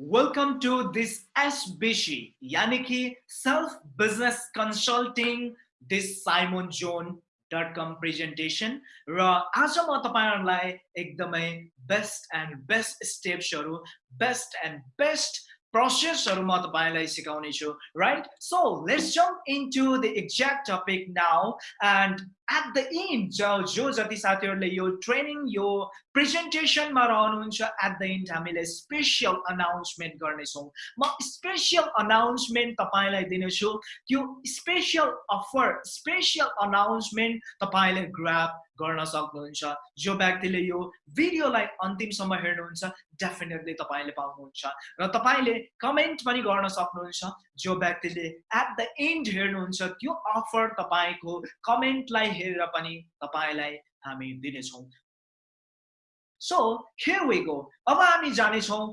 Welcome to this SBC यानि कि self business consulting this Simon John dot com presentation र आज म तपाईँहरूलाई एकदमै बेस्ट एन्ड बेस्ट स्टेप्सहरू बेस्ट एन्ड बेस्ट प्रोसेसहरू म तपाईँलाई सिकाउने छु right so let's jump into the exact topic now and at the end जो जो जति साथीहरूले यो ट्रेनिङ यो प्रेजेन्टेसनमा रहनुहुन्छ एट द इन्ड हामीले स्पेसियल अनाउन्समेन्ट गर्नेछौँ म स्पेसियल अनाउन्समेन्ट तपाईँलाई दिनेछु त्यो स्पेसियल अफर स्पेसियल अनाउन्समेन्ट तपाईँले ग्राप गर्न सक्नुहुन्छ जो व्यक्तिले यो भिडियोलाई अन्तिमसम्म हेर्नुहुन्छ डेफिनेटली तपाईँले पाउनुहुन्छ र तपाईँले कमेन्ट पनि गर्न सक्नुहुन्छ जो व्यक्तिले एट द इन्ड हेर्नुहुन्छ त्यो अफर तपाईँको कमेन्टलाई हेरेर पनि तपाईँलाई हामी दिनेछौँ। सो हियर वी गो अब हामी जानेछौँ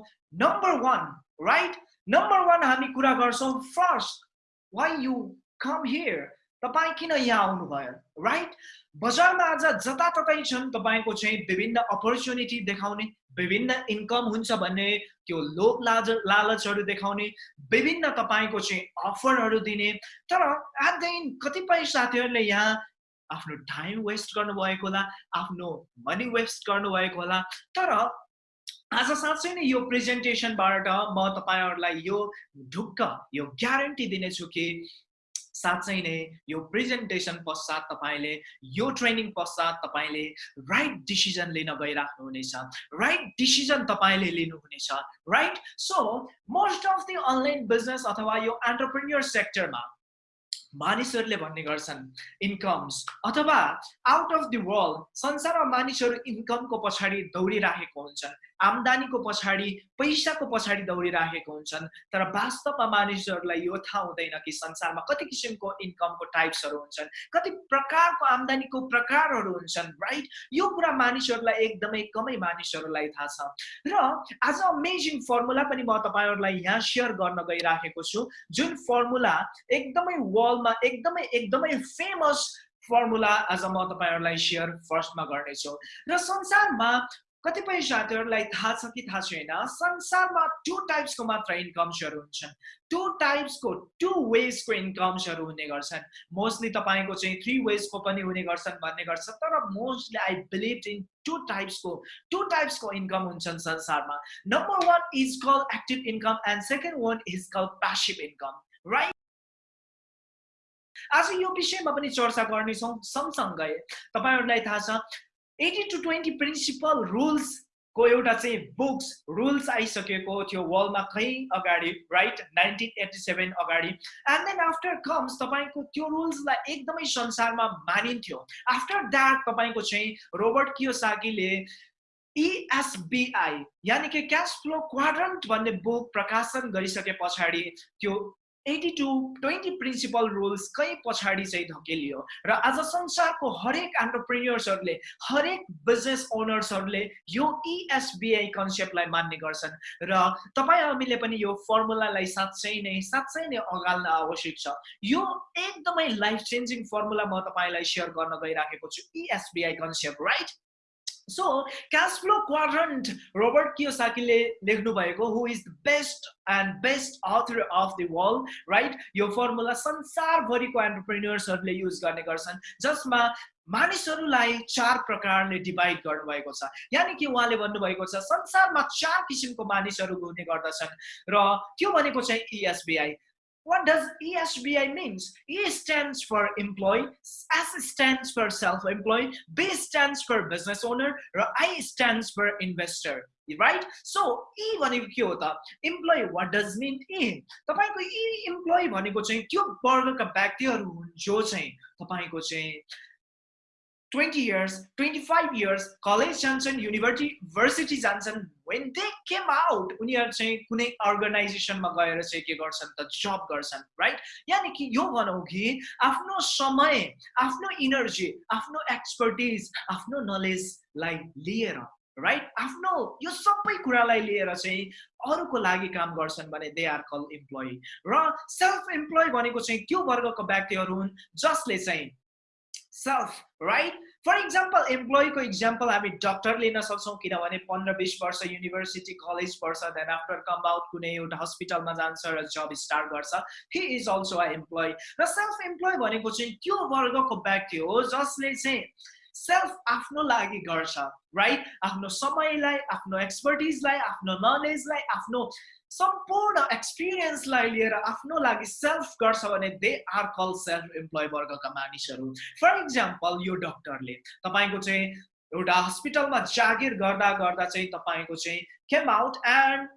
number one right number one हामी कुरा गर्छौँ first why you come here तपाईँ किन यहाँ आउनुभयो? राइट बजारमा आज जताततै छन् तपाईँको चाहिँ विभिन्न अपर्च्युनिटी देखाउने विभिन्न इन्कम हुन्छ भन्ने त्यो लोभ लाज लालचहरू देखाउने विभिन्न तपाईँको चाहिँ अफरहरू दिने। तर एट द कतिपय साथीहरूले यहाँ आफ्नो टाइम वेस्ट गर्नुभएको होला आफ्नो मनी वेस्ट गर्नुभएको होला। तर आज साँच्चै नै यो प्रेजेन्टेसनबाट म तपाईँहरूलाई यो ढुक्क यो ग्यारेन्टी दिनेछु कि साँच्चै नै यो प्रेजेन्टेसन पश्चात तपाईँले यो ट्रेनिङ पश्चात तपाईँले राइट डिसिजन लिन गइराख्नुहुनेछ। राइट डिसिजन तपाईँले लिनुहुनेछ। Right so most of the online business अथवा यो एन्टरप्रेन्यर सेक्टरमा मानिसहरूले भन्ने गर्छन् इन्कम्स अथवा आउट अफ दि वर्ल्ड संसारमा मानिसहरू इन्कमको पछाडि दौडिराखेको हुन्छन्। आम्दानीको पछाडि पैसाको पछाडि दौडिराखेको हुन्छन्। तर वास्तवमा मानिसहरूलाई यो थाहा हुँदैन कि संसारमा कति किसिमको इन्कमको टाइप्सहरू हुन्छन् कति प्रकारको आम्दानीको प्रकारहरू हुन्छन् राइट यो कुरा मानिसहरूलाई एकदमै कमै मानिसहरूलाई थाहा छ। र आज अमेजिङ फर्मुला पनि म तपाईँहरूलाई यहाँ सेयर गर्न गइराखेको छु। जुन फर्मुला एकदमै वर्ल्डमा एकदमै एकदमै फेमस फर्मुला आज म तपाईँहरूलाई सेयर फर्स्टमा गर्नेछु। र संसारमा कतिपय साथीहरूलाई थाहा छ कि थाहा छैन संसारमा टु टाइप्सको मात्र इन्कम्सहरू हुन्छन्। टु टाइप्सको टु वेजको इन्कम्सहरू हुने गर्छन्। मोस्टली तपाईँको चाहिँ थ्री वेजको पनि हुने गर्छन् भन्ने गर्छ तर mostly I believe in two टाइप्सको two टाइप्सको इन्कम हुन्छन् संसारमा। Number one is call active income and second one is call passive income right आज यो विषयमा पनि चर्चा गर्नेछौँ सँगसँगै तपाईँहरूलाई थाहा छ एटी टु ट्वेन्टी प्रिन्सिपल रुल्सको एउटा चाहिँ बुक्स रुल्स आइसकेको थियो वर्ल्डमा कहीँ अगाडि राइट नाइन्टिन एट्टी सेभेन अगाडि। एन्ड देन आफ्टर कम्स तपाईँको त्यो रुल्सलाई एकदमै संसारमा मानिन्थ्यो। आफ्टर द्याट तपाईँको चाहिँ रोबर्ट कियोसाकीले इएसबिआई यानि कि क्यास फ्लो क्वाड्रन्ट भन्ने बुक प्रकाशन गरिसके पछाडि त्यो eighty two twenty principle rules कहीँ पछाडि चाहिँ धकेलियो? र आज संसारको हरेक एन्टरप्रिन्यर्सहरूले हरेक बिजनेस ओनर्सहरूले यो इएसबिआई e कन्सेप्टलाई मान्ने गर्छन्। र तपाईँ हामीले पनि यो फर्मुलालाई साँच्चै नै साँच्चै नै अगाल्न आवश्यक छ। यो एकदमै लाइफ चेन्जिङ फर्मुला म तपाईँलाई सेयर गर्न गइराखेको छु। ESBI concept right so cash flow quadrant Robert कियोसाकीले लेख्नु भएको who is the best and best author of the world right यो फर्मुला संसारभरिको एन्टरप्रेन्यर्सहरूले युज गर्ने गर्छन् जसमा मानिसहरूलाई चार प्रकारले डिभाइड गर्नुभएको छ। यानि कि उहाँले भन्नुभएको छ संसारमा चार किसिमको मानिसहरू हुने गर्दछन्। र त्यो भनेको चाहिँ ESBI What does ESBI means? E stands for employee, S stands for self-employed, B stands for business owner, र I stands for investor. Right so E भनेको के हो त employee what does mean E तपाईँको ई इम्प्लोइ भनेको चाहिँ त्यो वर्गका व्यक्तिहरू हुन् जो चाहिँ तपाईँको चाहिँ twenty years twenty five years college जान्छन् युनिभर्सिटी जान्छन् वेन दे केम आउट उनीहरू चाहिँ कुनै अर्गनाइजेसनमा गएर चाहिँ के गर्छन् त जब गर्छन् राइट यानि कि यो भनौँ कि आफ्नो समय आफ्नो इनर्जी आफ्नो एक्सपर्टिज आफ्नो नलेजलाई लिएर राइट आफ्नो यो सबै कुरालाई लिएर चाहिँ अरूको लागि काम गर्छन् भने दे आर कल इम्प्लोइ र सेल्फ इम्प्लोइ भनेको चाहिँ त्यो वर्गको व्यक्तिहरू हुन् जसले चाहिँ सेल्फ राइट फर इक्जाम्पल इम्प्लोइको इक्जाम्पल हामी डक्टर लिन सक्छौँ किनभने पन्ध्र बिस वर्ष युनिभर्सिटी कलेज पढ्छ देन आफ्टर कम आउट कुनै एउटा हस्पिटलमा जान्छ र जब स्टार्ट गर्छ। He is also a employee र सेल्फ इम्प्लोइ भनेको चाहिँ त्यो वर्गको व्यक्ति हो जसले चाहिँ सेल्फ आफ्नो लागि गर्छ राइट आफ्नो समयलाई आफ्नो एक्सपर्टिजलाई आफ्नो नलेजलाई आफ्नो सम्पूर्ण एक्सपिरियन्सलाई लिएर आफ्नो लागि सेल्फ गर्छ भने they are call self employee वर्गका मानिसहरू। फर इक्जाम्पल यो डक्टरले तपाईँको चाहिँ एउटा हस्पिटलमा जागिर गर्दा गर्दा चाहिँ तपाईँको चाहिँ केम आउट एन्ड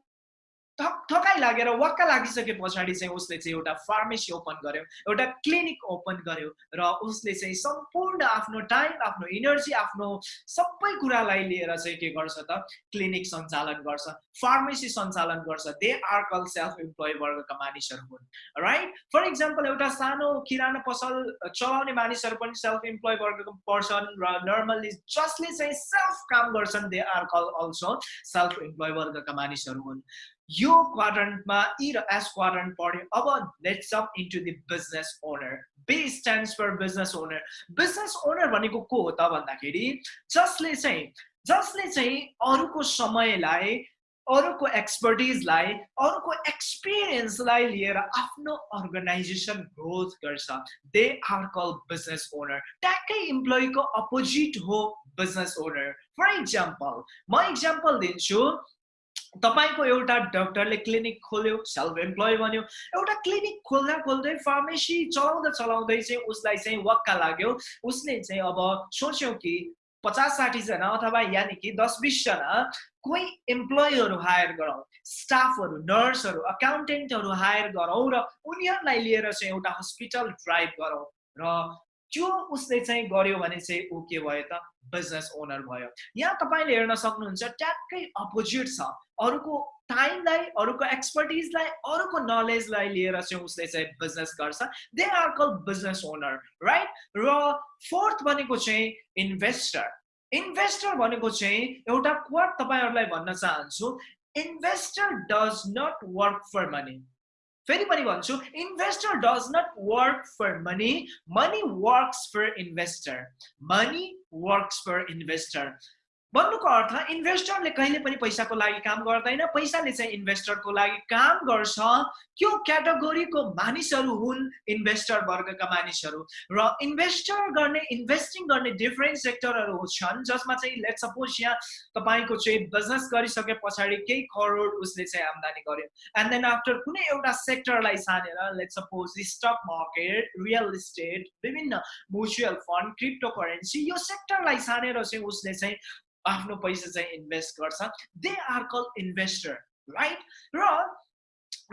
थक थकाइ लागेर वाक्क लागिसके पछाडि चाहिँ उसले चाहिँ एउटा फार्मेसी ओपन गर्यो एउटा क्लिनिक ओपन गर्यो र उसले चाहिँ सम्पूर्ण आफ्नो टाइम आफ्नो इनर्जी आफ्नो सबै कुरालाई लिएर चाहिँ के गर्छ त क्लिनिक सञ्चालन गर्छ फार्मेसी सञ्चालन गर्छ। They are call self employee वर्गका मानिसहरू हुन्। राइट फर इक्जाम्पल एउटा सानो किराना पसल चलाउने मानिसहरू पनि सेल्फ इम्प्लोइ वर्गको पर्सन र नर्मल्ली जसले चाहिँ सेल्फ काम गर्छन् they are call also self employee वर्गका मानिसहरू हुन्। यो क्वाड्रन्टमा इ र एस क्वाड्रन्ट पढ्यो। अब let's up into the business owner B stands for business owner business owner भनेको को हो त भन्दाखेरि जसले चाहिँ जसले चाहिँ अरूको समयलाई अरूको एक्सपर्टिजलाई अरूको एक्सपिरियन्सलाई लिएर आफ्नो अर्गनाइजेसन ग्रोथ गर्छ। They are call business owner ट्याक्कै इम्प्लोइको अपोजिट हो बिजनेस ओनर फर इक्जाम्पल म इक्जाम्पल दिन्छु। तपाईँको एउटा डक्टरले क्लिनिक खोल्यो सेल्फ इम्प्लोइ बन्यो एउटा क्लिनिक खोल्दा खोल्दै फार्मेसी चलाउँदा चलाउँदै चाहिँ उसलाई चाहिँ वक्का लाग्यो। उसले चाहिँ अब सोच्यो कि पचास साठीजना अथवा यानि कि दस बिसजना कोही इम्प्लोइहरू हायर गरौँ स्टाफहरू नर्सहरू अकाउन्टेन्टहरू हायर गरौँ र उनीहरूलाई लिएर चाहिँ एउटा हस्पिटल ड्राइभ गरौँ र त्यो उसले चाहिँ गर्यो भने चाहिँ ऊ के भयो त बिजनेस ओनर भयो। यहाँ तपाईँले हेर्न सक्नुहुन्छ ट्याक्कै अपोजिट छ। अरूको टाइमलाई अरूको एक्सपर्टिजलाई अरूको नलेजलाई लिएर चाहिँ उसले चाहिँ बिजनेस गर्छ। They are call business owner right र फोर्थ भनेको चाहिँ इन्भेस्टर इन्भेस्टर भनेको चाहिँ एउटा क्वाट तपाईँहरूलाई भन्न चाहन्छु। Investor does not work for money anybody wants to, investor does not work for money. Money works for investor. Money works for investor. भन्नुको अर्थ इन्भेस्टरले कहिले पनि पैसाको लागि काम गर्दैन पैसाले चाहिँ इन्भेस्टरको लागि काम गर्छ। त्यो क्याटेगोरीको मानिसहरू हुन् इन्भेस्टर वर्गका मानिसहरू। र इन्भेस्टर गर्ने इन्भेस्टिङ गर्ने डिफ्रेन्ट सेक्टरहरू छन् जसमा चाहिँ लेट सपोज यहाँ तपाईँको चाहिँ बिजनेस गरिसके पछाडि केही करोड उसले चाहिँ आम्दानी गर्यो। एन्ड देन आफ्टर कुनै एउटा सेक्टरलाई छानेर let suppose stock market real estate विभिन्न म्युचुअल फन्ड क्रिप्टो करेन्सी यो सेक्टरलाई छानेर चाहिँ उसले चाहिँ आफ्नो पैसा चाहिँ इन्भेस्ट गर्छ। They are call investor right र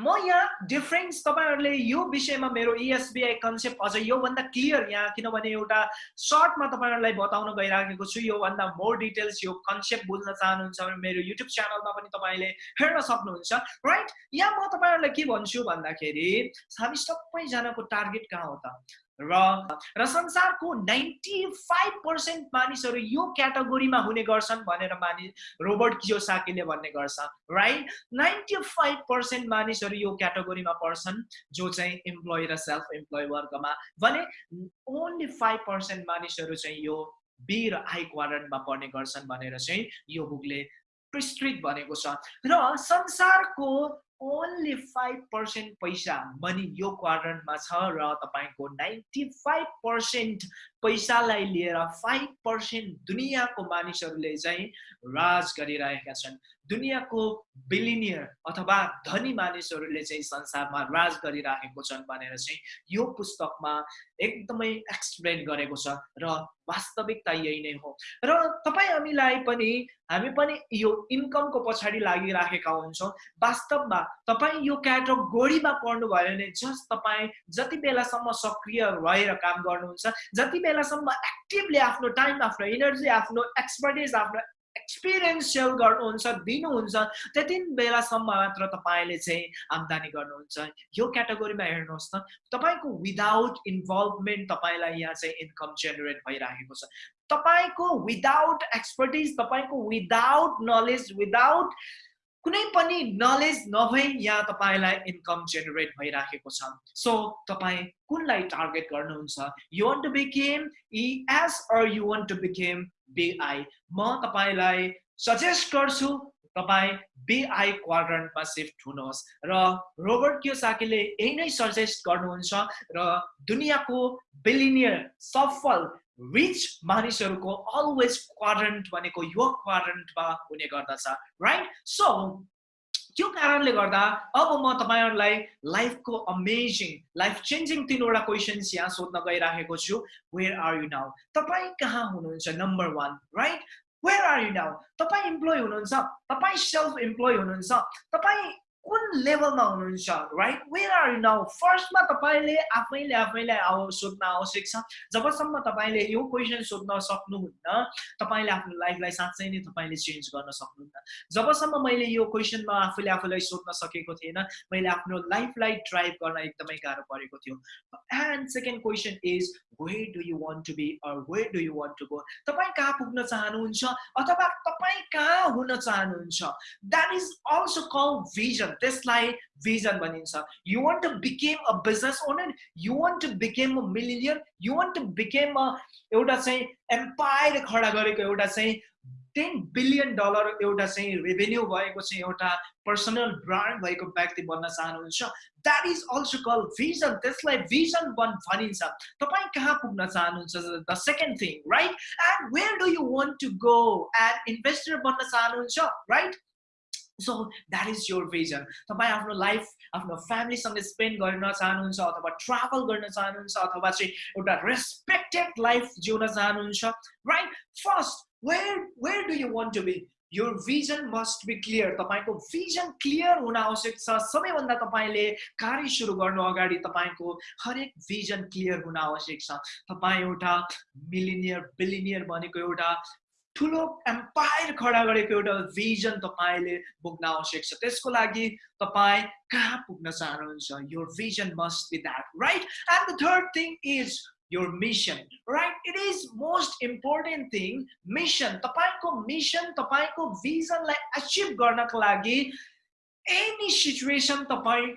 म यहाँ डिफ्रेन्स तपाईँहरूले यो विषयमा मेरो इएसबिआई कन्सेप्ट अझ योभन्दा क्लियर यहाँ किनभने एउटा सर्टमा तपाईँहरूलाई बताउन गइराखेको छु योभन्दा मोर डिटेल्स यो कन्सेप्ट बुझ्न चाहनुहुन्छ भने मेरो युट्युब च्यानलमा पनि तपाईँले हेर्न सक्नुहुन्छ राइट यहाँ म तपाईँहरूलाई के भन्छु भन्दाखेरि हामी सबैजनाको टार्गेट कहाँ हो त? र र संसारको नाइन्टी फाइभ पर्सेन्ट मानिसहरू यो क्याटेगोरीमा हुने गर्छन् भनेर मानि रोबर्ट कियोसाकीले भन्ने गर्छ राइट नाइन्टी फाइभ पर्सेन्ट मानिसहरू यो क्याटेगोरीमा पर्छन् जो चाहिँ इम्प्लोइ र सेल्फ इम्प्लोइ वर्गमा भने ओन्ली फाइभ पर्सेन्ट मानिसहरू चाहिँ यो बी र आई क्वाड्रेन्टमा पर्ने गर्छन् भनेर चाहिँ यो बुकले प्रिस्क्रिट भनेको छ। र संसारको ओन्ली फाइभ पर्सेन्ट पैसा मनी यो क्वाड्रन्टमा छ र तपाईँको नाइन्टी फाइभ पर्सेन्ट पैसालाई लिएर फाइभ पर्सेन्ट दुनियाँको मानिसहरूले चाहिँ राज गरिरहेका छन्। दुनियाँको बिलिनियर अथवा धनी मानिसहरूले चाहिँ संसारमा राज गरिराखेको छन् भनेर चाहिँ यो पुस्तकमा एकदमै एक्सप्लेन गरेको छ र वास्तविकता यही नै हो। र तपाईँ हामीलाई पनि हामी पनि यो इन्कमको पछाडि लागिराखेका हुन्छौँ। वास्तवमा तपाईँ यो क्याटेगोरीमा पढ्नुभयो भने जस्ट तपाईँ जति बेलासम्म सक्रिय रहेर काम गर्नुहुन्छ जति बेलासम्म एक्टिभली आफ्नो टाइम आफ्नो इनर्जी आफ्नो एक्सपर्टिज आफ्नो एक्सपिरियन्स सेयर गर्नुहुन्छ दिनुहुन्छ त्यति बेलासम्म मात्र तपाईँले चाहिँ आम्दानी गर्नुहुन्छ यो क्याटेगोरीमा हेर्नुहोस् न तपाईँको विदाउट इन्भल्भमेन्ट तपाईँलाई यहाँ चाहिँ इन्कम जेनेरेट भइराखेको छ तपाईँको विदाउट एक्सपर्टिज तपाईँको विदाउट नलेज विदाउट कुनै पनि नलेज नभई यहाँ तपाईँलाई इन्कम जेनेरेट भइराखेको छ। सो तपाईँ कुनलाई टार्गेट गर्नुहुन्छ? You want to become ES or you want to become BI म तपाईँलाई सजेस्ट गर्छु तपाईँ बिआई क्वाड्रन्टमा सिफ्ट हुनुहोस्। र रोबर्ट क्योसाकीले यही नै सजेस्ट गर्नुहुन्छ र दुनियाँको बिलिनियर सफल रिच मानिसहरूको अलवेज क्वाड्रेन्ट भनेको यो क्वाड्रेन्टमा हुने गर्दछ राइट सो त्यो कारणले गर्दा अब म तपाईँहरूलाई लाइफको अमेजिङ लाइफ चेन्जिङ तिनवटा क्वेसन्स यहाँ सोध्न गइराखेको छु। वेयर आर यु नाउ तपाईँ कहाँ हुनुहुन्छ? Number one right where are you now तपाईँ इम्प्लोइ हुनुहुन्छ? तपाईँ सेल्फ इम्प्लोइ हुनुहुन्छ? तपाईँ कुन लेभलमा हुनुहुन्छ right where are you now फर्स्टमा तपाईँले आफैले आफैलाई आउ सोध्न आवश्यक छ जबसम्म तपाईँले यो क्वेसन सोध्न सक्नुहुन्न तपाईँले आफ्नो लाइफलाई साँच्चै नै तपाईँले चेन्ज गर्न सक्नुहुन्न जबसम्म मैले यो क्वेसनमा आफूले आफूलाई सोध्न सकेको थिएन मैले आफ्नो लाइफलाई ड्राइभ गर्न एकदमै गाह्रो परेको थियो and second question is where do you want to be or where do you want to go तपाईँ कहाँ पुग्न चाहनुहुन्छ अथवा तपाईँ कहाँ हुन चाहनुहुन्छ that is also call vision त्यसलाई भिजन भनिन्छ you want to become a business owner you want to become a millionaire you want to become a एउटा चाहिँ एम्पायर खडा गरेको एउटा चाहिँ टेन बिलियन डलर एउटा चाहिँ रेभेन्यू भएको चाहिँ एउटा पर्सनल ब्रान्ड भएको व्यक्ति बन्न चाहनुहुन्छ। That is also call vision त्यसलाई भिजन बन भनिन्छ। तपाईँ कहाँ पुग्न चाहनुहुन्छ? The second thing right and where do you want to go and investor बन्न चाहनुहुन्छ right so that is your vision तपाईँ आफ्नो लाइफ आफ्नो फ्यामिलीसँग स्पेन्ड गर्न चाहनुहुन्छ अथवा ट्राभल गर्न चाहनुहुन्छ अथवा चाहिँ एउटा रेस्पेक्टेड लाइफ जिउन चाहनुहुन्छ right first where where do you want to be यो भिजन मस्ट बी क्लियर तपाईँको भिजन क्लियर हुन आवश्यक छ। सबैभन्दा तपाईँले कार्य सुरु गर्नु अगाडि तपाईँको हरेक भिजन क्लियर हुन आवश्यक छ। तपाईँ एउटा मिलिनियर बिलिनियर भनेको एउटा ठुलो एम्पायर खडा गरेको एउटा भिजन तपाईँले बोक्न आवश्यक छ। त्यसको लागि तपाईँ कहाँ पुग्न चाहनुहुन्छ? यो vision must be that right and the third thing is your mission right? It is most important thing mission. तपाईँको मिसन तपाईँको भिजनलाई एचिभ गर्नको लागि एनी सिचुएसन तपाईँ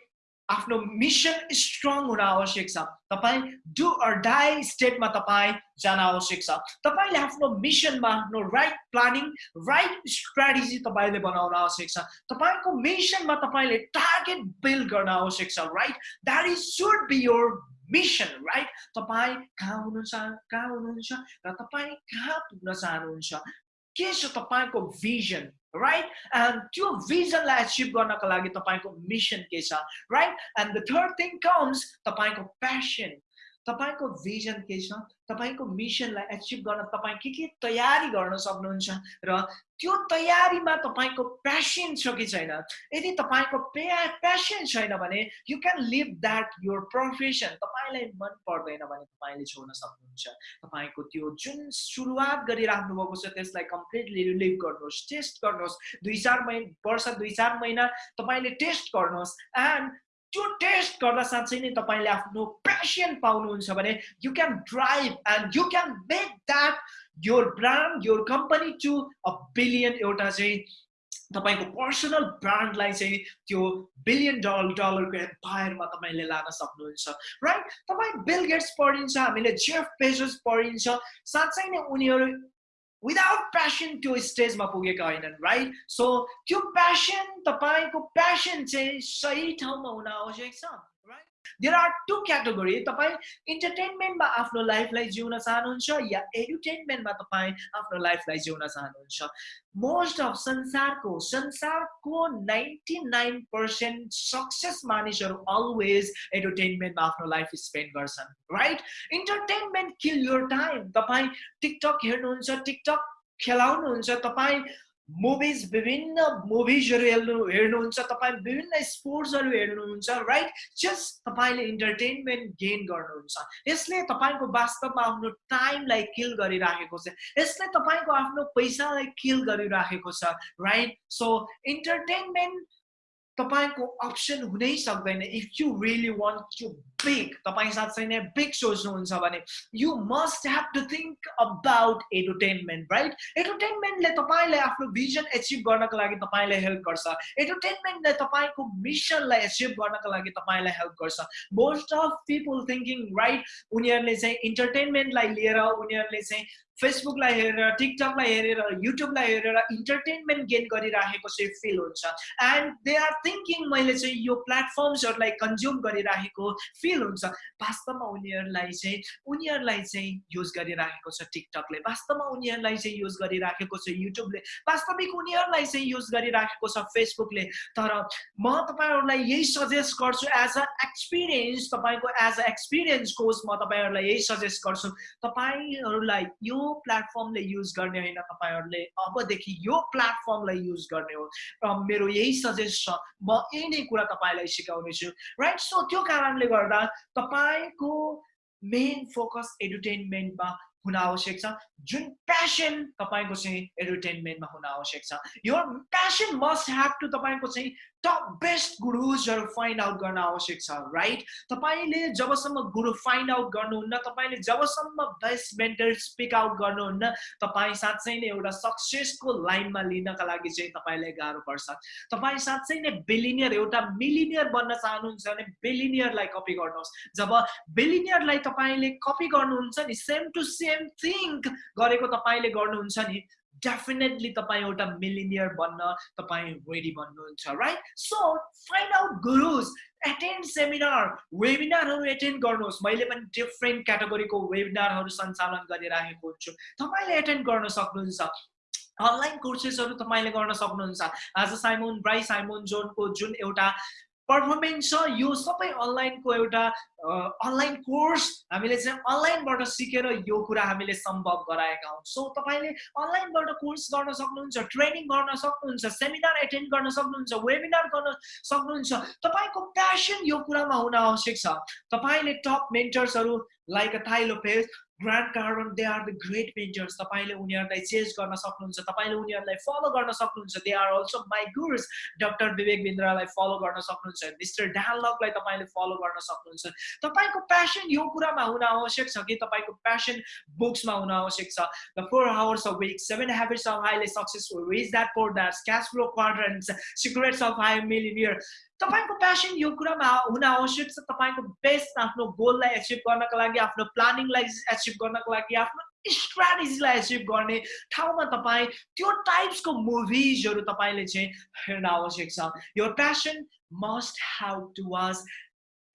आफ्नो मिसन स्ट्रङ हुन आवश्यक छ। तपाईँ डु अर डाई स्टेटमा तपाईँ जान आवश्यक छ। तपाईँले आफ्नो मिसनमा आफ्नो राइट प्लानिङ राइट स्ट्राटेजी तपाईँले बनाउन आवश्यक छ। तपाईँको मिसनमा तपाईँले टार्गेट बिल्ड गर्न आवश्यक छ right that is should be your mission right तपाईँ कहाँ हुनुहुन्छ कहाँ हुनुहुन्छ र तपाईँ कहाँ पुग्न चाहनुहुन्छ? के छ तपाईँको भिजन राइट एन्ड त्यो भिजनलाई एचिभ गर्नको लागि तपाईँको मिसन के छ right and the third thing comes तपाईँको प्यासन तपाईँको भिजन के छ? तपाईँको मिसनलाई एचिभ गर्न तपाईँ के के तयारी गर्न सक्नुहुन्छ? र त्यो तयारीमा तपाईँको प्यासन छ कि छैन? यदि तपाईँको प्या प्यासन छैन भने you can live that your profession तपाईँलाई मन पर्दैन भने तपाईँले छोड्न सक्नुहुन्छ। तपाईँको त्यो जुन सुरुवात गरिराख्नु भएको छ त्यसलाई कम्प्लिटली रिलिभ गर्नुहोस् टेस्ट गर्नुहोस्। दुई चार महिना वर्ष दुई चार महिना तपाईँले टेस्ट गर्नुहोस्। एन्ड त्यो टेस्ट गर्दा साँच्चै नै तपाईँले आफ्नो प्यासन पाउनुहुन्छ भने you can drive and you can make that your brand your company to a billion एउटा चाहिँ तपाईँको पर्सनल ब्रान्डलाई चाहिँ त्यो बिलियन डलर डलरको एम्पायरमा तपाईँले लान सक्नुहुन्छ राइट तपाईँ बिल गेट्स पढिन्छ हामीले जेफ पेजेस पढिन्छ साँच्चै नै उनीहरू विदाउट प्यासन त्यो स्टेजमा पुगेका होइनन् राइट सो त्यो प्यासन तपाईँको प्यासन चाहिँ सही ठाउँमा हुन आवश्यक छ देयर आर टु क्याटेगोरी तपाईँ इन्टरटेनमेन्टमा आफ्नो लाइफलाई जिउन चाहनुहुन्छ या एडुटेनमेन्टमा तपाईँ आफ्नो लाइफलाई जिउन चाहनुहुन्छ मोस्ट अफ संसारको संसारको नाइन्टी नाइन पर्सेन्ट सक्सेस मानिसहरू अलवेज एन्टरटेनमेन्टमा आफ्नो लाइफ स्पेन्ड गर्छन् right entertainment kill your time तपाईँ टिकटक हेर्नुहुन्छ टिकटक खेलाउनुहुन्छ तपाईँ मुभिज विभिन्न मुभिजहरू हेर्नु हेर्नुहुन्छ तपाईँ विभिन्न स्पोर्ट्सहरू हेर्नुहुन्छ राइट जस्ट तपाईँले इन्टरटेनमेन्ट गेन गर्नुहुन्छ। यसले तपाईँको वास्तवमा आफ्नो टाइमलाई किल गरिराखेको छ। यसले तपाईँको आफ्नो पैसालाई किल गरिराखेको छ राइट सो इन्टरटेनमेन्ट तपाईँको अप्सन हुनै सक्दैन if you really want to big तपाईँ साँच्चै नै बिग सोच्नुहुन्छ भने you must have to think about entertainment right एन्टरटेनमेन्टले तपाईँले आफ्नो भिजन एचिभ गर्नको लागि तपाईँलाई हेल्प गर्छ. एन्टरटेनमेन्टले तपाईँको मिसनलाई एचिभ गर्नको लागि तपाईँलाई हेल्प गर्छ. Most of people thinking right उनीहरूले चाहिँ इन्टरटेनमेन्टलाई लिएर उनीहरूले चाहिँ फेसबुकलाई हेरेर टिकटकलाई हेरेर युट्युबलाई हेरेर इन्टरटेनमेन्ट गेन गरिराखेको चाहिँ फिल हुन्छ. एन्ड दे आर थिङ्किङ मैले चाहिँ यो प्लेटफर्म्सहरूलाई कन्ज्युम गरिराखेको फिल हुन्छ। वास्तवमा उनीहरूलाई चाहिँ उनीहरूलाई चाहिँ युज गरिराखेको छ टिकटकले वास्तवमा उनीहरूलाई चाहिँ युज गरिराखेको छ युट्युबले वास्तविक उनीहरूलाई चाहिँ युज गरिराखेको छ फेसबुकले तर म तपाईँहरूलाई यही सजेस्ट गर्छु एज अ एक्सपिरियन्स तपाईँको एज अ एक्सपिरियन्स कोर्स म तपाईँहरूलाई यही सजेस्ट गर्छु। तपाईँहरूलाई यो प्लेटफर्मले युज गर्ने होइन तपाईँहरूले। अबदेखि यो प्लेटफर्मलाई युज गर्ने हो। र मेरो यही सजेस्ट छ म यही नै कुरा तपाईँलाई सिकाउनेछु। राइट सो त्यो कारणले गर्दा तपाईँको मेन फोकस एन्टरटेनमेन्टमा हुन आवश्यक छ। जुन प्यासन तपाईँको चाहिँ एन्टरटेनमेन्टमा हुन आवश्यक छ। यो प्यासन मस्ट ह्याभ टु तपाईँको चाहिँ टप बेस्ट गुरुजहरू फाइन्ड आउट गर्न आवश्यक छ राइट तपाईँले जबसम्म गुरु फाइन्ड आउट गर्नुहुन्न तपाईँले जबसम्म बेस्ट मेन्टर स्पिक आउट गर्नुहुन्न तपाईँ साँच्चै नै एउटा सक्सेसको लाइनमा लिनका लागि चाहिँ तपाईँलाई गाह्रो पर्छ। तपाईँ साँच्चै नै बिलिनियर एउटा मिलिनियर बन्न चाहनुहुन्छ भने बिलिनियरलाई कपी गर्नुहोस्। जब बिलिनियरलाई तपाईँले कपी गर्नुहुन्छ नि सेम टु सेम थिङ्क गरेको तपाईँले गर्नुहुन्छ नि डेफिनेटली तपाईँ एउटा मिलिनियर बन्न तपाईँ रेडी बन्नुहुन्छ right so find out gurus attend seminar वेबिनारहरू attend गर्नुहोस्। मैले पनि डिफ्रेन्ट क्याटेगोरीको वेबिनारहरू सञ्चालन गरिराखेको हुन्छु। तपाईँले एटेन्ड गर्न सक्नुहुन्छ। अनलाइन कोर्सेसहरू तपाईँले गर्न सक्नुहुन्छ। आज साइमोन ब्राई साइमोन जोनको जुन एउटा पर्फर्मेन्स छ। यो सबै अनलाइनको एउटा अनलाइन कोर्स हामीले चाहिँ अनलाइनबाट सिकेर यो कुरा हामीले सम्भव गराएका हौँ। सो तपाईँले अनलाइनबाट कोर्स गर्न सक्नुहुन्छ ट्रेनिङ गर्न सक्नुहुन्छ सेमिनार एटेन्ड गर्न सक्नुहुन्छ वेबिनार गर्न सक्नुहुन्छ। तपाईँको प्यासन यो कुरामा हुन आवश्यक छ। तपाईँले top मेन्टर्सहरू like a Tai Lopez Grant Cardone they are the great mentors तपाईँले उनीहरूलाई चेन्ज गर्न सक्नुहुन्छ तपाईँले उनीहरूलाई फलो गर्न सक्नुहुन्छ. They are also my gurus doctor Vivek बिन्द्रालाई follow गर्न सक्नुहुन्छ. मिस्टर ड्यालकलाई तपाईँले फलो गर्न सक्नुहुन्छ. तपाईँको प्यासन यो कुरामा हुन आवश्यक छ कि तपाईँको प्यासन बुक्समा हुन आवश्यक छ? The four hours of week seven habits of highly successful rich that four that cash flow quadrants secrets of high millionaire तपाईँको प्यासन यो कुरामा हुन आवश्यक छ। तपाईँको बेस्ट आफ्नो गोललाई एचिभ गर्नको लागि आफ्नो प्लानिङलाई एचिभ गर्नको लागि आफ्नो स्ट्राटेजीलाई एचिभ गर्ने ठाउँमा तपाईँ त्यो टाइप्सको मुभिजहरू तपाईँले चाहिँ हेर्न आवश्यक छ। यो passion must have to was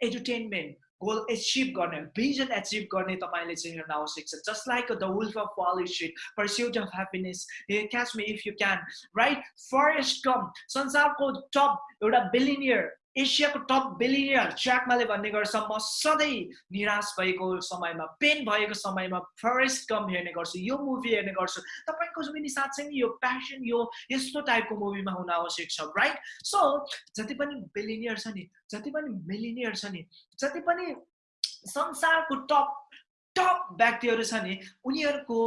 entertainment goal achieve गर्ने भिजन एचिभ गर्ने तपाईँले चाहिँ हेर्न आवश्यक छ just like the wolf of Wall Street pursuit of happiness catch me if you can right Forrest Gump संसारको टप एउटा बिलिनियर एसियाको टप बिलिनियर च्याकमाले भन्ने गर्छ म सधैँ निराश भएको समयमा पेन भएको समयमा फरेस्ट कम हेर्ने गर्छु यो मुभी हेर्ने गर्छु। तपाईँको पनि साँच्चै नै यो प्यासन यो यस्तो टाइपको मुभीमा हुन आवश्यक छ राइट सो जति पनि बिलिनियर छ नि जति पनि मिलिनियर छ नि जति पनि संसारको टप टप व्यक्तिहरू छ नि उनीहरूको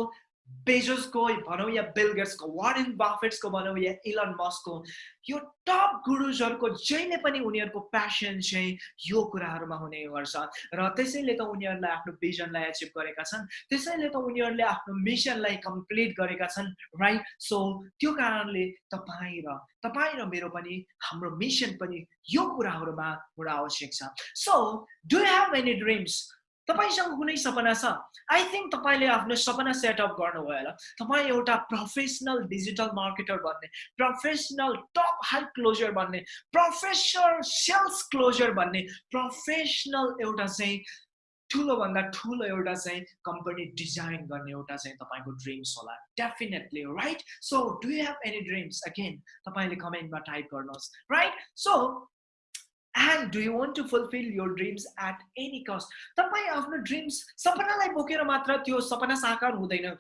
बेजोसको भनौँ या बिलगेट्सको वारेन बाफेट्सको भनौँ या इलन मस्कको यो टप गुरुजहरूको जहिले पनि उनीहरूको प्यासन चाहिँ यो कुराहरूमा हुने गर्छ र त्यसैले त उनीहरूलाई आफ्नो भिजनलाई एचिभ गरेका छन् त्यसैले त उनीहरूले आफ्नो मिसनलाई कम्प्लिट गरेका छन् राइट सो त्यो कारणले तपाईँ र तपाईँ र मेरो पनि हाम्रो मिसन पनि यो कुराहरूमा हुन आवश्यक छ so do have any dreams तपाईँसँग कुनै सपना छ आई थिङ्क तपाईँले आफ्नो सपना सेटअप गर्नुभयो होला। तपाईँ एउटा प्रोफेसनल डिजिटल मार्केटर बन्ने प्रोफेसनल टप हाई क्लोजर बन्ने प्रोफेसनल सेल्स क्लोजर बन्ने प्रोफेसनल एउटा चाहिँ ठुलोभन्दा ठुलो एउटा चाहिँ कम्पनी डिजाइन गर्ने एउटा चाहिँ तपाईँको ड्रिम्स होला। Definitely right so do have any dreams again तपाईँले कमेन्टमा टाइप गर्नुहोस् right so and do you want to fulfil your dreams at any cost तपाईँ आफ्नो ड्रिम्स सपनालाई बोकेर मात्र त्यो सपना साकार हुँदैन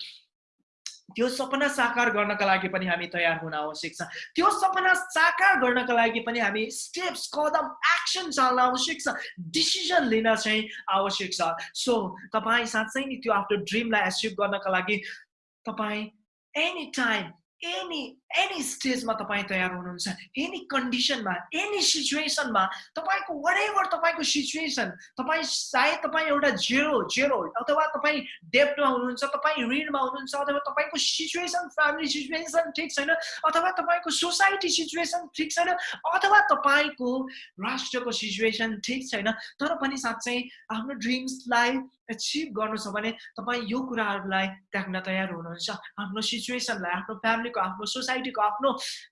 त्यो सपना साकार गर्नका लागि पनि हामी तयार हुन आवश्यक छ त्यो सपना साकार गर्नका लागि पनि हामी स्टेप्स कदम एक्सन चाल्न आवश्यक छ डिसिजन लिन चाहिँ आवश्यक छ सो तपाईँ साँच्चै नै त्यो आफ्नो ड्रिमलाई एचिभ गर्नका लागि तपाईँ एनी टाइम एनी एनी स्टेजमा तपाईँ तयार हुनुहुन्छ एनी कन्डिसनमा एनी सिचुएसनमा तपाईँको वाट तपाईँको सिचुएसन तपाईँ सायद तपाईँ एउटा जेरो जेरो अथवा तपाईँ डेप्टमा हुनुहुन्छ तपाईँ ऋणमा हुनुहुन्छ अथवा तपाईँको सिचुएसन फ्यामिली सिचुएसन ठिक छैन अथवा तपाईँको सोसाइटी सिचुएसन ठिक छैन अथवा तपाईँको राष्ट्रको सिचुएसन ठिक छैन तर पनि साँच्चै आफ्नो ड्रिम्सलाई एचिभ गर्नु छ भने तपाईँ यो कुराहरूलाई त्याग्न तयार हुनुहुन्छ। आफ्नो सिचुएसनलाई आफ्नो फ्यामिलीको आफ्नो सोसाइटीको आफ्नो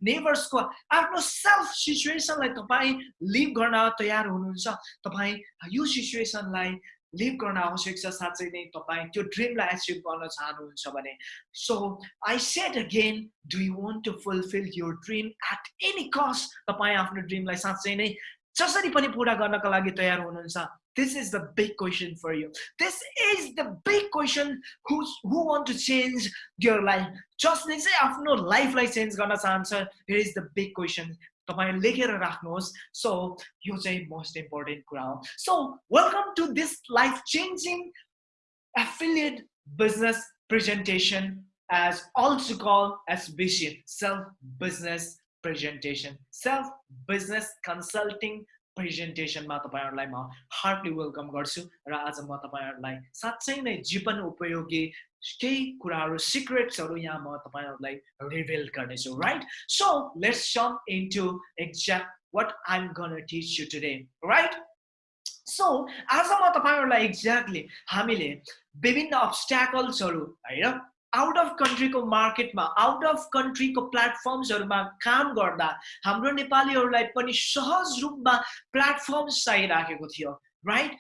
नेबर्सको आफ्नो सेल्फ सिचुएसनलाई तपाईँ लिभ गर्न तयार हुनुहुन्छ। तपाईँ यो सिचुएसनलाई लिभ गर्न आवश्यक छ। साँच्चै नै तपाईँ त्यो ड्रिमलाई एचिभ गर्न चाहनुहुन्छ भने। So I set again do you want to fulfil your dream at any cost तपाईँ आफ्नो ड्रिमलाई साँच्चै नै जसरी पनि पुरा गर्नका लागि तयार हुनुहुन्छ। This is the big question for you. This is the big question who's, who want to change your life. Just say आफ्नो लाइफलाई चेन्ज गर्न चाहन्छ here is the big question तपाईँ लेखेर राख्नुहोस् सो यो चाहिँ मोस्ट इम्पोर्टेन्ट कुरा हो so welcome to this life changing affiliate business presentation as also called as vision self business presentation self business consulting प्रेजेन्टेसनमा तपाईँहरूलाई म हार्टली वेलकम गर्छु र आज म तपाईँहरूलाई साँच्चै नै जीवन उपयोगी केही कुराहरू सिक्रेट्सहरू यहाँ म तपाईँहरूलाई रिभिल गर्नेछु right so let's sum into exact what I'm gonna teach you today right so आज म तपाईँहरूलाई एक्ज्याक्टली हामीले विभिन्न अब्सट्याकल्सहरू होइन आउट अफ कन्ट्रीको मार्केटमा आउट अफ कन्ट्रीको प्लेटफर्म्सहरूमा काम गर्दा हाम्रो नेपालीहरूलाई पनि सहज रूपमा प्लेटफर्म्स चाहिराखेको थियो राइट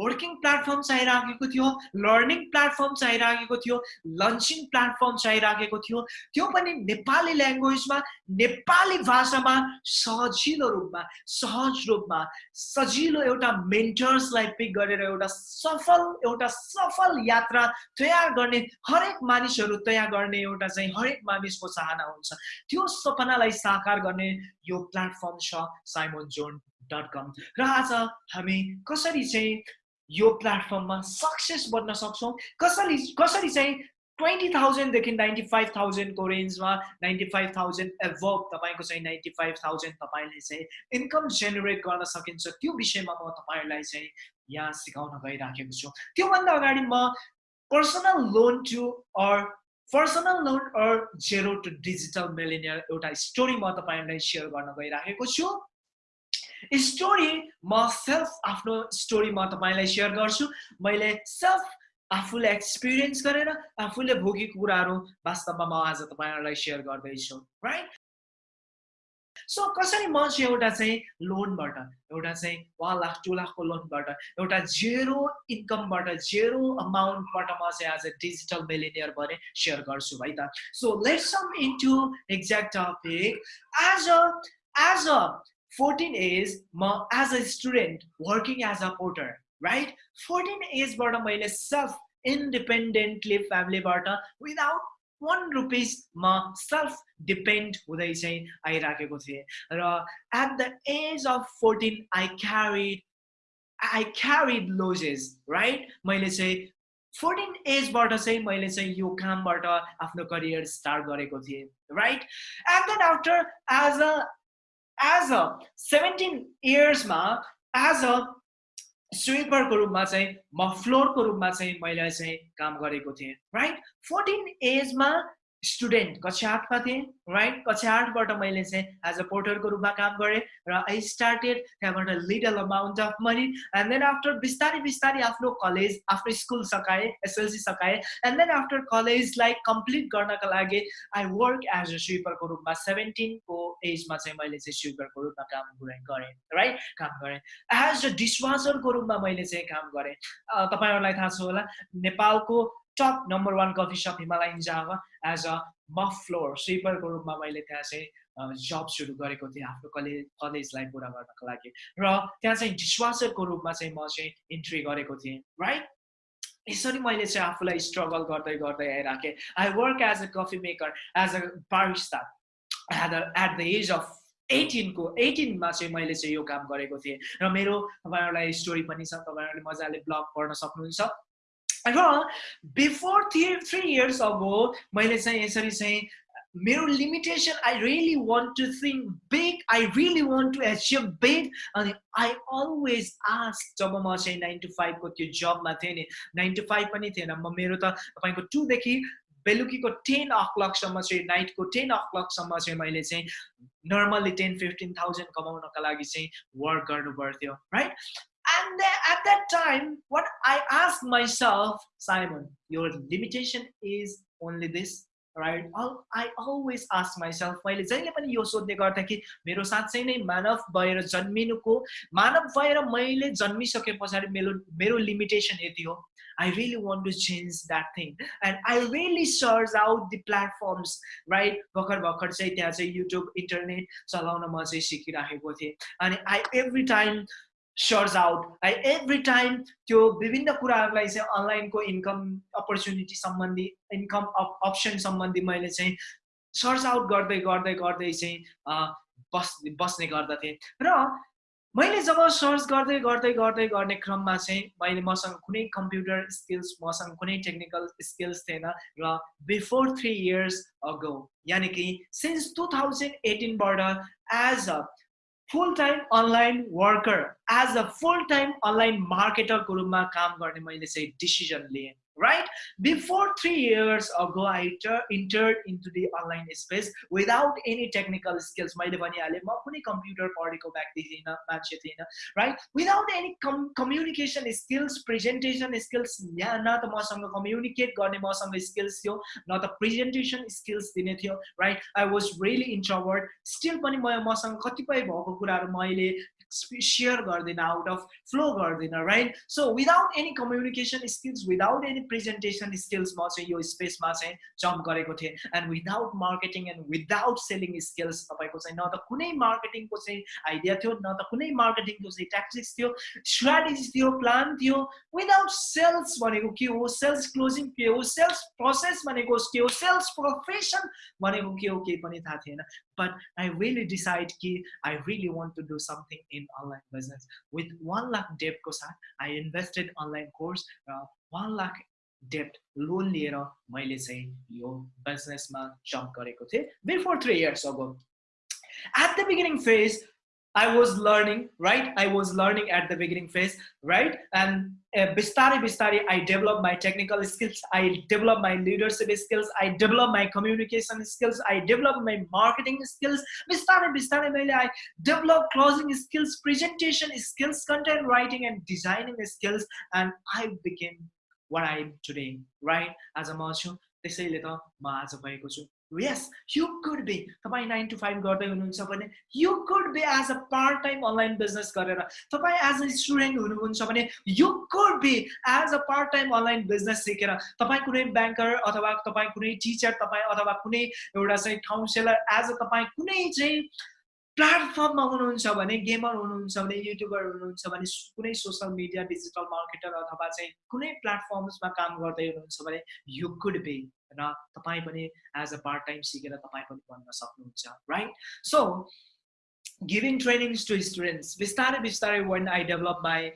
वर्किङ प्लेटफर्म चाहिराखेको थियो लर्निङ प्लेटफर्म चाहिराखेको थियो लन्चिङ प्लेटफर्म चाहिराखेको थियो। त्यो पनि नेपाली ल्याङ्ग्वेजमा नेपाली भाषामा सजिलो रूपमा सहज रूपमा सजिलो एउटा मेन्टर्सलाई पिक गरेर एउटा सफल एउटा सफल यात्रा तयार गर्ने हरेक मानिसहरू तयार गर्ने एउटा चाहिँ हरेक मानिसको चाहना हुन्छ। त्यो सपनालाई साकार गर्ने यो प्लेटफर्म छ साइमोन जोन डट कम र आज हामी कसरी चाहिँ यो प्लेटफर्ममा सक्सेस बन्न सक्छौँ। कसरी कसरी चाहिँ ट्वेन्टी थाउजन्डदेखि नाइन्टी फाइभ थाउजन्डको रेन्जमा नाइन्टी फाइभ थाउजन्ड एभब तपाईँको चाहिँ नाइन्टी फाइभ थाउजन्ड तपाईँले चाहिँ इन्कम जेनेरेट गर्न सकिन्छ। त्यो विषयमा म तपाईँहरूलाई चाहिँ यहाँ सिकाउन गइराखेको छु। त्योभन्दा अगाडि म personal loan to or personal loan or zero to digital millionaire एउटा स्टोरी म तपाईँहरूलाई सेयर गर्न गइराखेको छु। स्टोरी म सेल्फ आफ्नो स्टोरी म तपाईँलाई सेयर गर्छु। मैले सेल्फ आफूले एक्सपिरियन्स गरेर आफूले भोगेको कुराहरू वास्तवमा म आज तपाईँहरूलाई सेयर गर्दैछु राइट सो कसरी म चाहिँ एउटा चाहिँ लोनबाट एउटा चाहिँ वान लाख टु लाखको लोनबाट एउटा जेरो इन्कमबाट जेरो अमाउन्टबाट म चाहिँ आज डिजिटल मिलिनियर भने सेयर गर्छु है त। So let's sum into exact topic as a as a 14 as म as a student working as a porter right fourteen एजबाट मैले सेल्फ इन्डिपेन्डेन्टली फ्यामिलीबाट विदाउट वान रुपिस म सेल्फ डिपेन्ड हुँदै चाहिँ आइराखेको थिएँ र at the age of fourteen I carried I carried loads right मैले चाहिँ फोर्टिन एजबाट चाहिँ मैले चाहिँ यो कामबाट आफ्नो करियर स्टार्ट गरेको थिएँ right and then after as a as a seventeen इयर्समा as a स्विपरको रूपमा चाहिँ म फ्लोरको रूपमा चाहिँ मैले चाहिँ काम गरेको थिएँ राइट फोर्टिन एजमा स्टुडेन्ट कक्षा आठमा थिएँ राइट कक्षा आठबाट मैले चाहिँ एज अ पोर्टरको रूपमा काम गरेँ र आई स्टार्टेड त्यहाँबाट little amount of money and then after बिस्तारै बिस्तारै आफ्नो कलेज आफ्नो स्कुल सकाएँ एसएलसी सकाएँ एन्ड देन आफ्टर कलेजलाई कम्प्लिट गर्नका लागि आई वर्क एज अ स्विपरको रूपमा सेभेन्टिनको एजमा चाहिँ मैले चाहिँ स्विपरको रूपमा काम गरेँ राइट काम गरेँ। एज अ डिसवासरको रूपमा मैले चाहिँ काम गरेँ। तपाईँहरूलाई थाहा छ होला नेपालको top number one coffee shop Himalayan Java as a mop floor स्विपरको रूपमा मैले त्यहाँ चाहिँ जब सुरु गरेको थिएँ आफ्नो कलेज कलेजलाई पुरा गर्नको लागि। र त्यहाँ चाहिँ डिसवासरको रूपमा चाहिँ म चाहिँ इन्ट्री गरेको थिएँ राइट यसरी मैले चाहिँ आफूलाई स्ट्रगल गर्दै गर्दै आइराखेँ। I work as a coffee maker as a barista at at the age of एटिनको एटिनमा चाहिँ मैले चाहिँ यो काम गरेको थिएँ। र मेरो तपाईँहरूलाई स्टोरी पनि छ तपाईँहरूले मजाले ब्लग पढ्न सक्नुहुन्छ। र before three three years ago मैले चाहिँ यसरी चाहिँ मेरो limitation I really want to think big I really want to achieve big अनि आई अलवेज आस्क जब म चाहिँ नाइन टु फाइभको त्यो जबमा थिएँ नि नाइन टु फाइभ पनि थिएन म मेरो त तपाईँको टुदेखि बेलुकीको टेन अ क्लकसम्म चाहिँ नाइटको टेन अ क्लकसम्म चाहिँ मैले चाहिँ नर्मल्ली टेन फिफ्टिन थाउजन्ड कमाउनको लागि चाहिँ वर्क गर्नु पर्थ्यो right And then at that time, what I asked myself, Simon, your limitation is only this, right? I always ask myself, मैले जहिले पनि यो सोध्ने गर्थेँ कि मेरो साँच्चै नै मानव भएर जन्मिनुको मानव भएर मैले जन्मिसके पछाडि मेरो मेरो लिमिटेसन यति हो I really want to change that thing. And I really search out the platforms, right? भर्खर भर्खर चाहिँ त्यहाँ चाहिँ युट्युब इन्टरनेट चलाउन म चाहिँ सिकिराखेको थिएँ अनि I every time search out I every time त्यो विभिन्न कुराहरूलाई चाहिँ अनलाइनको इन्कम अपर्च्युनिटी सम्बन्धी इन्कम अप्सन सम्बन्धी मैले चाहिँ सर्च आउट गर्दै गर्दै गर्दै चाहिँ बस् बस्ने गर्दथेँ। र मैले जब सर्च गर्दै गर्दै गर्दै गर्ने क्रममा चाहिँ मैले मसँग कुनै कम्प्युटर स्किल्स मसँग कुनै टेक्निकल स्किल्स थिएन र बिफोर थ्री इयर्स अगो यानि कि since two thousand एटिनबाट as a time online worker as a full time online मार्केटरको रूपमा काम गर्ने मैले चाहिँ डिसिजन लिएँ। Right? Before three years ago, I entered into the online space without any technical skills. मैले भनिहालेँ म कुनै कम्प्युटर पढेको व्यक्ति थिइनँ मान्छे थिइनँ right without any com communication skills presentation skills यहाँ न त मसँग कम्युनिकेट गर्ने मसँग स्किल्स थियो न त प्रेजेन्टेसन स्किल्स दिने थियो right I was really introvert still पनि म मसँग कतिपय भएको कुराहरू मैले सेयर गर्दिनँ आउट अफ फ्लो गर्दिनँ right so without any communication skills without any presentation skills म चाहिँ यो स्पेसमा चाहिँ जम्प गरेको थिएँ and without marketing and without selling skills तपाईँको चाहिँ न त कुनै मार्केटिङको चाहिँ आइडिया थियो न त कुनै मार्केटिङको चाहिँ ट्याक्टिक्स थियो स्ट्राटेजी थियो प्लान थियो विदाउट सेल्स भनेको के हो सेल्स क्लोजिङ के हो सेल्स प्रोसेस भनेको के हो सेल्स प्रोफेसन भनेको के हो केही पनि थाहा थिएन but I really decide कि I really want to do something in online business. With one lakh debt साथ I invested online course र one lakh debt लोन लिएर मैले चाहिँ यो बिजनेसमा जम्प गरेको थिएँ before three years ago at the beginning phase I was learning, right? I was learning at the beginning phase, right? And uh, bistari bistari, I developed my technical skills, I developed my leadership skills, I developed my communication skills, I developed my marketing skills. Bistari bistari, I developed closing skills, presentation skills, content writing, and designing skills, and I became what I am today, right? As a marshal, त्यसैले त म आज भएको छु। Yes you could be तपाईँ nine to five गर्दै हुनुहुन्छ भने you could be as a part time online business गरेर। तपाईँ एज अ स्टुडेन्ट हुनुहुन्छ भने you could be as a part time online business सिकेर। तपाईँ कुनै ब्याङ्कर अथवा तपाईँ कुनै टिचर तपाईँ अथवा कुनै एउटा चाहिँ काउन्सिलर एज अ तपाईँ कुनै चाहिँ प्लेटफर्ममा हुनुहुन्छ भने गेमर हुनुहुन्छ भने युट्युबर हुनुहुन्छ भने कुनै सोसियल मिडिया डिजिटल मार्केटर अथवा चाहिँ कुनै प्लेटफर्म्समा काम गर्दै हुनुहुन्छ भने यु कुड बी र तपाईँ पनि एज अ पार्ट टाइम सिकेर तपाईँ पनि बन्न सक्नुहुन्छ right so giving trainings to students बिस्तारै बिस्तारै one I develop my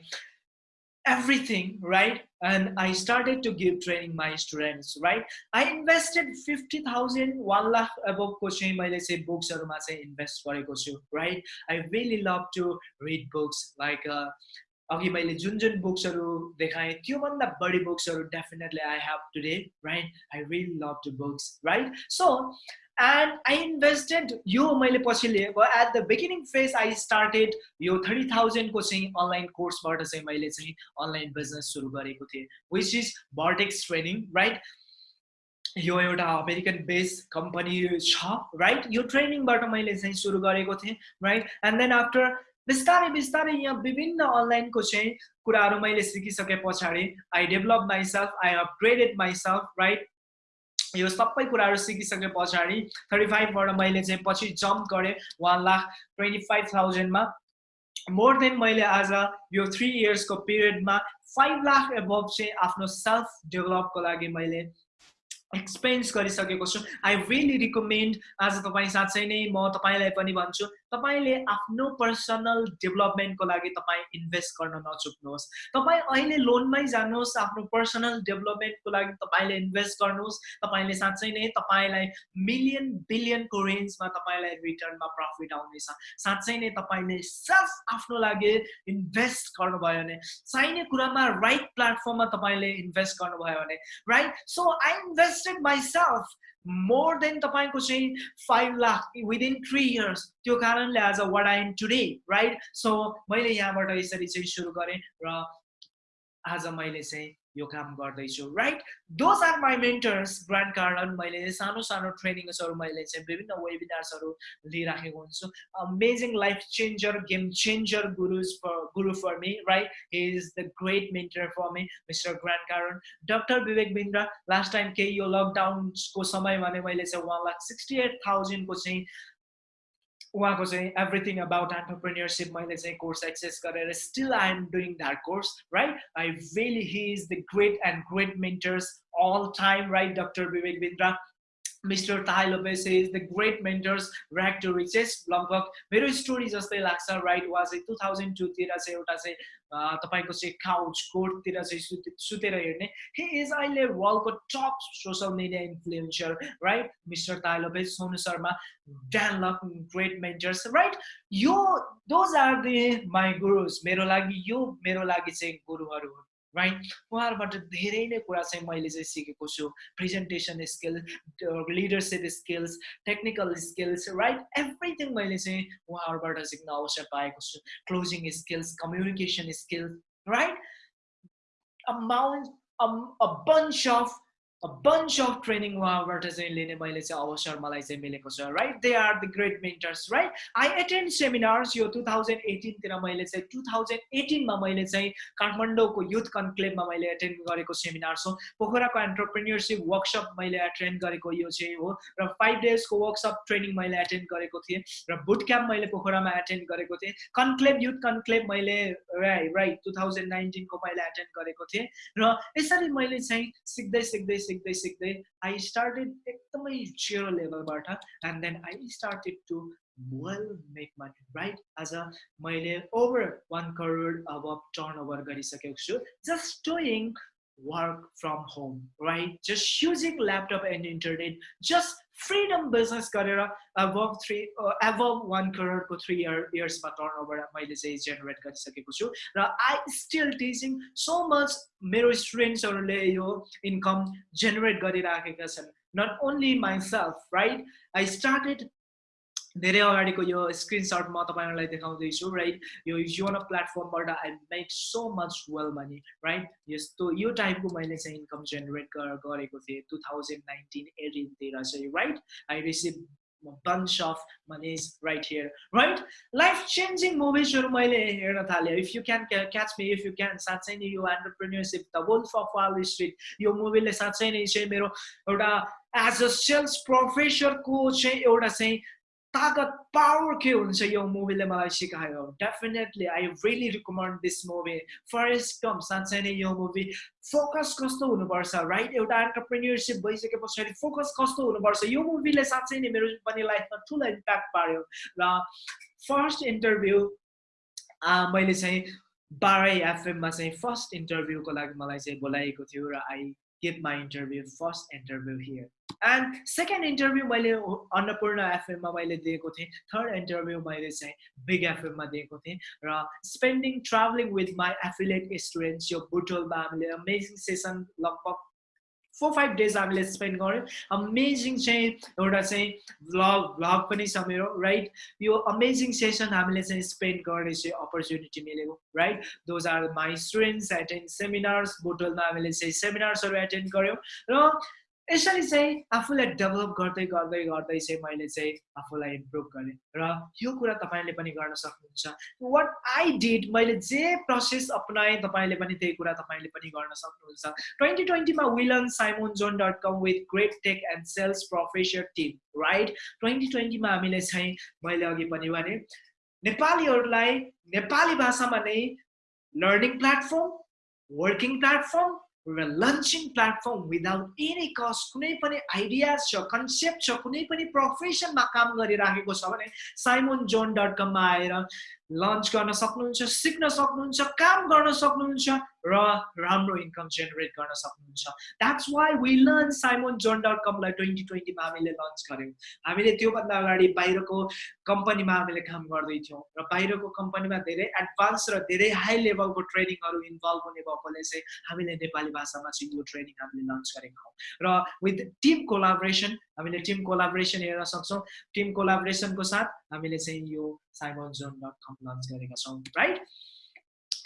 everything, right? And I started to give training my students, right? I invested 50,000, 1 lakh above coaching, let's say books or invest right? I really love to read books like uh, अघि मैले जुन जुन बुक्सहरू देखाएँ त्योभन्दा बढी बुक्सहरू definitely I have today right I really love to books right so and I invested यो मैले पछि लिएको at the beginning phase I started यो थर्टी थाउजन्डको चाहिँ अनलाइन कोर्सबाट चाहिँ मैले चाहिँ अनलाइन बिजनेस सुरु गरेको थिएँ which is Vertex training right यो एउटा अमेरिकन बेस कम्पनी छ राइट यो ट्रेनिङबाट मैले चाहिँ सुरु गरेको थिएँ राइट एन्ड देन आफ्टर बिस्तारै बिस्तारै यहाँ विभिन्न अनलाइनको चाहिँ कुराहरू मैले सिकिसके पछाडि I develop myself I upgraded myself right यो सबै कुराहरू सिकिसके पछाडि थर्टी फाइभबाट मैले चाहिँ पछि जम्प गरेँ वान लाख ट्वेन्टी फाइभ थाउजन्डमा मोर देन मैले आज यो थ्री इयर्सको पिरियडमा फाइभ लाख एबभ चाहिँ आफ्नो सेल्फ डेभलपको लागि मैले एक्सपेन्स गरिसकेको छु। आई रियली रिकमेन्ड आज तपाईँ साँच्चै नै म तपाईँलाई पनि भन्छु तपाईँले आफ्नो पर्सनल डेभलपमेन्टको लागि तपाईँ इन्भेस्ट गर्न नचुक्नुहोस्। तपाईँ अहिले लोनमै जानुहोस् आफ्नो पर्सनल डेभलपमेन्टको लागि तपाईँले इन्भेस्ट गर्नुहोस्। तपाईँले साँच्चै नै तपाईँलाई मिलियन बिलियनको रेन्जमा तपाईँलाई रिटर्नमा प्रफिट आउनेछ साँच्चै नै तपाईँले सेल्फ आफ्नो लागि इन्भेस्ट गर्नुभयो भने चाहिने कुरामा राइट प्लेटफर्ममा तपाईँले इन्भेस्ट गर्नुभयो भने right so I invested my self more than तपाईँको चाहिँ five lakh within three years त्यो कारणले आज what I am today right so मैले यहाँबाट यसरी चाहिँ सुरु गरेँ र आज मैले चाहिँ यो काम गर्दैछु right those are my mentors Grant Cardone मैले सानो सानो ट्रेनिङ्सहरू मैले चाहिँ विभिन्न वेबिनार्सहरू लिइराखेको हुन्छु। Amazing life changer game changer gurus guru for me right he is the great mentor for me mister Grant Cardone doctor Vivek Bindra last time केही यो लकडाउनको समयमा नै मैले चाहिँ वान लाख सिक्सटी एट थाउजन्डको चाहिँ Everything about entrepreneurship. My let's course access career. Still, I am doing that course, right? I really he is the great and great mentors all time, right? Dr. Vivek Bindra. Mister Tai Lopez is the great mentors rags to riches लगभग मेरो story जस्तै लाग्छ right वा चाहिँ two thousand टूतिर चाहिँ एउटा चाहिँ तपाईँको चाहिँ काउच कोर्टतिर चाहिँ सुते सुतेर हेर्ने? हि इज अहिले वर्ल्डको top social media influencer right mister Tai Lopez Sonu Sharma Dan Lok great mentors right यो those are the my gurus मेरो लागि यो मेरो लागि चाहिँ गुरुहरू हुन्। राइट उहाँहरूबाट धेरै नै कुरा चाहिँ मैले चाहिँ सिकेको छु। Presentation skill leadership skills technical skills right everything मैले चाहिँ उहाँहरूबाट सिक्न अवसर पाएको छु। Closing skills communication skills right amount a bunch of bunch of training उहाँबाट चाहिँ लिने मैले चाहिँ अवसर मलाई चाहिँ मिलेको छ right they are the great mentors right I attend seminars यो टु थाउजन्ड एटिनतिर मैले चाहिँ टु थाउजन्ड एटिनमा मैले चाहिँ काठमाडौँको युथ कन्क्लेभमा मैले एटेन्ड गरेको सेमिनार्स हो पोखराको एन्टरप्रेन्यरसिप वर्कसप मैले एटेन्ड गरेको यो चाहिँ हो र फाइभ डेजको वर्कसप ट्रेनिङ मैले एटेन्ड गरेको थिएँ र बुट क्याम्प मैले पोखरामा एटेन्ड गरेको थिएँ कन्क्लेभ युथ कन्क्लेभ मैले राइट टु थाउजन्ड नाइन्टिनको मैले एटेन्ड गरेको थिएँ र यसरी मैले चाहिँ सिक्दै सिक्दै सिक्दै सिक्दै आई स्टार्टेड एकदमै zero लेभलबाट and then I started to well make money right आज मैले ओभर वान करोड अब टर्न ओभर गरिसकेको छु just doing work from home, right? Just using laptop and internet, just freedom business गरेर above three uh, above one crore को three year years मा turnover मैले चाहिँ generate गरिसकेको छु र I still teaching so much मेरो स्टुडेन्ट्सहरूले यो इन्कम जेनेरेट गरिराखेका छन् not only myself right I started धेरै अगाडिको यो स्क्रिनसट म तपाईँहरूलाई देखाउँदैछु राइट यो योनो प्लेटफर्मबाट I make so much well money right यस्तो यो टाइपको मैले चाहिँ इन्कम जेनेरेट गरेको थिएँ टु थाउजन्ड नाइन्टिन एटिनतिर चाहिँ right I receive bunch of monies right here right? Life changing movies if you can catch me if you can साँच्चै नै यो entrepreneurship the Wolf of Wall Street यो मुभीले साँच्चै नै चाहिँ मेरो एउटा एज अ सेल्स प्रोफेसरको चाहिँ एउटा चाहिँ ताकत पावर के हुन्छ यो मुभीले मलाई सिकायो definitely I really recommend this movie Forrest Gump साँच्चै नै यो मुभी फोकस कस्तो हुनुपर्छ राइट एउटा एन्टरप्रेन्यरसिप भइसके पछाडि फोकस कस्तो हुनुपर्छ यो मुभीले साँच्चै नै मेरो पनि लाइफमा ठुलो इम्प्याक्ट पार्यो र फर्स्ट इन्टरभ्यू मैले चाहिँ बाह्रै एफएममा चाहिँ फर्स्ट इन्टरभ्यूको लागि मलाई चाहिँ बोलाएको थियो र I give my interview first interview here and second interview मैले अन्नपूर्ण एफएममा मैले दिएको थिएँ. थर्ड इन्टरभ्यू मैले चाहिँ बिग एफएममा दिएको थिएँ. र spending travelling with my affiliate students यो बुटोलमा हामीले अमेजिङ सेसन लगभग फोर फाइभ डेज हामीले स्पेन्ड गऱ्यौँ अमेजिङ चाहिँ एउटा चाहिँ भ्लग भ्लग पनि छ मेरो राइट यो अमेजिङ सेसन हामीले चाहिँ स्पेन्ड गर्ने चाहिँ अपर्च्युनिटी मिलेको right those are my students attend seminars बुटोलमा हामीले चाहिँ सेमिनार्सहरू एटेन्ड गऱ्यौँ र यसरी चाहिँ आफूलाई डेभलप गर्दै गर्दै गर्दै चाहिँ मैले चाहिँ आफूलाई इम्प्रुभ गरेँ। र यो कुरा तपाईँले पनि गर्न सक्नुहुन्छ। वाट आई डिड मैले जे प्रोसेस अपनाएँ तपाईँले पनि त्यही कुरा तपाईँले पनि गर्न सक्नुहुन्छ। ट्वेन्टी ट्वेन्टीमा villain Simon John dot com with great tech and sales professor team right twenty ट्वेन्टीमा हामीले चाहिँ मैले अघि पनि भने नेपालीहरूलाई नेपाली भाषामा नै learning platform working platform launching platform without any cost कुनै पनि आइडियाज छ कन्सेप्ट छ कुनै पनि प्रोफेसनमा काम गरिराखेको छ भने साइमोन जोन डट कममा आएर लन्च गर्न सक्नुहुन्छ सिक्न सक्नुहुन्छ काम गर्न सक्नुहुन्छ र राम्रो इन्कम जेनेरेट गर्न सक्नुहुन्छ. That's why we learn Simon John dot कमलाई twenty ट्वेन्टीमा हामीले लन्च गऱ्यौँ। हामीले त्योभन्दा अगाडि बाहिरको कम्पनीमा हामीले काम गर्दैथ्यौँ र बाहिरको कम्पनीमा धेरै एडभान्स र धेरै हाई लेभलको ट्रेनिङहरू इन्भल्भ हुने भएकोले चाहिँ हामीले नेपाली भाषामा चाहिँ यो ट्रेनिङ हामीले लन्च गरेका हौँ। र विथ टिम कोलाबोरेसन हामीले टिम कोलाबोरेसन हेर्न सक्छौँ। टिम कोलाबोरेसनको साथ हामीले चाहिँ यो Simon John dot com launch गरेका छौँ राइट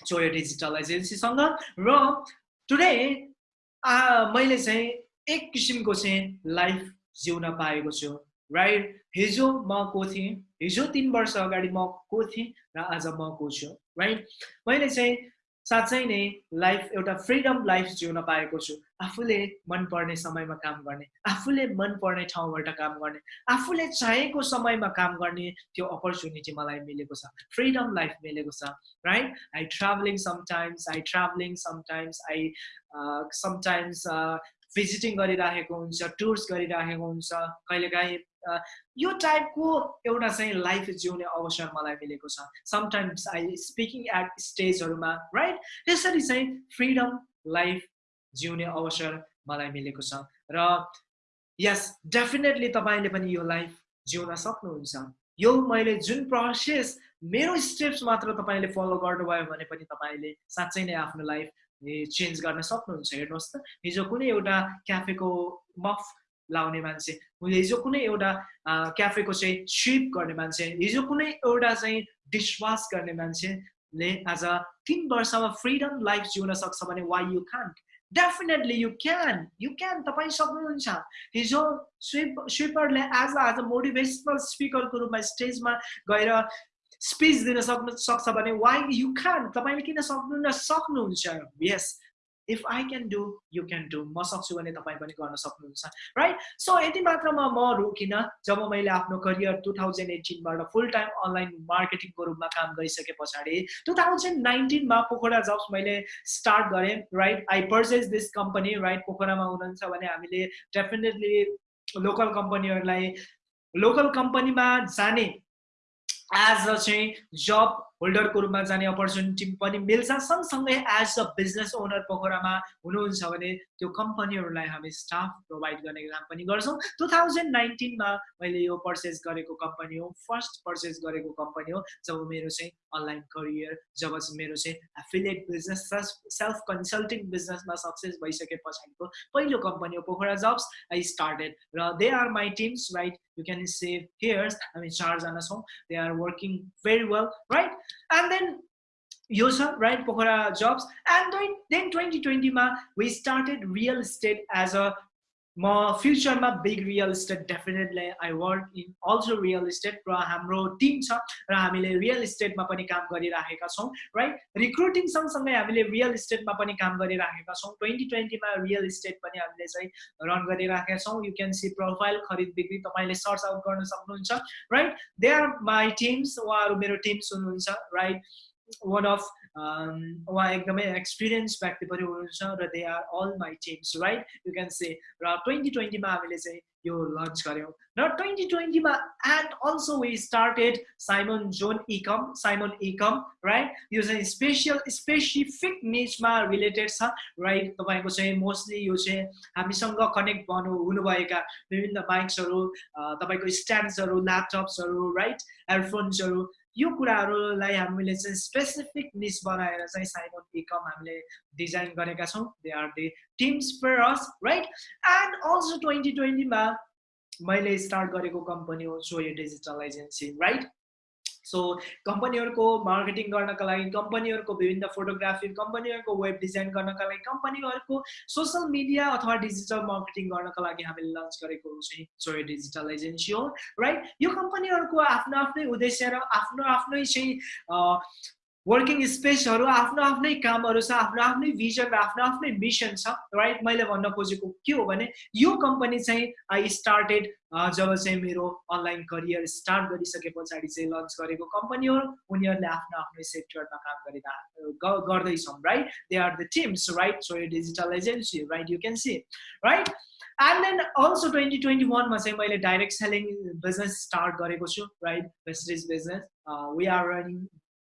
चोयो डिजिटल एजेन्सीसँग र टुडे मैले चाहिँ एक किसिमको चाहिँ लाइफ जिउन पाएको छु राइट हिजो म को थिएँ? हिजो तिन वर्ष अगाडि म को थिएँ? र आज म को छु राइट मैले चाहिँ साँच्चै नै लाइफ एउटा फ्रिडम लाइफ जिउन पाएको छु। आफूले मनपर्ने समयमा काम गर्ने आफूले मनपर्ने ठाउँबाट काम गर्ने आफूले चाहेको समयमा काम गर्ने त्यो अपर्च्युनिटी मलाई मिलेको छ। फ्रिडम लाइफ मिलेको छ right I travelling sometimes I travelling sometimes I sometimes visiting गरिराखेको हुन्छ टुर्स गरिराखेको हुन्छ कहिलेकाहीँ यो टाइपको एउटा चाहिँ लाइफ जिउने अवसर मलाई मिलेको छ। समटाइम्स आई स्पिकिङ एट स्टेजहरूमा राइट त्यसरी चाहिँ फ्रिडम लाइफ जिउने अवसर मलाई मिलेको छ। र यस डेफिनेटली तपाईँले पनि यो लाइफ जिउन सक्नुहुन्छ। यो मैले जुन प्रोसेस मेरो स्टेप्स मात्र तपाईँले फलो गर्नुभयो भने पनि तपाईँले साँच्चै नै आफ्नो लाइफ चेन्ज गर्न सक्नुहुन्छ हेर्नुहोस् त। हिजो कुनै एउटा क्याफेको मफ लाउने मान्छे हिजो कुनै एउटा क्याफेको चाहिँ स्विप गर्ने मान्छे हिजो कुनै एउटा चाहिँ डिसवास गर्ने मान्छेले आज तिन वर्षमा फ्रिडम लाइफ जिउन सक्छ भने why you can definitely you can you can तपाईँ सक्नुहुन्छ। हिजो स्विप स्विपरले एज आज मोटिभेसनल स्पिकरको रूपमा स्टेजमा गएर स्पिच दिन सक्नु सक्छ भने वाइ यु क्यान तपाईँले किन सक्नुहुन्न सक्नुहुन्छ yes if I can do you can do म सक्छु भने तपाईँ पनि गर्न सक्नुहुन्छ राइट सो यति मात्रमा म रोकिनँ जब मैले आफ्नो करियर टु थाउजन्ड एटिनबाट फुल टाइम अनलाइन मार्केटिङको रूपमा काम गरिसके पछाडि टु थाउजन्ड नाइन्टिनमा पोखरा जब्स मैले स्टार्ट गरेँ right I purchase this company right पोखरामा हुनुहुन्छ भने हामीले डेफिनेटली लोकल कम्पनीहरूलाई लोकल कम्पनीमा जाने एज अ चाहिँ जब होल्डरको रूपमा जाने अपर्च्युनिटी पनि मिल्छ। सँगसँगै एज अ बिजनेस ओनर पोखरामा हुनुहुन्छ भने त्यो कम्पनीहरूलाई हामी स्टाफ प्रोभाइड गर्ने काम पनि गर्छौँ। टु थाउजन्ड नाइन्टिनमा मैले यो पर्चेस गरेको कम्पनी हो। फर्स्ट पर्चेस गरेको कम्पनी हो। जब मेरो चाहिँ अनलाइन करियर जब मेरो चाहिँ एफिलिएट बिजनेस सेल्फ कन्सल्टिङ बिजनेसमा सक्सेस भइसके पछाडिको पहिलो कम्पनी हो पोखरा जब्स आई स्टार्टेड र they are my teams right you can save here. i mean Charles and Asom, they are working very well right and then Yosa, right, Pokhara jobs. And then 2020, ma, we started real estate as a म फ्युचरमा big real estate definitely I work in also real estate र हाम्रो team छ र हामीले real इस्टेटमा पनि काम गरिराखेका छौँ राइट रिक्रुटिङ सँगसँगै हामीले रियल इस्टेटमा पनि काम गरिराखेका छौँ ट्वेन्टी ट्वेन्टीमा रियल इस्टेट पनि हामीले चाहिँ रन गरिराखेका छौँ यु क्यान सी प्रोफाइल खरिद बिक्री तपाईँले सर्च आउट गर्न सक्नुहुन्छ right they are my teams उहाँहरू मेरो टिम्स हुनुहुन्छ राइट वान अफ उहाँ एकदमै एक्सपिरियन्स व्यक्ति पनि हुनुहुन्छ र they are all my teams right you can say र ट्वेन्टी ट्वेन्टीमा हामीले चाहिँ यो लन्च गऱ्यौँ। र twenty ट्वेन्टीमा and also we started Simon John ecom Simon ecom right यो चाहिँ स्पेसियल स्पेसिफिक निचमा रिलेटेड छ राइट तपाईँको चाहिँ मोस्टली यो चाहिँ हामीसँग कनेक्ट गर्नु हुनुभएका विभिन्न बाइक्सहरू तपाईँको स्ट्यान्ड्सहरू ल्यापटप्सहरू राइट एयरफोन्सहरू यो कुराहरूलाई हामीले चाहिँ स्पेसिफिक निस बनाएर चाहिँ साइमन इकम हामीले डिजाइन गरेका छौँ। They are the teams us right and also twenty ट्वेन्टीमा मैले स्टार्ट गरेको कम्पनी हो सो यो डिजिटल एजेन्सी राइट सो कम्पनीहरूको मार्केटिङ गर्नका लागि कम्पनीहरूको विभिन्न फोटोग्राफी कम्पनीहरूको वेब डिजाइन गर्नका लागि कम्पनीहरूको सोसियल मिडिया अथवा डिजिटल मार्केटिङ गर्नका लागि हामीले लन्च गरेको चाहिँ सोयो डिजिटल एजेन्सी हो राइट यो कम्पनीहरूको आफ्नो आफ्नै उद्देश्य र आफ्नो आफ्नै चाहिँ वर्किङ स्पेसहरू आफ्नो आफ्नै कामहरू छ आफ्नो आफ्नै भिजन र आफ्नो आफ्नै मिसन छ राइट मैले भन्न खोजेको के हो भने यो कम्पनी चाहिँ आई स्टार्टेड जब चाहिँ मेरो अनलाइन करियर स्टार्ट गरिसके पछाडि चाहिँ लन्च गरेको कम्पनी हो। उनीहरूले आफ्नो आफ्नै सेक्टरमा काम गरिरह गर्दैछौँ right they are the teams right so यो digital agency right you can see right and then also twenty twenty वानमा चाहिँ मैले डाइरेक्ट सेलिङ बिजनेस स्टार्ट गरेको छु right Vestige business we are running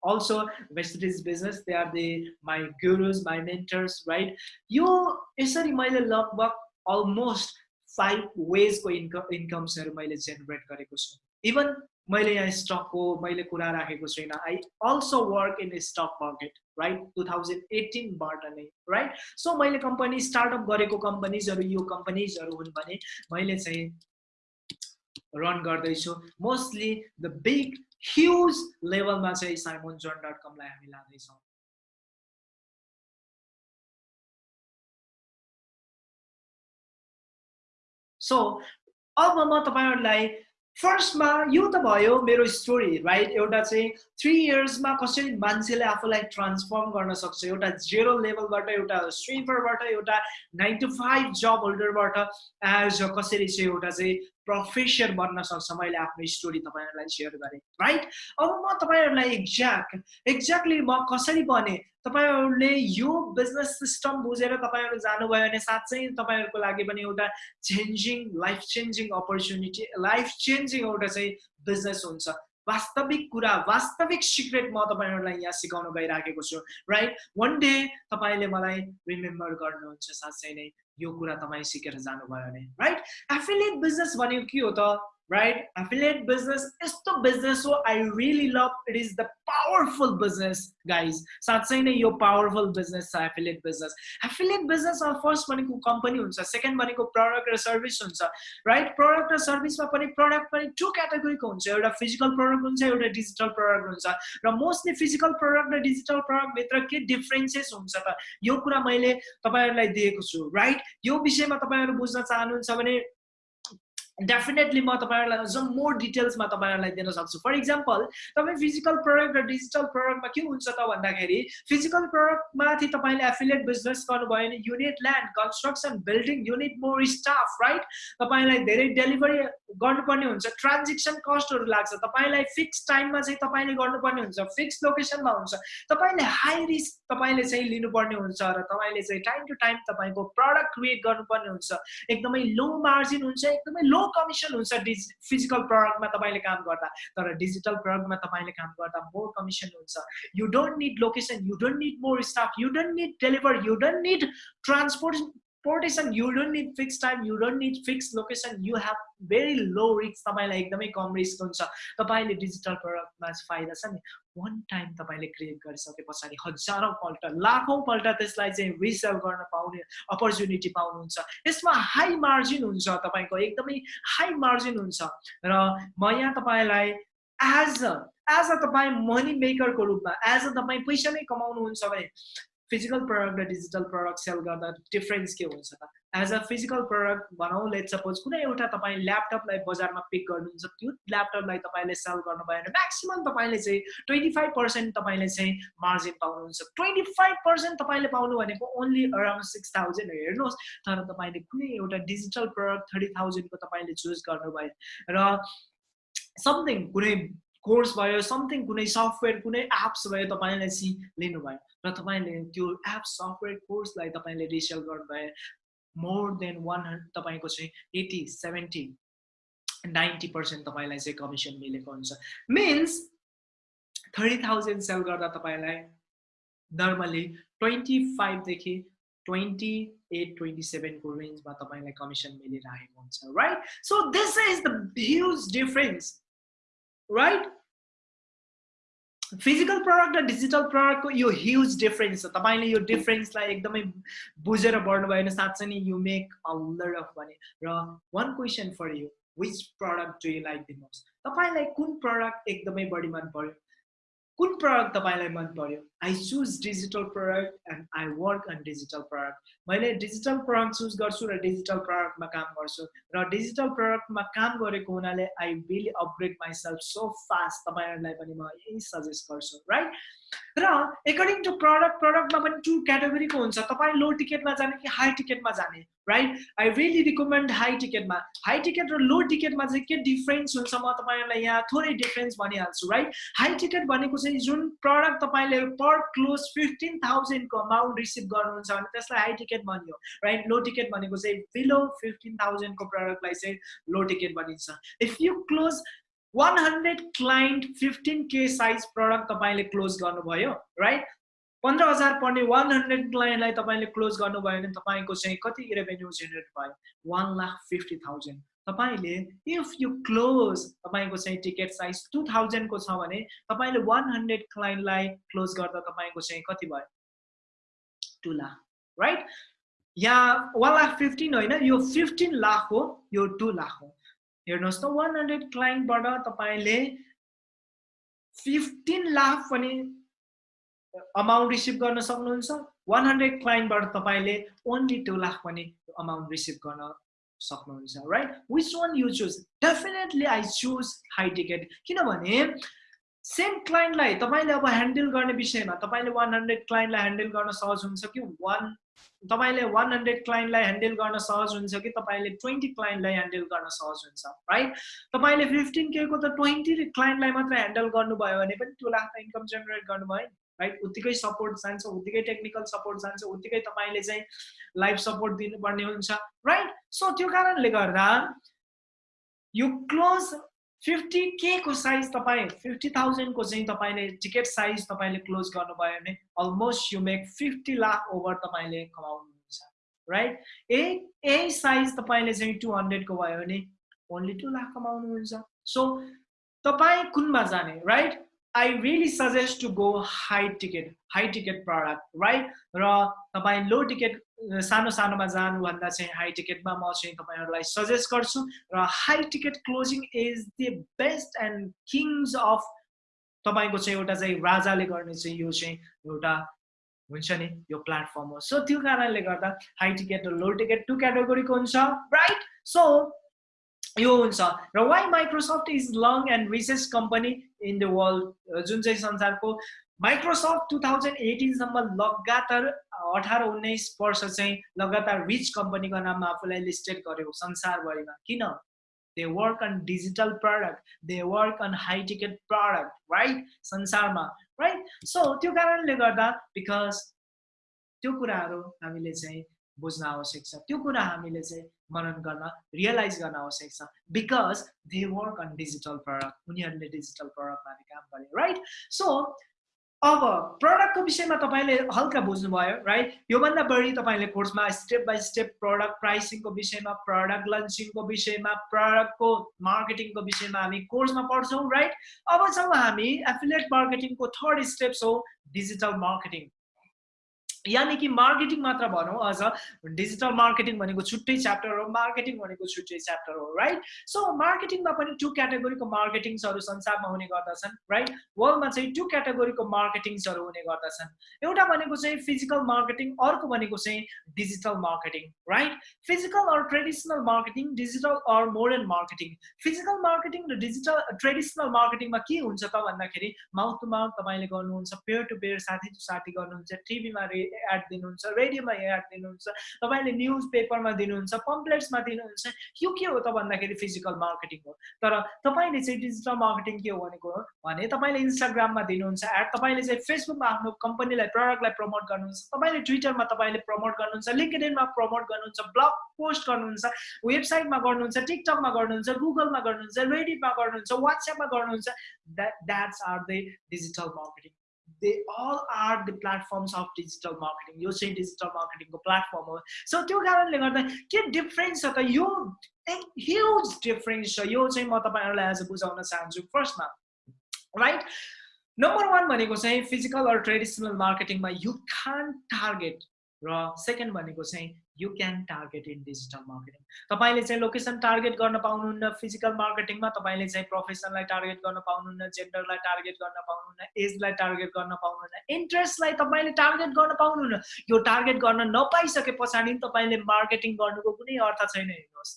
also Vestiges business they are the my gurus my mentors right? यो यसरी मैले लगभग almost five वेजको इन्कम इन्कम्सहरू मैले जेनेरेट गरेको छु इभन मैले यहाँ स्टकको मैले कुरा राखेको छुइनँ I also work in stock market right two thousand एटिनबाट नै राइट सो मैले कम्पनी स्टार्टअप गरेको कम्पनीजहरू यो कम्पनीजहरू हुन् भने मैले चाहिँ रन गर्दैछु मोस्टली द बिग ह्युज लेभलमा चाहिँ साइमोन जोन डट कमलाई हामी लाँदैछौँ। सो अब म तपाईँहरूलाई फर्स्टमा यो त भयो मेरो स्टोरी राइट एउटा चाहिँ थ्री इयर्समा कसरी मान्छेले आफूलाई ट्रान्सफर्म गर्न सक्छ एउटा जेरो लेभलबाट एउटा स्विपरबाट एउटा नाइन टु फाइभ जब होल्डरबाट एज कसरी चाहिँ एउटा चाहिँ प्रोफेसर बन्न सक्छ। मैले आफ्नो स्टोरी तपाईँहरूलाई सेयर गरेँ राइट अब म तपाईँहरूलाई एक्ज्याक्ट एक्ज्याक्टली म कसरी बने? तपाईँहरूले यो बिजनेस सिस्टम बुझेर तपाईँहरू जानुभयो भने साँच्चै तपाईँहरूको लागि पनि एउटा changing life changing opportunity life changing एउटा चाहिँ बिजनेस हुन्छ। वास्तविक कुरा वास्तविक सिक्रेट म तपाईँहरूलाई यहाँ सिकाउन गइराखेको छु राइट वान डे तपाईँले मलाई रिमेम्बर गर्नुहुन्छ साँच्चै नै। यो कुरा तपाईँ सिकेर जानुभयो भने राइट एफिलिएट बिजनेस भनेको के हो त? right? Affiliate business is the business so I really love. It is the powerful business, guys. साँच्चै नै यो पावरफुल बिजनेस छ एफिलिएट बिजनेस एफिलिएट बिजनेसमा फर्स्ट भनेको कम्पनी हुन्छ सेकेन्ड भनेको प्रडक्ट र सर्भिस हुन्छ राइट प्रडक्ट र सर्भिसमा पनि प्रडक्ट पनि टु क्याटेगोरीको हुन्छ एउटा फिजिकल प्रडक्ट हुन्छ एउटा डिजिटल प्रडक्ट हुन्छ र मोस्टली फिजिकल प्रडक्ट र डिजिटल प्रडक्टभित्र के डिफ्रेन्सेस हुन्छ त यो कुरा मैले तपाईँहरूलाई दिएको छु राइट यो विषयमा तपाईँहरू बुझ्न चाहनुहुन्छ भने डेफिनेटली म तपाईँहरूलाई अझ मोर डिटेल्समा तपाईँहरूलाई दिन सक्छु. फर इक्जाम्पल तपाईँ फिजिकल प्रडक्ट र डिजिटल प्रडक्टमा के हुन्छ त भन्दाखेरि फिजिकल प्रडक्टमाथि तपाईँले एफिलिएट बिजनेस गर्नुभयो भने unit land construction building unit more staff right तपाईँलाई धेरै डेलिभरी गर्नुपर्ने हुन्छ ट्रान्जेक्सन कस्टहरू लाग्छ तपाईँलाई फिक्स टाइममा चाहिँ तपाईँले गर्नुपर्ने हुन्छ फिक्स लोकेसनमा हुन्छ। तपाईँले हाई रिस्क तपाईँले चाहिँ लिनुपर्ने हुन्छ र तपाईँले चाहिँ टाइम टु टाइम तपाईँको प्रडक्ट क्रिएट गर्नुपर्ने हुन्छ। एकदमै लो मार्जिन हुन्छ एकदमै लो कमिसन हुन्छ डिजि फिजिकल प्रडक्टमा तपाईँले काम गर्दा तर डिजिटल प्रडक्टमा तपाईँले काम गर्दा मोर कमिसन हुन्छ. You don't need location you don't need more staff you don't need deliver you don't need transport portation you don't need fix time you don't need fix location you have very low risk तपाईँलाई एकदमै कम risk हुन्छ। तपाईँले digital प्रडक्टमा फाइदा छ नि। One time तपाईँले create गरिसके पछाडि हजारौँपल्ट लाखौँपल्ट त्यसलाई चाहिँ रिसेल गर्न पाउने अपर्च्युनिटी पाउनुहुन्छ। यसमा हाई मार्जिन हुन्छ तपाईँको एकदमै हाई मार्जिन हुन्छ। र म यहाँ तपाईँलाई एज एज अ तपाईँ मनी मेकरको रूपमा एज अ तपाईँ पैसा नै कमाउनुहुन्छ भने फिजिकल प्रडक्ट र डिजिटल प्रडक्ट सेल गर्दा डिफ्रेन्स के हुन्छ त एज अ फिजिकल प्रडक्ट भनौँ लेट सपोज कुनै एउटा तपाईँ ल्यापटपलाई बजारमा पिक गर्नुहुन्छ त्यो ल्यापटपलाई तपाईँले सेल गर्नुभयो भने म्याक्सिमम् तपाईँले चाहिँ ट्वेन्टी फाइभ पर्सेन्ट तपाईँले चाहिँ मार्जिन पाउनुहुन्छ। ट्वेन्टी फाइभ पर्सेन्ट तपाईँले पाउनु भनेको ओन्ली अराउन्ड सिक्स थाउजन्ड हेर्नुहोस् तर तपाईँले कुनै एउटा डिजिटल प्रडक्ट थर्टी थाउजन्डको तपाईँले चुज गर्नुभयो। र समथिङ कुनै कोर्स भयो समथिङ कुनै सफ्टवेयर कुनै एप्स भयो तपाईँले चाहिँ लिनुभयो। र तपाईँले त्यो एप सफ्टवेयर कोर्सलाई तपाईँले रिसेल गर्नुभयो मोर देन वान हन्ड्रेड तपाईँको चाहिँ एटी सेभेन्टी नाइन्टी पर्सेन्ट तपाईँलाई चाहिँ कमिसन मिलेको हुन्छ। मिन्स थर्टी थाउजन्ड सेल गर्दा तपाईँलाई नर्मली ट्वेन्टी फाइभदेखि ट्वेन्टी एट ट्वेन्टी सेभेनको रेन्जमा तपाईँलाई कमिसन मिलिरहेको हुन्छ right so this is the huge difference right physical product र डिजिटल प्रडक्टको यो ह्युज डिफरेन्स छ तपाईँले यो डिफरेन्सलाई एकदमै बुझेर बढ्नुभयो भने साँच्चै नै यु मेक अ अफ भने र one question for you which product do you like the most तपाईँलाई कुन प्रडक्ट एकदमै बढी मन पर्यो कुन प्रडक्ट तपाईँलाई मन पर्यो I choose digital product and I work on digital product मैले डिजिटल प्रडक्ट चुज गर्छु र डिजिटल प्रडक्टमा काम गर्छु। र डिजिटल प्रडक्टमा काम गरेको हुनाले I will upgrade myself so fast तपाईँहरूलाई पनि म यही सजेस्ट गर्छु राइट र एकर्डिङ टु प्रडक्ट प्रडक्टमा पनि टु क्याटेगोरीको हुन्छ। तपाईँ लो टिकटमा जाने कि हाई टिकटमा जाने right I really recommend high टिकटमा हाई टिकट र लो टिकटमा चाहिँ के डिफ्रेन्स हुन्छ म तपाईँहरूलाई यहाँ थोरै डिफ्रेन्स भनिहाल्छु राइट हाई टिकट भनेको चाहिँ जुन प्रडक्ट तपाईँले पर क्लोज फिफ्टिन थाउजन्डको अमाउन्ट रिसिभ गर्नुहुन्छ भने त्यसलाई हाई टिकट भनियो राइट लो टिकट भनेको चाहिँ बिलो फिफ्टिन थाउजन्डको प्रडक्टलाई चाहिँ लो टिकट भनिन्छ if you close one hundred client fifteen के साइज प्रडक्ट तपाईँले क्लोज गर्नुभयो राइट पन्ध्र हजार पर्ने वान हन्ड्रेड क्लाइन्टलाई तपाईँले क्लोज गर्नुभयो भने तपाईँको चाहिँ कति रेभेन्यू जेनेरेट भयो? वान लाख फिफ्टी थाउजन्ड तपाईँले इफ यु क्लोज तपाईँको चाहिँ टिकट साइज टु थाउजन्डको छ भने तपाईँले वान हन्ड्रेड क्लाइन्टलाई क्लोज गर्दा तपाईँको चाहिँ कति भयो? टु लाख राइट यहाँ वान लाख फिफ्टिन होइन यो फिफ्टिन लाख हो यो टु लाख हो। हेर्नुहोस् त वान हन्ड्रेड क्लाइन्टबाट तपाईँले फिफ्टिन लाख पनि अमाउन्ट रिसिभ गर्न सक्नुहुन्छ। वान हन्ड्रेड क्लाइन्टबाट तपाईँले ओन्ली टु लाख पनि अमाउन्ट रिसिभ गर्न सक्नुहुन्छ right which one you choose definitely I choose high ticket किनभने सेम क्लाइन्टलाई तपाईँले अब ह्यान्डल गर्ने विषयमा तपाईँले वान हन्ड्रेड क्लाइन्टलाई ह्यान्डल गर्न सहज हुन्छ कि वान तपाईँले वान हन्ड्रेड क्लाइन्टलाई ह्यान्डल गर्न सहज हुन्छ कि तपाईँले ट्वेन्टी क्लाइन्टलाई ह्यान्डल गर्न सहज हुन्छ राइट तपाईँले फिफ्टिन केको त ट्वेन्टी क्लाइन्टलाई मात्र ह्यान्डल गर्नुभयो भने पनि टु लाख त इन्कम जेनेरेट गर्नुभयो नि। राइट उत्तिकै सपोर्ट जान्छ उत्तिकै टेक्निकल सपोर्ट जान्छ उत्तिकै तपाईँले चाहिँ लाइफ सपोर्ट दिनुपर्ने हुन्छ राइट सो त्यो कारणले गर्दा यो क्लोज फिफ्टी के को साइज तपाईँ फिफ्टी थाउजन्डको चाहिँ तपाईँले टिकट साइज तपाईँले क्लोज गर्नुभयो भने almost you make fifty lakh over तपाईँले कमाउनुहुन्छ राइट ए ए साइज तपाईँले चाहिँ टु हन्ड्रेडको भयो भने ओन्ली टु लाख कमाउनुहुन्छ। सो तपाईँ कुनमा जाने right I really suggest to go high ticket high ticket product right र तपाईँ लो टिकट सानो सानोमा जानुभन्दा चाहिँ हाई टिकटमा म चाहिँ तपाईँहरूलाई सजेस्ट गर्छु र high ticket closing is the best and kings of तपाईँको चाहिँ एउटा चाहिँ राजाले गर्ने चाहिँ यो चाहिँ एउटा हुन्छ नि यो प्लेटफर्म हो। सो त्यो कारणले गर्दा हाई टिकट र लो टिकट टु क्याटेगोरीको हुन्छ राइट सो यो हुन्छ। र why Microsoft is long and richest company in the world जुन चाहिँ संसारको माइक्रोसफ्ट टु थाउजन्ड एटिनसम्म लगातार अठार उन्नाइस वर्ष चाहिँ लगातार रिच कम्पनीको नाममा आफूलाई लिस्टेड गर्यो संसारभरिमा। किन? They work on digital product they work on high ticket product right संसारमा राइट सो त्यो कारणले गर्दा बिकज त्यो कुराहरू हामीले चाहिँ बुझ्न आवश्यक छ। त्यो कुरा हामीले चाहिँ मनन गर्न रियलाइज गर्न आवश्यक छ। Because they work on digital product उनीहरूले डिजिटल प्रडक्टमाथि काम गरे राइट सो अब प्रडक्टको विषयमा तपाईँले हल्का बुझ्नुभयो राइट योभन्दा बढी तपाईँले कोर्समा स्टेप बाई स्टेप प्रडक्ट प्राइसिङको विषयमा प्रडक्ट लन्चिङको विषयमा प्रडक्टको मार्केटिङको विषयमा हामी कोर्समा पढ्छौँ राइट अबसम्म हामी एफिलेट मार्केटिङको थर्ड स्टेप्स हो डिजिटल मार्केटिङ यानि कि मार्केटिङ मात्र भनौँ अझ डिजिटल मार्केटिङ भनेको छुट्टै च्याप्टर हो मार्केटिङ भनेको छुट्टै च्याप्टर हो राइट सो मार्केटिङमा पनि टु क्याटेगोरीको मार्केटिङ्सहरू संसारमा हुने गर्दछन् राइट वर्ल्डमा चाहिँ टु क्याटेगोरीको मार्केटिङ्सहरू हुने गर्दछन्। एउटा भनेको चाहिँ फिजिकल मार्केटिङ अर्को भनेको चाहिँ digital marketing right physical or traditional marketing digital or modern marketing physical marketing र डिजिटल ट्रेडिसनल मार्केटिङमा के हुन्छ त भन्दाखेरि माउथ टु माउथ तपाईँले गर्नुहुन्छ पेयर टु पेयर साथी टु साथी गर्नुहुन्छ टिभीमा एड दिनुहुन्छ रेडियोमा एड दिनुहुन्छ तपाईँले न्युज पेपरमा दिनुहुन्छ पम्पलेट्समा दिनुहुन्छ यो के हो त भन्दाखेरि फिजिकल मार्केटिङ हो। तर तपाईँले चाहिँ डिजिटल मार्केटिङ के हो भनेको भने तपाईँले इन्स्टाग्राममा दिनुहुन्छ एड तपाईँले चाहिँ फेसबुकमा आफ्नो कम्पनीलाई प्रडक्टलाई प्रमोट गर्नुहुन्छ तपाईँले ट्विटरमा तपाईँले प्रमोट गर्नुहुन्छ लिङ्कडेनमा प्रमोट गर्नुहुन्छ ब्लग पोस्ट गर्नुहुन्छ वेबसाइटमा गर्नुहुन्छ टिकटकमा गर्नुहुन्छ गुगलमा गर्नुहुन्छ रेडिटमा गर्नुहुन्छ वाट्सएपमा गर्नुहुन्छ that that's are the digital marketing they all are the platforms of digital marketing यो चाहिँ डिजिटल मार्केटिङको प्लेटफर्म हो सो त्यो कारणले गर्दा के डिफ्रेन्स छ त यो ह्युज डिफ्रेन्स छ। यो चाहिँ म तपाईँहरूलाई आज बुझाउन चाहन्छु। फर्स्टमा राइट नम्बर वान भनेको चाहिँ फिजिकल अर ट्रेडिसनल मार्केटिङमा यु खान टार्गेट र सेकेन्ड भनेको चाहिँ you can target in digital marketing तपाईँले चाहिँ लोकेसन टार्गेट गर्न पाउनुहुन्न फिजिकल मार्केटिङमा तपाईँले चाहिँ प्रोफेसनलाई टार्गेट गर्न पाउनुहुन्न जेन्डरलाई टार्गेट गर्न पाउनुहुन्न एजलाई टार्गेट गर्न पाउनुहुन्न इन्ट्रेस्टलाई तपाईँले टार्गेट गर्न पाउनुहुन्न। यो टार्गेट गर्न नपाइसके पछाडि तपाईँले मार्केटिङ गर्नुको कुनै अर्थ छैन हेर्नुहोस्।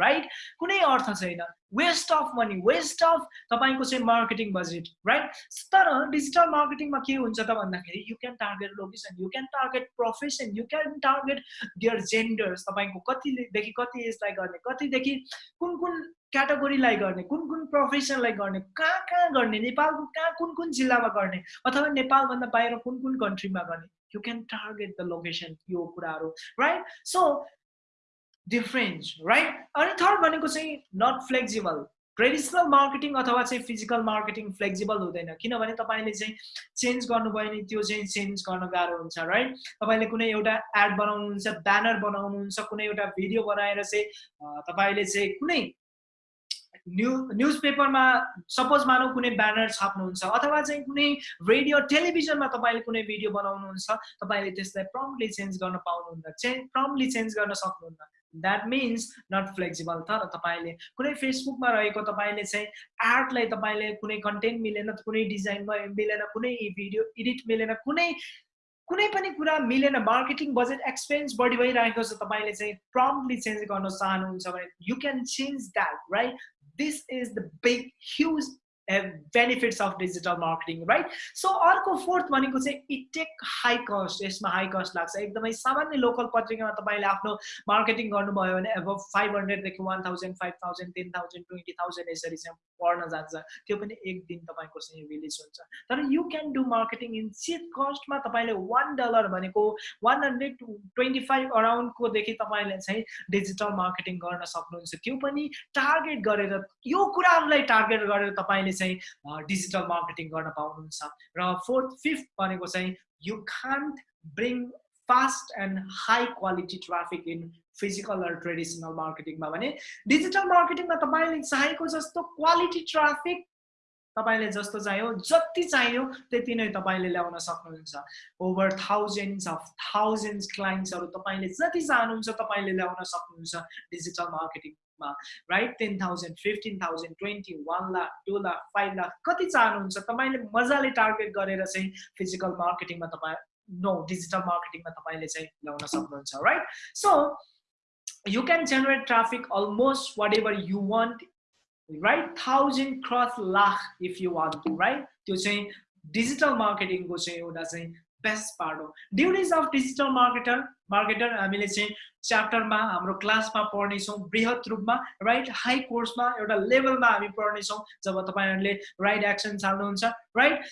राइट कुनै अर्थ छैन। Waste of money waste of तपाईँको चाहिँ मार्केटिङ बजेट राइट तर डिजिटल मार्केटिङमा के हुन्छ त भन्दाखेरि you can target location you can target profession you can target their genders तपाईँको कतिदेखि कति एजलाई गर्ने कतिदेखि कुन कुन क्याटेगोरीलाई गर्ने कुन कुन प्रोफेसनलाई गर्ने कहाँ कहाँ गर्ने नेपालको कहाँ कुन कुन जिल्लामा गर्ने अथवा नेपालभन्दा बाहिर कुन कुन कन्ट्रीमा गर्ने। You can target the location यो कुराहरू राइट सो डिफ्रेन्स राइट अनि थर्ड भनेको चाहिँ नट फ्लेक्जिबल ट्रेडिसनल मार्केटिङ अथवा चाहिँ फिजिकल मार्केटिङ फ्लेक्जिबल हुँदैन। किनभने तपाईँले चाहिँ चेन्ज गर्नुभयो भने त्यो चाहिँ चेन्ज गर्न गाह्रो हुन्छ राइट तपाईँले कुनै एउटा एड बनाउनुहुन्छ ब्यानर बनाउनुहुन्छ कुनै एउटा भिडियो बनाएर चाहिँ तपाईँले चाहिँ कुनै न्यु न्युज पेपरमा सपोज मानौँ कुनै ब्यानर छाप्नुहुन्छ अथवा चाहिँ कुनै रेडियो टेलिभिजनमा तपाईँले कुनै भिडियो बनाउनुहुन्छ तपाईँले त्यसलाई प्रम्पली चेन्ज गर्न पाउनुहुन्न चेन्ज प्रम्पली चेन्ज गर्न सक्नुहुन्न। द्याट मिन्स नट फ्लेक्सिबल तर तपाईँले कुनै फेसबुकमा रहेको तपाईँले चाहिँ आर्टलाई तपाईँले कुनै कन्टेन्ट मिलेन कुनै डिजाइनमा मिलेन कुनै भिडियो एडिट मिलेन कुनै कुनै पनि कुरा मिलेन मार्केटिङ बजेट एक्सपेन्स बढी भइरहेको छ तपाईँले चाहिँ प्रम्पली चेन्ज गर्न चाहनुहुन्छ भने you can change that right this is the big huge benefits of digital marketing right so अर्को फोर्थ भनेको चाहिँ इट टेक हाई कस्ट यसमा हाई कस्ट लाग्छ। एकदमै सामान्य लोकल पत्रिकामा तपाईँले आफ्नो मार्केटिङ गर्नुभयो भने अब five हन्ड्रेडदेखि one thousand five thousand ten thousand twenty thousand यसरी चाहिँ पढ्न जान्छ। त्यो पनि एक दिन तपाईँको चाहिँ रिलिज हुन्छ। तर you can do marketing in cheap कस्टमा तपाईँले वान डलर भनेको वान हन्ड्रेड ट्वेन्टी फाइभ अराउन्डकोदेखि तपाईँले चाहिँ डिजिटल मार्केटिङ गर्न सक्नुहुन्छ। त्यो पनि टार्गेट गरेर यो कुराहरूलाई टार्गेट गरेर तपाईँले चाहिँ डिजिटल मार्केटिङ गर्न पाउनुहुन्छ। र फोर्थ फिफ्थ भनेको चाहिँ you can't bring fast and high quality traffic in physical र ट्रेडिसनल मार्केटिङमा भने डिजिटल मार्केटिङमा तपाईँले चाहेको जस्तो क्वालिटी ट्राफिक तपाईँले जस्तो चाहियो जति चाहियो त्यति नै तपाईँले ल्याउन सक्नुहुन्छ। ओभर थाउजन्ड्स अफ थाउजन्ड्स क्लाइन्ट्सहरू तपाईँले जति चाहनुहुन्छ तपाईँले ल्याउन सक्नुहुन्छ digital marketing right ten thousand fifteen thousand twenty one lakh two lakh five lakh कति चाहनुहुन्छ? तपाईँले मजाले टार्गेट गरेर चाहिँ फिजिकल मार्केटिङमा तपाईँ नो डिजिटल मार्केटिङमा तपाईँले चाहिँ ल्याउन सक्नुहुन्छ right so you can generate traffic almost whatever you want right thousand cross lakh if you want right त्यो चाहिँ डिजिटल मार्केटिङको चाहिँ एउटा चाहिँ बेस्ट पार्ट हो duties of digital marketer marketer हामीले चाहिँ च्याप्टरमा हाम्रो क्लासमा पढ्नेछौँ वृहत रूपमा राइट हाई कोर्समा एउटा लेभलमा हामी पढ्नेछौँ जब तपाईँहरूले right action चाल्नुहुन्छ right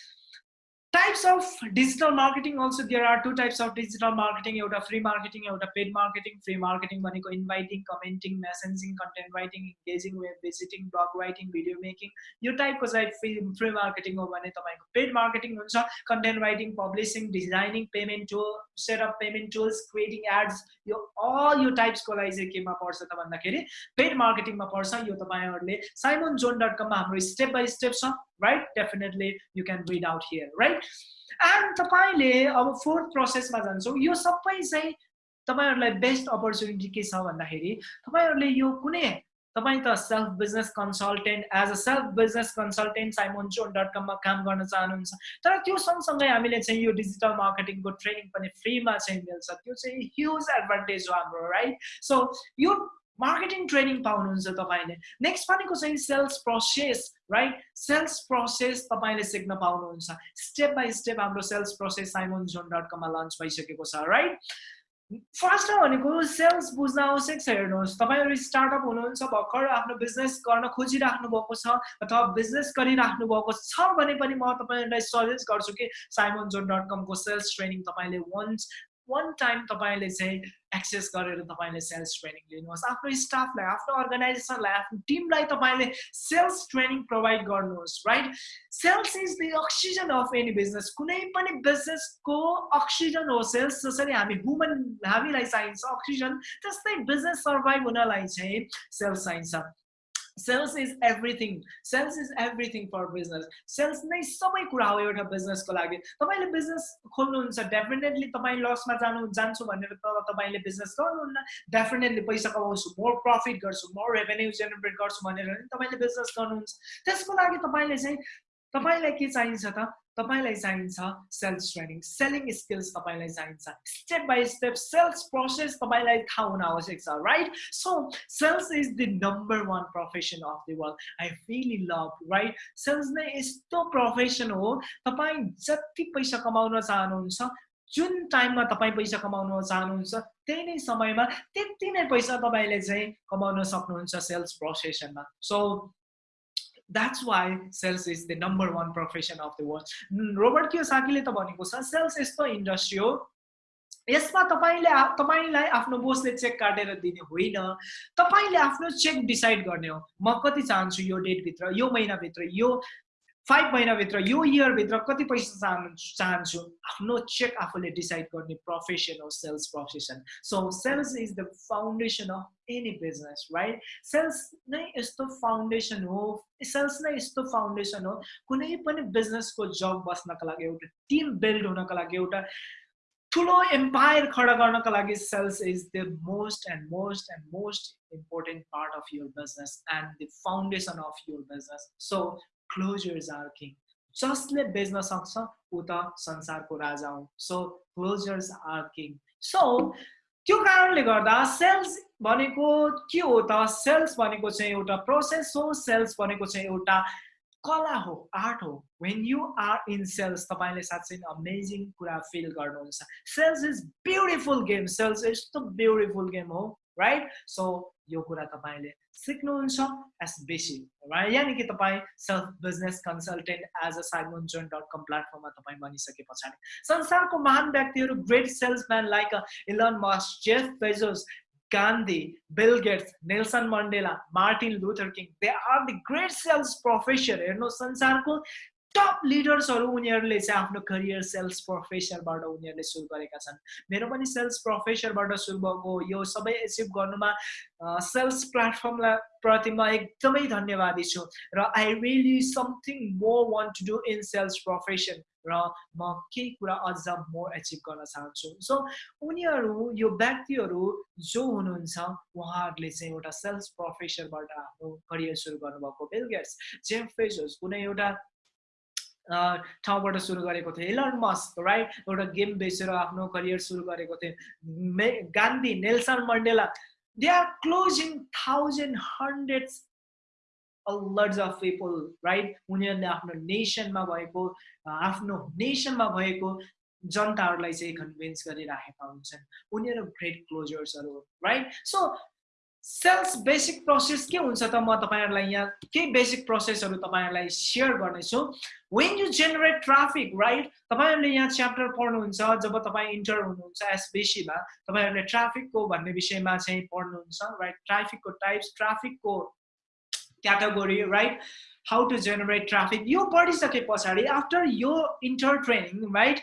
types of digital marketing also there are two types of digital marketing एउटा free marketing एउटा paid marketing free marketing भनेको inviting commenting messaging content writing engaging web visiting blog writing video making यो टाइपको चाहिँ free free marketing हो भने तपाईँको paid marketing हुन्छ writing publishing designing payment tool set up payment tools creating ads यो all यो टाइप्सको लागि चाहिँ केमा पर्छ त भन्दाखेरि पेड मार्केटिङमा पर्छ यो तपाईँहरूले साइमन जोन डट कममा हाम्रो स्टेप बाई स्टेप छ right? Definitely you can read out here right? And तपाईँले अब फोर्थ प्रोसेसमा जान्छौँ यो सबै चाहिँ तपाईँहरूलाई बेस्ट अपर्च्युनिटी के छ भन्दाखेरि तपाईँहरूले यो कुनै तपाईँ त self business consultant as a self business consultant Simon John dot कममा काम गर्न चाहनुहुन्छ तर त्यो सँगसँगै हामीले चाहिँ यो डिजिटल मार्केटिङको ट्रेनिङ पनि फ्रीमा चाहिँ मिल्छ त्यो चाहिँ ह्युज एडभान्टेज हो हाम्रो राइट सो यो मार्केटिङ ट्रेनिङ पाउनुहुन्छ तपाईँले। नेक्स्ट भनेको चाहिँ sales process right sales process तपाईँले सिक्न पाउनुहुन्छ। स्टेप बाई स्टेप हाम्रो sales process Simon John dot कममा लन्च भइसकेको छ राइट फर्स्टमा भनेको सेल्स बुझ्न आवश्यक छ हेर्नुहोस्। तपाईँहरू स्टार्टअप हुनुहुन्छ भर्खर आफ्नो बिजनेस गर्न खोजिराख्नु भएको छ अथवा बिजनेस गरिराख्नु भएको छ भने पनि म तपाईँहरूलाई सजेस्ट गर्छु कि साइमोन जोन डट कमको सेल्स ट्रेनिङ तपाईँले वन्स वान टाइम तपाईँले चाहिँ एक्सेस गरेर तपाईँले सेल्स ट्रेनिङ लिनुहोस्। आफ्नो स्टाफलाई आफ्नो अर्गनाइजेसनलाई आफ्नो टिमलाई तपाईँले सेल्स ट्रेनिङ प्रोभाइड गर्नुहोस् right sales is the oxygen of any business कुनै पनि बिजनेसको अक्सिजन हो सेल्स जसरी हामी वुमन हामीलाई चाहिन्छ अक्सिजन त्यस्तै बिजनेस सर्भाइभ हुनलाई चाहिँ सेल्स चाहिन्छ। Sales is everything sales is everything for business sales नै सबै कुरा हो एउटा बिजनेसको लागि तपाईँले बिजनेस खोल्नुहुन्छ डेफिनेटली तपाईँ लसमा जानु जान्छु भनेर त तपाईँले बिजनेस गर्नुहुन्न डेफिनेटली पैसा कमाउँछु मोर प्रफिट गर्छु मोर रेभेन्यू जेनेरेट गर्छु भनेर तपाईँले बिजनेस गर्नुहुन्छ त्यसको लागि तपाईँले चाहिँ तपाईँलाई के चाहिन्छ त तपाईँलाई चाहिन्छ सेल्स ट्रेनिङ सेलिङ स्किल्स तपाईँलाई चाहिन्छ step by step sales process तपाईँलाई थाहा हुन आवश्यक छ right so sales is the number one profession of the world I really love right sales नै यस्तो प्रोफेसन हो तपाईँ जति पैसा कमाउन चाहनुहुन्छ जुन टाइममा तपाईँ पैसा कमाउन चाहनुहुन्छ त्यही नै समयमा त्यति नै पैसा तपाईँले चाहिँ कमाउन सक्नुहुन्छ sales प्रोसेसनमा so that's why sales is the number one profession of the world Robert कियोसाकीले त भनेको छ सेल्स यस्तो इन्डस्ट्री हो। यसमा तपाईँले तपाईँलाई आफ्नो बोसले चेक काटेर दिने होइन। तपाईँले आफ्नो चेक डिसाइड गर्ने हो। म कति चाहन्छु यो डेटभित्र यो महिनाभित्र यो फाइभ महिनाभित्र यो इयरभित्र कति पैसा चाहनु चाहन्छु आफ्नो चेक आफूले डिसाइड गर्ने प्रोफेसन हो sales profession so sales is the foundation of any business right sales नै यस्तो फाउन्डेसन हो सेल्स नै यस्तो फाउन्डेसन हो कुनै पनि बिजनेसको जब बस्नको लागि एउटा टिम बिल्ड हुनको लागि एउटा ठुलो एम्पायर खडा गर्नको लागि sales is the most and most and most important part of your business and the foundation of your business so closers are king जसले बेच्न सक्छ ऊ त संसारको राजा हो so closers are king so त्यो कारणले गर्दा सेल्स भनेको के हो त सेल्स भनेको चाहिँ एउटा प्रोसेस हो सेल्स भनेको चाहिँ एउटा कला हो आर्ट हो when you are in sales तपाईँले साँच्चै अमेजिङ कुरा फिल गर्नुहुन्छ sales is beautiful game sales यस्तो ब्युटिफुल गेम हो राइट सो यो कुरा तपाईँले सिक्नुहुन्छ एस बेसी यानि कि तपाईँ self business consultant as a Simon John dot com प्लेटफर्ममा तपाईँ बनिसके पछाडि संसारको महान व्यक्तिहरू great salesman like Elon Musk Jeff Bezos Gandhi Bill Gates Nelson Mandela Martin Luther King they are the great sales professor हेर्नु संसारको टप लिडर्सहरू उनीहरूले चाहिँ आफ्नो करियर सेल्स प्रोफेसरबाट उनीहरूले सुरु गरेका छन्। मेरो पनि सेल्स प्रोफेसरबाट सुरु भएको यो सबै एचिभ गर्नुमा सेल्स प्लेटफर्मलाई प्रति म एकदमै धन्यवादी छु र I really something more want to do in sales profession र म केही कुरा अझ मोर एचिभ गर्न चाहन्छु। सो उनीहरू यो व्यक्तिहरू जो हुनुहुन्छ उहाँहरूले चाहिँ एउटा सेल्स प्रोफेसरबाट आफ्नो करियर सुरु गर्नुभएको। बिल गेट्स फेजोस कुनै एउटा ठाउँबाट सुरु गरेको थिएँ। इलन मस्क राइट एउटा गेम बेचेर आफ्नो करियर सुरु गरेको थिएँ। मे Gandhi Nelson Mandela they are closing thousand hundreds lords of people right उनीहरूले आफ्नो नेसनमा भएको आफ्नो नेसनमा भएको जनताहरूलाई चाहिँ कन्भिन्स गरिराखेका हुन्छन्। उनीहरू great क्लोजर्सहरू right so sales basic process के हुन्छ त म तपाईँहरूलाई यहाँ केही बेसिक प्रोसेसहरू तपाईँहरूलाई सेयर गर्नेछु। When you generate traffic right तपाईँहरूले यहाँ च्याप्टर पढ्नुहुन्छ जब तपाईँ इन्टर हुनुहुन्छ एसबिसीमा तपाईँहरूले ट्राफिकको भन्ने विषयमा चाहिँ पढ्नुहुन्छ राइट ट्राफिकको टाइप्स ट्राफिकको category right how to generate traffic यो पढिसके पछाडि आफ्टर यो entire training right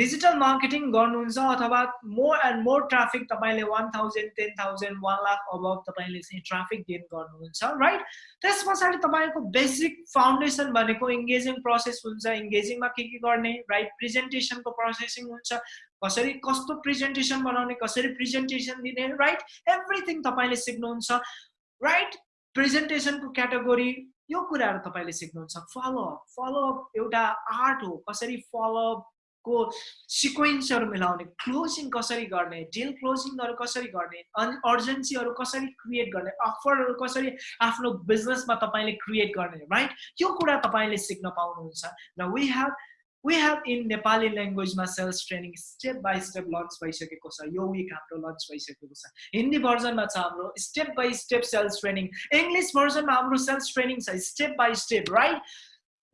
digital marketing गर्नुहुन्छ अथवा मोर एन्ड मोर ट्राफिक तपाईँले one thousand ten thousand one lakh above तपाईँले चाहिँ ट्राफिक गेन गर्नुहुन्छ राइट त्यस पछाडि तपाईँको बेसिक फाउन्डेसन भनेको इङ्गेजिङ प्रोसेस हुन्छ। इङ्गेजिङमा के के गर्ने राइट प्रेजेन्टेसनको प्रोसेसिङ हुन्छ। कसरी कस्तो प्रेजेन्टेसन बनाउने कसरी प्रेजेन्टेसन दिने राइट एभ्रिथिङ तपाईँले सिक्नुहुन्छ राइट प्रेजेन्टेसनको क्याटेगोरी यो कुराहरू तपाईँले सिक्नुहुन्छ। फलोअप फलोअप एउटा आर्ट हो। कसरी फलोअप को सिक्वेन्सहरू मिलाउने क्लोजिङ कसरी गर्ने डिल क्लोजिङहरू कसरी गर्ने अनि अर्जेन्सीहरू कसरी क्रिएट गर्ने अफरहरू कसरी आफ्नो बिजनेसमा तपाईँले क्रिएट गर्ने राइट यो कुरा तपाईँले सिक्न पाउनुहुन्छ। र we have we have in Nepali ल्याङ्ग्वेजमा sales training step by step launch भइसकेको छ। यो विक हाम्रो लन्च भइसकेको छ। हिन्दी भर्जनमा छ हाम्रो step by step sales training English भर्जनमा हाम्रो सेल्स ट्रेनिङ छ। स्टेप बाई स्टेप राइट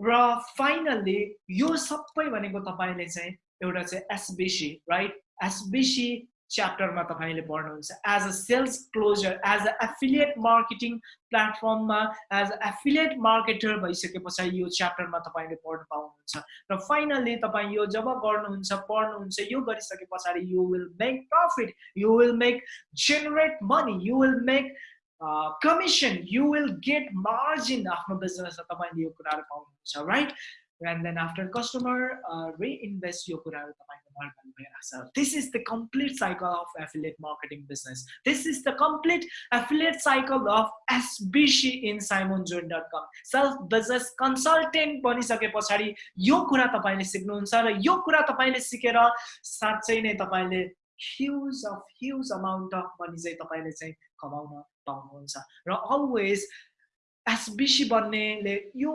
र फाइनल्ली यो सबै भनेको तपाईँले चाहिँ एउटा चाहिँ एसबिसी राइट एसबिसी च्याप्टरमा तपाईँले पढ्नुहुन्छ. As a sales closer as a affiliate marketing प्लेटफर्ममा एज अ एफिलिएट मार्केटर भइसके पछाडि यो च्याप्टरमा तपाईँले पढ्नु पाउनुहुन्छ. र फाइनल्ली तपाईँ यो जब गर्नुहुन्छ पढ्नुहुन्छ यो गरिसके पछाडि you will make profit you will make generate money you will make Commission you will get margin आफ्नो बिजनेसमा तपाईँले यो कुराहरू पाउनुहुन्छ right and then after customer reinvest यो कुराहरू तपाईँको This is the complete cycle of affiliate marketing business. This is the complete affiliate cycle of SBC in simonjohn.com. Self business consultant बनिसके पछाडि यो कुरा तपाईँले सिक्नुहुन्छ र यो कुरा तपाईँले सिकेर साँच्चै नै तपाईँले huge of huge amount of money चाहिँ तपाईँले चाहिँ कमाउन पाउनुहुन्छ। र अलवेज एसबिसी बन्नेले यो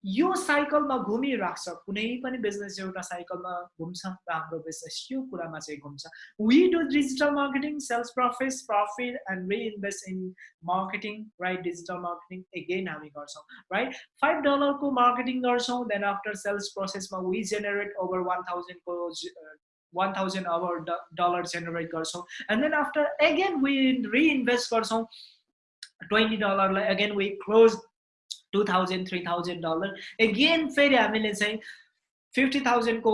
यो साइकलमा घुमिरहेको छ। कुनै पनि बिजनेस एउटा साइकलमा घुम्छ र हाम्रो बिजनेस यो कुरामा चाहिँ घुम्छ। We do digital marketing sales profit profit and reinvest in marketing right digital marketing again हामी गर्छौँ राइट फाइभ डलरको मार्केटिङ गर्छौँ देन आफ्टर सेल्स प्रोसेसमा वी जेनेरेट ओभर वान थाउजन्डको वान थाउजन्ड डलर जेनेरेट गर्छौँ। And then after again we reinvest गर्छौँ। Twenty डलरलाई again we close two thousand three thousand dollar again फेरि हामीले चाहिँ फिफ्टी थाउजन्डको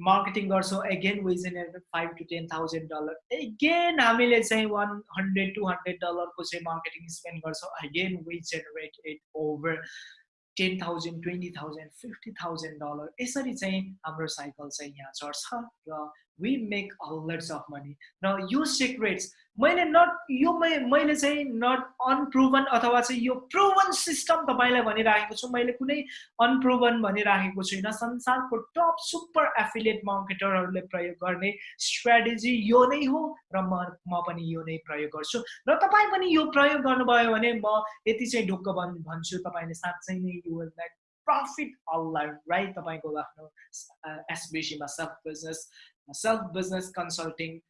मार्केटिङ गर्छौँ। Again we generate five to ten thousand dollar again हामीले चाहिँ one hundred two hundred डलरको चाहिँ मार्केटिङ स्पेन्ड गर्छौँ। Again we generate it over ten thousand twenty thousand fifty thousand dollar यसरी चाहिँ हाम्रो साइकल चाहिँ यहाँ चढ्छ र we make a lots of money र यो सिक्रेट्स मैले नट यो मैले चाहिँ नट अनप्रुभन अथवा चाहिँ यो प्रुभन सिस्टम तपाईँलाई भनिराखेको छु मैले कुनै अनप्रुभन भनिराखेको छुइनँ संसारको टप सुपर एफिलिएट मार्केटरहरूले प्रयोग गर्ने स्ट्राटेजी यो नै हो र म म पनि यो नै प्रयोग गर्छु र तपाईँ पनि यो प्रयोग गर्नुभयो भने म यति चाहिँ ढुक्क भन् भन्छु तपाईँले साँच्चै नै you will like profit all right तपाईँको आफ्नो एसबिसीमा self business self business consulting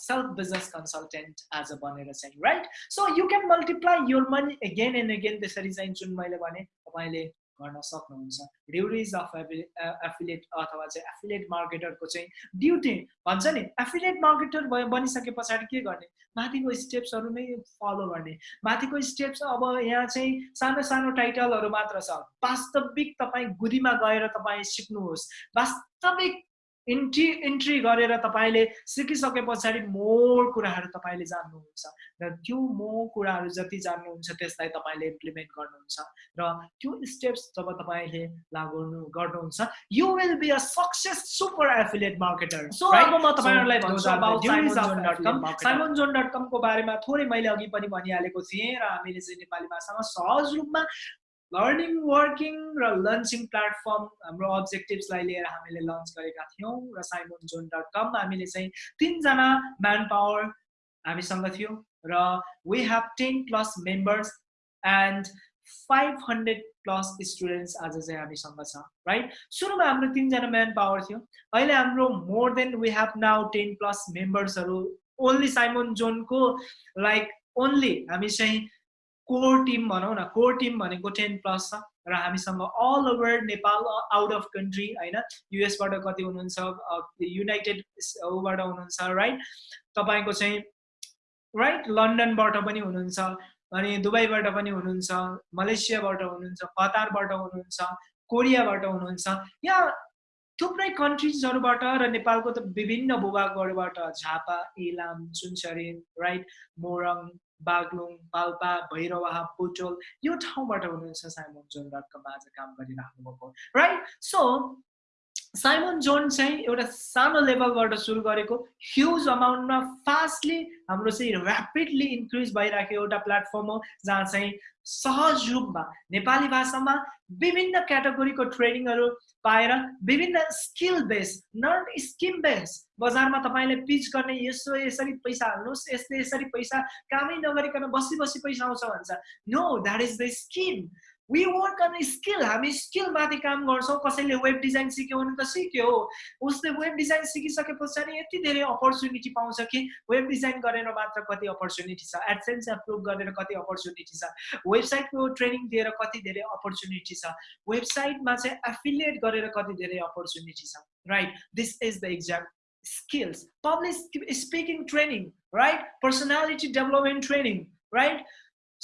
self business consultant as a भनेर चाहिँ right so you can multiply your money again and again त्यसरी चाहिँ जुन मैले भने तपाईँले गर्न सक्नुहुन्छ। ड्युटिज अफ एफिलिएट अथवा चाहिँ एफिलिएट मार्केटरको चाहिँ ड्युटी भन्छ नि एफिलिएट मार्केटर भयो बनिसके पछाडि के गर्ने? माथिको स्टेप्सहरू नै फलो गर्ने। माथिको स्टेप्स अब यहाँ चाहिँ सानो सानो टाइटलहरू मात्र छ। वास्तविक तपाईँ गुदीमा गएर तपाईँ सिक्नुहोस्। वास्तविक इन्ट्री इन्ट्री गरेर तपाईँले सिकिसके पछाडि मोर कुराहरू तपाईँले जान्नुहुन्छ र त्यो मोर कुराहरू जति जान्नुहुन्छ त्यसलाई तपाईँले इम्प्लिमेन्ट गर्नुहुन्छ र त्यो स्टेप्स जब तपाईँले लागु गर्नुहुन्छ you will be a success super affiliate marketer so अब म तपाईँहरूलाई साइमन जोन डट कमको बारेमा थोरै मैले अघि पनि भनिहालेको थिएँ र हामीले चाहिँ नेपाली भाषामा सहज रूपमा लर्निङ वर्किङ र लन्चिङ प्लेटफर्म हाम्रो अब्जेक्टिभ्सलाई लिएर हामीले लन्च गरेका थियौँ र साइमोन जोन डट कम हामीले चाहिँ तिनजना म्यान पावर हामीसँग थियो र we have ten plus members and five hundred plus students आज चाहिँ हामीसँग छ राइट सुरुमा हाम्रो तिनजना म्यान पावर थियो। अहिले हाम्रो more than we have now ten plus मेम्बर्सहरू only Simon जोनको लाइक ओन्ली हामी चाहिँ कोर टिम भनौँ न कोर टिम भनेको टेन प्लस छ र हामीसँग all over Nepal out of country होइन युएसबाट कति हुनुहुन्छ युनाइटेड ऊबाट हुनुहुन्छ राइट तपाईँको चाहिँ राइट लन्डनबाट पनि हुनुहुन्छ अनि दुबईबाट पनि हुनुहुन्छ मलेसियाबाट हुनुहुन्छ कतारबाट हुनुहुन्छ कोरियाबाट हुनुहुन्छ यहाँ थुप्रै कन्ट्रिजहरूबाट र नेपालको त विभिन्न भूभागहरूबाट झापा इलाम सुनसरी राइट मोरङ बागलुङ पाल्पा भैरवा पुटोल यो ठाउँबाट हुनुहुन्छ साइमन जोन डट काम गरिराख्नु भएको राइट सो साइमन जोन चाहिँ एउटा सानो लेभलबाट सुरु गरेको ह्युज अमाउन्टमा फास्टली हाम्रो चाहिँ ऱ्यापिडली इन्क्रिज भइरहेको एउटा प्लेटफर्म हो जहाँ चाहिँ सहज रूपमा नेपाली भाषामा विभिन्न क्याटेगोरीको ट्रेनिङहरू पाएर विभिन्न skill base not scheme base बजारमा तपाईँले पिच गर्ने यसो यसरी पैसा हाल्नुहोस् यस्तै यसरी पैसा कामै नगरिकन बसी बसी पैसा आउँछ भन्छ। No that is the scheme we work on skill हामी स्किलमाथि काम गर्छौँ। कसैले वेब डिजाइन सिक्यो भने त सिक्यो उसले वेब डिजाइन सिकिसके पछाडि यति धेरै अपर्च्युनिटी पाउँछ कि वेब डिजाइन गरेर मात्र कति अपर्च्युनिटी छ। एडसेन्स एप्रुभ गरेर कति अपर्च्युनिटी छ। वेबसाइटको ट्रेनिङ दिएर कति धेरै अपर्च्युनिटी छ। वेबसाइटमा चाहिँ एफिलिएट गरेर कति धेरै अपर्च्युनिटी छ। Right this is the exam skills public speaking training right? Personality development training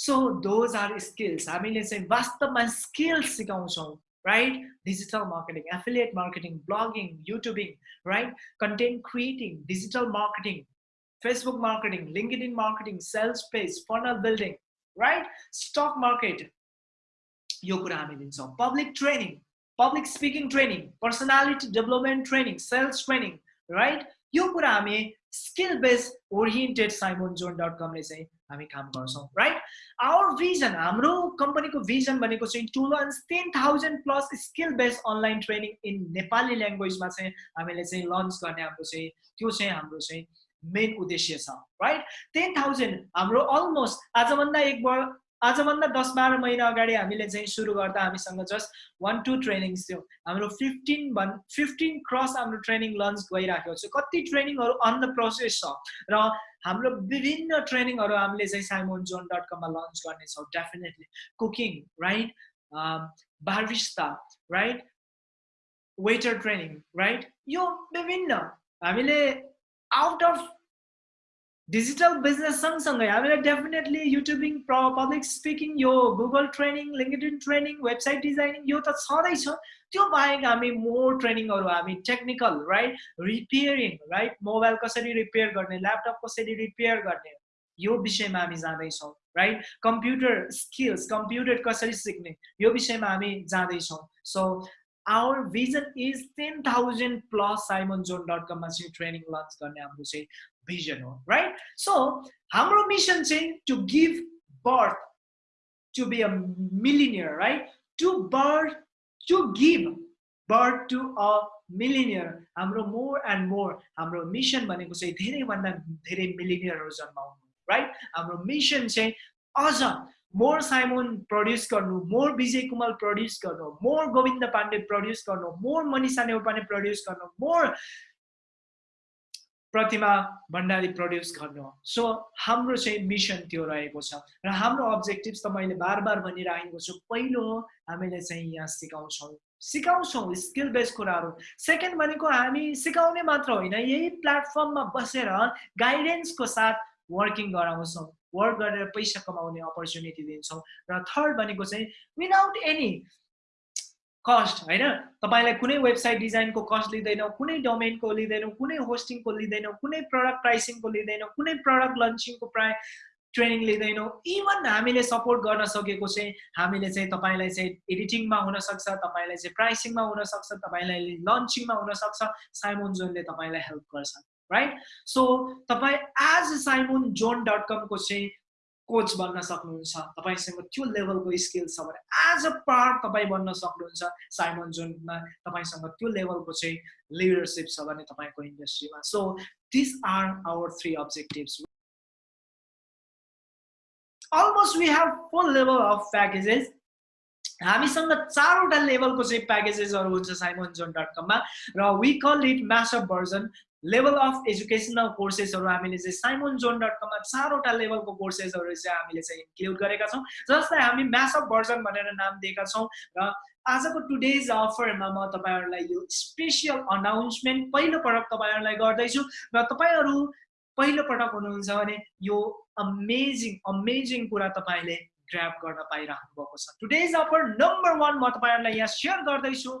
right so those are skills हामीले चाहिँ वास्तवमा स्किल्स सिकाउँछौँ right digital marketing affiliate marketing blogging YouTubing right content creating digital marketing Facebook marketing LinkedIn marketing sales page funnel building right stock market यो कुरा हामी दिन्छौँ public training public speaking training personality development training sales training right यो कुरा हामी skill based oriented Simon John dot कमले चाहिँ हामी काम गर्छौँ राइट आवर भिजन हाम्रो कम्पनीको भिजन भनेको चाहिँ to launch ten thousand plus skill based online training in Nepali ल्याङ्ग्वेजमा चाहिँ हामीले चाहिँ लन्च गर्ने हाम्रो चाहिँ त्यो चाहिँ हाम्रो चाहिँ मेन उद्देश्य छ राइट टेन थाउजन्ड हाम्रो अलमोस्ट आजभन्दा एक वर्ष आजभन्दा दस बाह्र महिना अगाडि हामीले चाहिँ सुरु गर्दा हामीसँग जस्ट वान टू ट्रेनिङ्स थियो। हाम्रो फिफ्टिन भन् फिफ्टिन क्रस हाम्रो ट्रेनिङ लन्च गइराखेको छ। कति ट्रेनिङहरू अन द प्रोसेस छ। र हाम्रो विभिन्न ट्रेनिङहरू हामीले चाहिँ साइमोन जोन डट कममा लन्च गर्नेछौँ definitely cooking right barista right waiter training right यो विभिन्न। हामीले आउट अफ डिजिटल बिजनेस सँगसँगै हामीलाई डेफिनेटली युट्युबिङ पब्लिक स्पिकिङ यो Google training LinkedIn training website designing यो त छँदैछ त्यो बाहेक हामी मोर ट्रेनिङहरू हामी technical right repairing right mobile कसरी रिपेयर गर्ने ल्यापटप कसरी रिपेयर गर्ने यो विषयमा हामी जाँदैछौँ राइट कम्प्युटर स्किल्स कम्प्युटर कसरी सिक्ने यो विषयमा हामी जाँदैछौँ so our vision is ten thousand plus Simon John dot कममा चाहिँ ट्रेनिङ लन्च गर्ने हाम्रो चाहिँ भिजन हो राइट सो हाम्रो मिसन चाहिँ to give birth to be a millionaire right to birth to give birth to a millionaire हाम्रो more and more हाम्रो मिसन भनेको चाहिँ धेरैभन्दा धेरै मिलिनियरहरू जन्माउनु राइट हाम्रो मिसन चाहिँ अझ मोर साइमोन प्रड्युस गर्नु मोर विजय कुमार प्रड्युस गर्नु मोर गोविन्द पाण्डे प्रड्युस गर्नु मोर मनिषा नेउपाने प्रड्युस गर्नु मोर प्रतिमा भण्डारी प्रड्युस गर्नु हो। सो हाम्रो चाहिँ मिसन त्यो रहेको छ। र हाम्रो अब्जेक्टिभ्स त मैले बार बार भनिरहेको छु। पहिलो हामीले चाहिँ यहाँ सिकाउँछौँ। सिकाउँछौँ स्किल बेस्ड कुराहरू। सेकेन्ड भनेको हामी सिकाउने मात्र होइन। यही प्लेटफर्ममा बसेर गाइडेन्सको साथ वर्किङ गराउँछौँ। वर्क गरेर पैसा कमाउने अपर्च्युनिटी दिन्छौँ। र थर्ड भनेको चाहिँ विदाउट एनी कस्ट होइन? तपाईँलाई कुनै वेबसाइट डिजाइनको कस्ट लिँदैनौँ कुनै डोमेनको लिँदैनौँ कुनै होस्टिङको लिँदैनौँ कुनै प्रडक्ट प्राइसिङको लिँदैनौँ कुनै प्रडक्ट लन्चिङको प्राय ट्रेनिङ लिँदैनौँ इभन हामीले सपोर्ट गर्न सकेको चाहिँ हामीले चाहिँ तपाईँलाई चाहिँ एडिटिङमा हुनसक्छ तपाईँलाई चाहिँ प्राइसिङमा हुनसक्छ तपाईँलाई लन्चिङमा हुनसक्छ साइमोन जोनले तपाईँलाई हेल्प गर्छ राइट सो तपाईँ एज साइमोन जोन डट कमको चाहिँ कोच बन्न सक्नुहुन्छ तपाईँसँग त्यो लेभलको स्किल छ भने एज अ पार्ट तपाईँ बन्न सक्नुहुन्छ साइमन जोनमा तपाईँसँग त्यो लेभलको चाहिँ लिडरसिप छ भने तपाईँको इन्डस्ट्रीमा so this are our three objectives almost we have full level of packages हामीसँग चारवटा लेभलको चाहिँ प्याकेजेसहरू हुन्छ साइमन जोन डट कममा र we call it mashup version level of educational कोर्सेसहरू हामीले चाहिँ साइमोन जोन डट कममा चारवटा लेभलको कोर्सेसहरू चाहिँ हामीले चाहिँ इन्क्लुड गरेका छौँ जसलाई हामी म्यासअप भर्जन भनेर नाम दिएका छौँ र आजको टुडेज अफरमा म तपाईँहरूलाई यो स्पेसियल अनाउन्समेन्ट पहिलो पटक तपाईँहरूलाई गर्दैछु र तपाईँहरू पहिलो पटक हुनुहुन्छ भने यो अमेजिङ अमेजिङ कुरा तपाईँले ग्राप गर्न पाइरहनु भएको छ। टुडेज अफर नम्बर वान म तपाईँहरूलाई यहाँ सेयर गर्दैछु।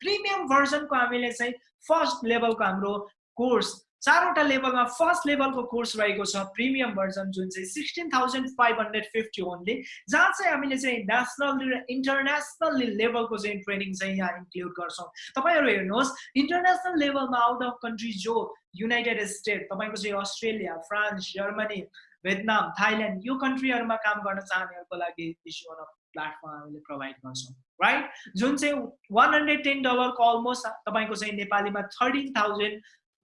प्रिमियम भर्जनको हामीले चाहिँ फर्स्ट लेभलको हाम्रो कोर्स चारवटा लेभलमा फर्स्ट लेभलको कोर्स रहेको छ प्रिमियम भर्जन जुन चाहिँ sixteen thousand five hundred fifty only जहाँ चाहिँ हामीले चाहिँ नेसनल र इन्टरनेसनल लेभलको चाहिँ ट्रेनिङ चाहिँ यहाँ इन्क्लुड गर्छौँ। तपाईँहरू हेर्नुहोस् इन्टरनेसनल लेभलमा आउट अफ कन्ट्री जो युनाइटेड स्टेट तपाईँको चाहिँ Australia France Germany Vietnam Thailand यो कन्ट्रीहरूमा काम गर्न चाहनेहरूको लागि इस्यु अफ प्लेटफर्म हामीले प्रोभाइड गर्छौँ। राइट जुन चाहिँ वान हन्ड्रेड टेन डलरको अलमोस्ट तपाईँको चाहिँ नेपालीमा thirteen thousand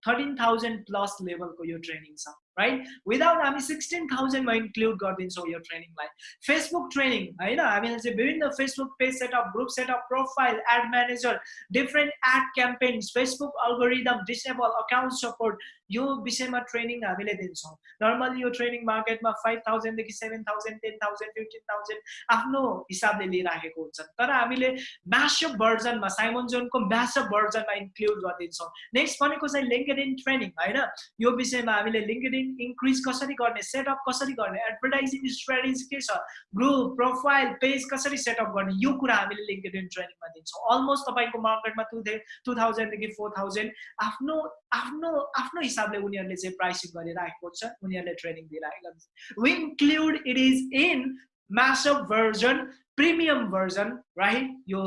thirteen thousand plus लेभलको यो ट्रेनिङ छ। राइट विदाउट हामी सिक्सटिन थाउजन्डमा इन्क्लुड गरिदिन्छौँ यो ट्रेनिङलाई फेसबुक ट्रेनिङ होइन हामीले चाहिँ विभिन्न Facebook page setup group setup profile ad manager different ad campaigns Facebook algorithm disable account support यो विषयमा ट्रेनिङ हामीले दिन्छौँ नर्मली यो ट्रेनिङ मार्केटमा five थाउजन्डदेखि seven thousand ten thousand fifteen thousand आफ्नो हिसाबले लिइराखेको हुन्छ तर हामीले म्यासअप भर्जनमा साइमन जोनको म्यासअप भर्जनमा इन्क्लुड गरिदिन्छौँ नेक्स्ट भनेको चाहिँ लिङ्कड इन ट्रेनिङ होइन यो विषयमा हामीले लिङ्कड इन कन्टेन्ट इन्क्रिज कसरी गर्ने सेटअप कसरी गर्ने एडभर्टाइजिङ स्ट्राटेजी के छ ग्रुप प्रोफाइल पेज कसरी सेटअप गर्ने यो कुरा हामीले लिङ्कडिन ट्रेनिङमा दिन्छौँ। अलमोस्ट तपाईँको मार्केटमा टु टु थाउजन्डदेखि फोर थाउजन्ड आफ्नो आफ्नो आफ्नो हिसाबले उनीहरूले चाहिँ प्राइसिङ गरिराखेको छ उनीहरूले ट्रेनिङ दिइराखेको छ we include it is in mashup version premium version right यो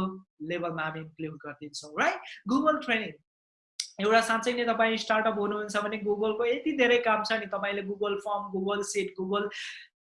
लेभलमा हामी इन्क्लुड गरिदिन्छौँ राइट गुगल ट्रेनिङ एउटा साँच्चै नै तपाईँ स्टार्टअप हुनुहुन्छ भने गुगलको यति धेरै काम छ नि तपाईँले Google form Google sheet Google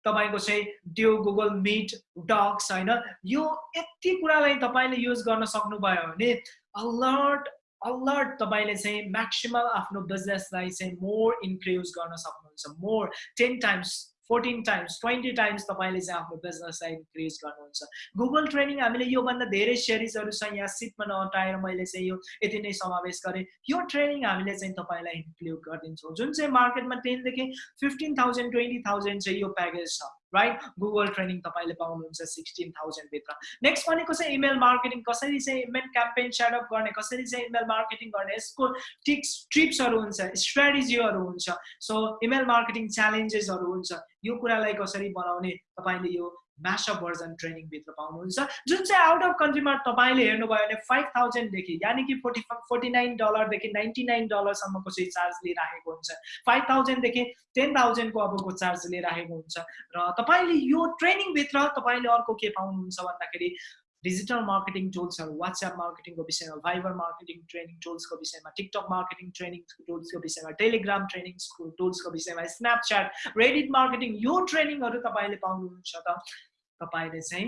तपाईँको चाहिँ त्यो गुगल मिट डक्स होइन यो यति कुरालाई तपाईँले युज गर्न सक्नुभयो भने अलर्ट अलर्ट तपाईँले चाहिँ म्याक्सिमम आफ्नो बिजनेसलाई चाहिँ मोर इन्क्रिज गर्न सक्नुहुन्छ more ten times fourteen times twenty times तपाईँले चाहिँ आफ्नो बिजनेसलाई इन्क्रिज गर्नुहुन्छ। गुगल ट्रेनिङ हामीले योभन्दा धेरै सेरिजहरू छ यहाँ सिटमा नअटाएर मैले चाहिँ यो यति नै समावेश गरेँ। यो ट्रेनिङ हामीले चाहिँ तपाईँलाई इन्क्लुड गरिदिन्छौँ। जुन चाहिँ मार्केटमा टेनदेखि फिफ्टिन थाउजन्ड ट्वेन्टी थाउजन्ड चाहिँ यो प्याकेज छ। राइट गुगल ट्रेनिङ तपाईँले पाउनुहुन्छ सिक्सटिन थाउजन्डभित्र नेक्स्ट भनेको चाहिँ इमेल मार्केटिङ कसरी चाहिँ इमेल क्याम्पेन सेटअप गर्ने कसरी चाहिँ इमेल मार्केटिङ गर्ने यसको टिक्स ट्रिप्सहरू हुन्छ स्ट्राटेजीहरू हुन्छ। सो इमेल मार्केटिङ च्यालेन्जेसहरू हुन्छ। यो कुरालाई कसरी बनाउने तपाईँले यो म्यासअप भर्जन ट्रेनिङभित्र पाउनुहुन्छ जुन चाहिँ आउट अफ कन्ट्रीमा तपाईँले हेर्नुभयो भने फाइभ थाउजन्डदेखि यानि कि फोर्टी फोर्टी नाइन डलरदेखि नाइन्टी नाइन डलरसम्मको चाहिँ चार्ज लिइराखेको हुन्छ फाइभ थाउजन्डदेखि टेन थाउजन्डको अबको चार्ज लिइराखेको हुन्छ र तपाईँले यो ट्रेनिङभित्र तपाईँले अर्को के पाउनुहुन्छ भन्दाखेरि डिजिटल मार्केटिङ टुल्सहरू वाट्सएप मार्केटिङको विषयमा भाइबर मार्केटिङ ट्रेनिङ टुल्सको विषयमा टिकटक मार्केटिङ ट्रेनिङ टुल्सको विषयमा टेलिग्राम ट्रेनिङ टुल्सको विषयमा स्न्यापच्याट रेडिट मार्केटिङ यो ट्रेनिङहरू तपाईँले पाउनुहुन्छ त तपाईँले चाहिँ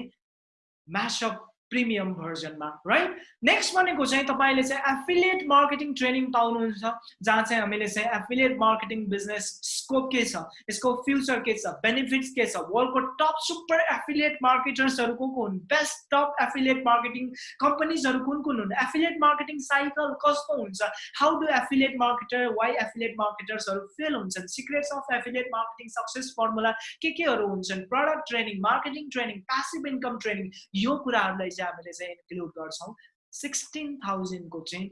म्यासअप प्रिमियम भर्जनमा राइट नेक्स्ट भनेको चाहिँ तपाईँले चाहिँ एफिलिएट मार्केटिङ ट्रेनिङ पाउनुहुन्छ जहाँ चाहिँ हामीले चाहिँ एफिलिएट मार्केटिङ बिजनेस स्कोप के छ यसको फ्युचर के छ बेनिफिट्स के छ वर्ल्डको टप सुपर एफिलिएट मार्केटर्सहरू को को हुन् बेस्ट टप एफिलिएट मार्केटिङ कम्पनीजहरू कुन कुन हुन् एफिलिएट मार्केटिङ साइकल कस्तो हुन्छ how do affiliate marketer why affiliate मार्केटर्सहरू fail हुन्छन् secrets of affiliate marketing success formula के केहरू हुन्छन् product training marketing training passive income training यो कुराहरूलाई चाहिँ हामीले चाहिँ इन्क्लुड गर्छौँ। सिक्सटिन थाउजन्डको चाहिँ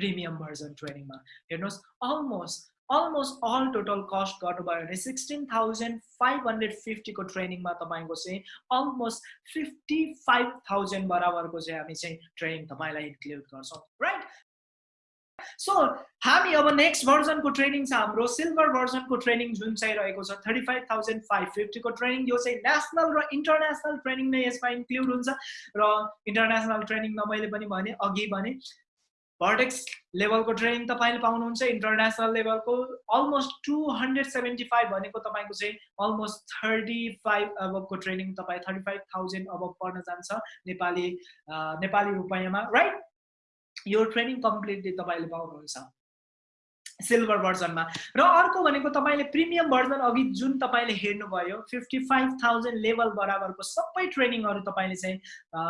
प्रिमियम भर्जन ट्रेनिङमा हेर्नुहोस् almost almost all total cost गर्नुभयो भने सिक्सटिन थाउजन्ड फाइभ हन्ड्रेड फिफ्टीको ट्रेनिङमा तपाईँको चाहिँ अलमोस्ट फिफ्टी फाइभ थाउजन्ड बराबरको चाहिँ हामी चाहिँ ट्रेनिङ तपाईँलाई इन्क्लुड गर्छौँ राइट सो हामी अब नेक्स्ट भर्जनको ट्रेनिङ छ हाम्रो सिल्भर भर्जनको ट्रेनिङ जुन चाहिँ रहेको छ थर्टी फाइभ थाउजन्ड फाइभ फिफ्टीको ट्रेनिङ यो चाहिँ नेसनल र इन्टरनेसनल ट्रेनिङ नै यसमा इन्क्लुड हुन्छ। र इन्टरनेसनल ट्रेनिङ न मैले पनि भने अघि भने भर्टेक्स लेभलको ट्रेनिङ तपाईँले पाउनुहुन्छ इन्टरनेसनल लेभलको almost two hundred seventy five भनेको तपाईँको चाहिँ अलमोस्ट थर्टी फाइभ अबको ट्रेनिङ तपाईँ थर्टी फाइभ थाउजन्ड अब पर्न जान्छ नेपाली नेपाली रुपियाँमा राइट यो ट्रेनिङ कम्प्लिटली तपाईँले पाउनुहुन्छ। सिल्भर भर्जनमा। र अर्को भनेको तपाईँले प्रिमियम भर्जन अघि जुन तपाईँले हेर्नुभयो फिफ्टी फाइभ थाउजन्ड लेभल बराबरको सबै ट्रेनिङहरू तपाईँले चाहिँ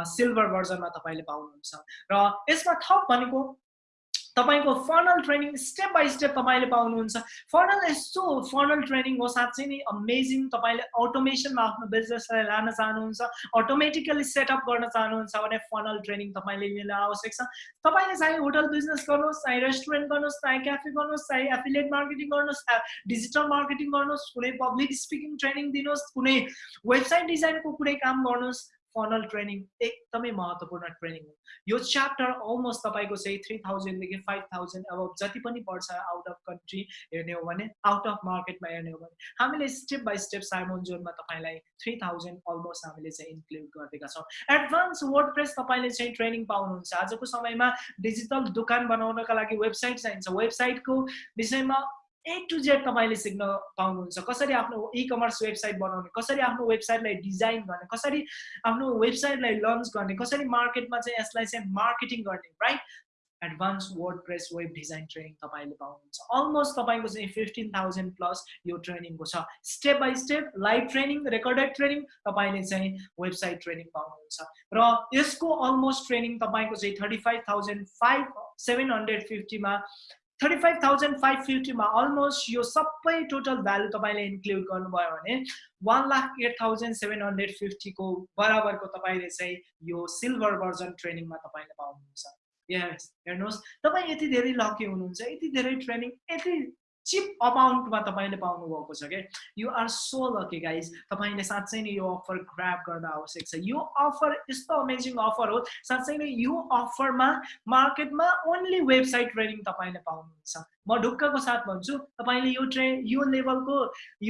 सिल्भर भर्जनमा तपाईँले पाउनुहुन्छ। र यसमा थप भनेको तपाईँको funnel training step by step तपाईँले पाउनुहुन्छ। फर्नल यस्तो फर्नल ट्रेनिङ हो साँच्चै नै अमेजिङ तपाईँले अटोमेसनमा आफ्नो बिजनेसलाई लान चाहनुहुन्छ अटोमेटिकली सेटअप गर्न चाहनुहुन्छ भने फर्नल ट्रेनिङ तपाईँले लिन आवश्यक छ। तपाईँले चाहे होटल बिजनेस गर्नुहोस् चाहे रेस्टुरेन्ट गर्नुहोस् चाहे क्याफे गर्नुहोस् चाहे एफिलिएट मार्केटिङ गर्नुहोस् चाहे डिजिटल मार्केटिङ गर्नुहोस् कुनै पब्लिक स्पिकिङ ट्रेनिङ दिनुहोस् कुनै वेबसाइट डिजाइनको कुनै काम गर्नुहोस् फनल ट्रेनिङ एकदमै महत्त्वपूर्ण ट्रेनिङ हो। यो च्याप्टर अलमोस्ट तपाईँको चाहिँ थ्री थाउजन्डदेखि फाइभ थाउजन्ड अब जति पनि पर्छ आउट अफ कन्ट्री हेर्ने हो भने आउट अफ मार्केटमा हेर्ने हो भने हामीले स्टेप बाई स्टेप साइमोन जोनमा तपाईँलाई थ्री थाउजन्ड अलमोस्ट हामीले चाहिँ इन्क्लुड गरिदिएका छौँ। एडभान्स वर्ड प्रेस तपाईँले चाहिँ ट्रेनिङ पाउनुहुन्छ। आजको समयमा डिजिटल दोकान बनाउनका लागि वेबसाइट चाहिन्छ। वेबसाइटको विषयमा ए टु जेड तपाईँले सिक्न पाउनुहुन्छ। कसरी आफ्नो इ कमर्स वेबसाइट बनाउने कसरी आफ्नो वेबसाइटलाई डिजाइन गर्ने कसरी आफ्नो वेबसाइटलाई लन्च गर्ने कसरी मार्केटमा चाहिँ यसलाई चाहिँ मार्केटिङ गर्ने right advance WordPress web design training तपाईँले पाउनुहुन्छ। अलमोस्ट तपाईँको चाहिँ फिफ्टिन थाउजन्ड प्लस यो ट्रेनिङको छ। Step by step live training recorded training तपाईँले चाहिँ वेबसाइट ट्रेनिङ पाउनुहुन्छ। र यसको अलमोस्ट ट्रेनिङ तपाईँको चाहिँ thirty five thousand five seven hundred फिफ्टीमा thirty five thousand five फिफ्टीमा अलमोस्ट यो सबै टोटल भ्यालु तपाईँले इन्क्लुड गर्नुभयो भने one lakh eight thousand seven hundred फिफ्टीको बराबरको तपाईँले चाहिँ यो सिल्भर भर्जन ट्रेनिङमा तपाईँले पाउनुहुन्छ। यस हेर्नुहोस् तपाईँ यति धेरै लकी हुनुहुन्छ यति धेरै ट्रेनिङ यति चिप अमाउन्टमा तपाईँले पाउनुभएको छ क्या you are so lucky guys तपाईँले साँच्चै नै यो अफर ग्राप गर्न आवश्यक छ। यो अफर यस्तो अमेजिङ अफर हो। साँच्चै नै यो अफरमा मार्केटमा ओन्ली वेबसाइट ट्रेनिङ तपाईँले पाउनुहुन्छ। म ढुक्कको साथ भन्छु तपाईँले यो ट्रे यो लेभलको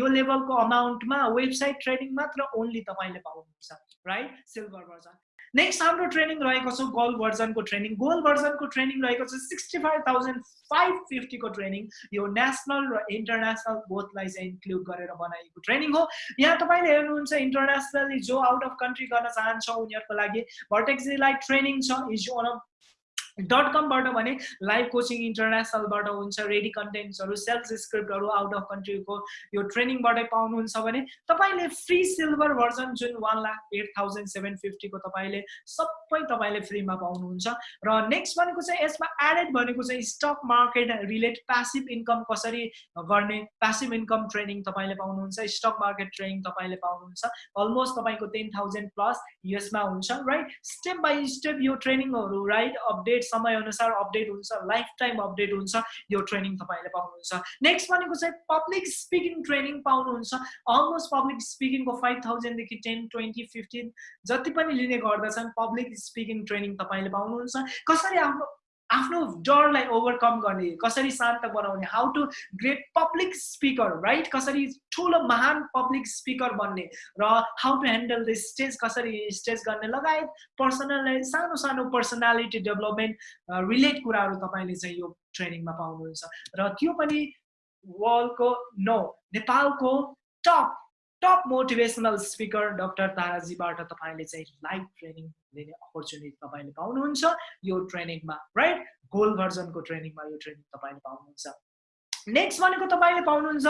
यो लेभलको अमाउन्टमा वेबसाइट ट्रेनिङ मात्र ओन्ली तपाईँले पाउनुहुन्छ राइट सिल्भर भर्जन नेक्स्ट हाम्रो ट्रेनिङ रहेको छ गोल्ड भर्जनको ट्रेनिङ गोल्ड भर्जनको ट्रेनिङ रहेको छ सिक्सटी फाइभ थाउजन्ड फाइभ फिफ्टीको ट्रेनिङ यो नेसनल र इन्टरनेसनल बोथलाई चाहिँ इन्क्लुड गरेर बनाएको ट्रेनिङ हो। यहाँ तपाईँले हेर्नुहुन्छ इन्टरनेसनली जो आउट अफ कन्ट्री गर्न चाहन्छ उनीहरूको लागि भर्टेक्सीलाई ट्रेनिङ छ इज वान अफ डट कमबाट भने लाइभ कोचिङ इन्टरनेसनलबाट हुन्छ रेडी कन्टेन्ट्सहरू सेल्फ स्क्रिप्टहरू आउट अफ कन्ट्रीको यो ट्रेनिङबाटै पाउनुहुन्छ भने तपाईँले फ्री सिल्भर भर्जन जुन one lakh eight thousand seven फिफ्टीको तपाईँले सबै तपाईँले फ्रीमा पाउनुहुन्छ। र नेक्स्ट भनेको चाहिँ यसमा एडेड भनेको चाहिँ stock market relate passive income कसरी गर्ने प्यासिभ इन्कम ट्रेनिङ तपाईँले पाउनुहुन्छ स्टक मार्केट ट्रेनिङ तपाईँले पाउनुहुन्छ। अलमोस्ट तपाईँको टेन थाउजन्ड प्लस यसमा हुन्छ राइट स्टेप बाई स्टेप यो ट्रेनिङहरू राइट अपडेट समयअनुसार अपडेट हुन्छ लाइफ टाइम अपडेट हुन्छ यो ट्रेनिङ तपाईँले पाउनुहुन्छ। नेक्स्ट भनेको चाहिँ पब्लिक स्पिकिङ ट्रेनिङ पाउनुहुन्छ। अलमोस्ट पब्लिक स्पिकिङको फाइभ थाउजन्डदेखि टेन ट्वेन्टी फिफ्टिन जति पनि लिने गर्दछन् पब्लिक स्पिकिङ ट्रेनिङ तपाईँले पाउनुहुन्छ। कसरी आफ्नो आफ्नो डरलाई ओभरकम गर्ने कसरी शान्त बनाउने how to great public speaker right कसरी ठुलो महान पब्लिक स्पिकर बन्ने र how to handle the stage कसरी स्टेज गर्ने लगायत पर्सनल सानो सानो पर्सनालिटी डेभलपमेन्ट रिलेट कुराहरू तपाईँले चाहिँ यो ट्रेनिङमा पाउनुहुन्छ। र त्यो पनि वर्ल्डको नो नेपालको top top motivational speaker doctor ताराजीबाट तपाईँले चाहिँ लाइभ ट्रेनिङ लिने अपर्च्युनिटी तपाईँले पाउनुहुन्छ। यो ट्रेनिङमा राइट गोल भर्जनको ट्रेनिङमा यो ट्रेनिङ तपाईँले पाउनुहुन्छ। नेक्स्ट भनेको तपाईँले पाउनुहुन्छ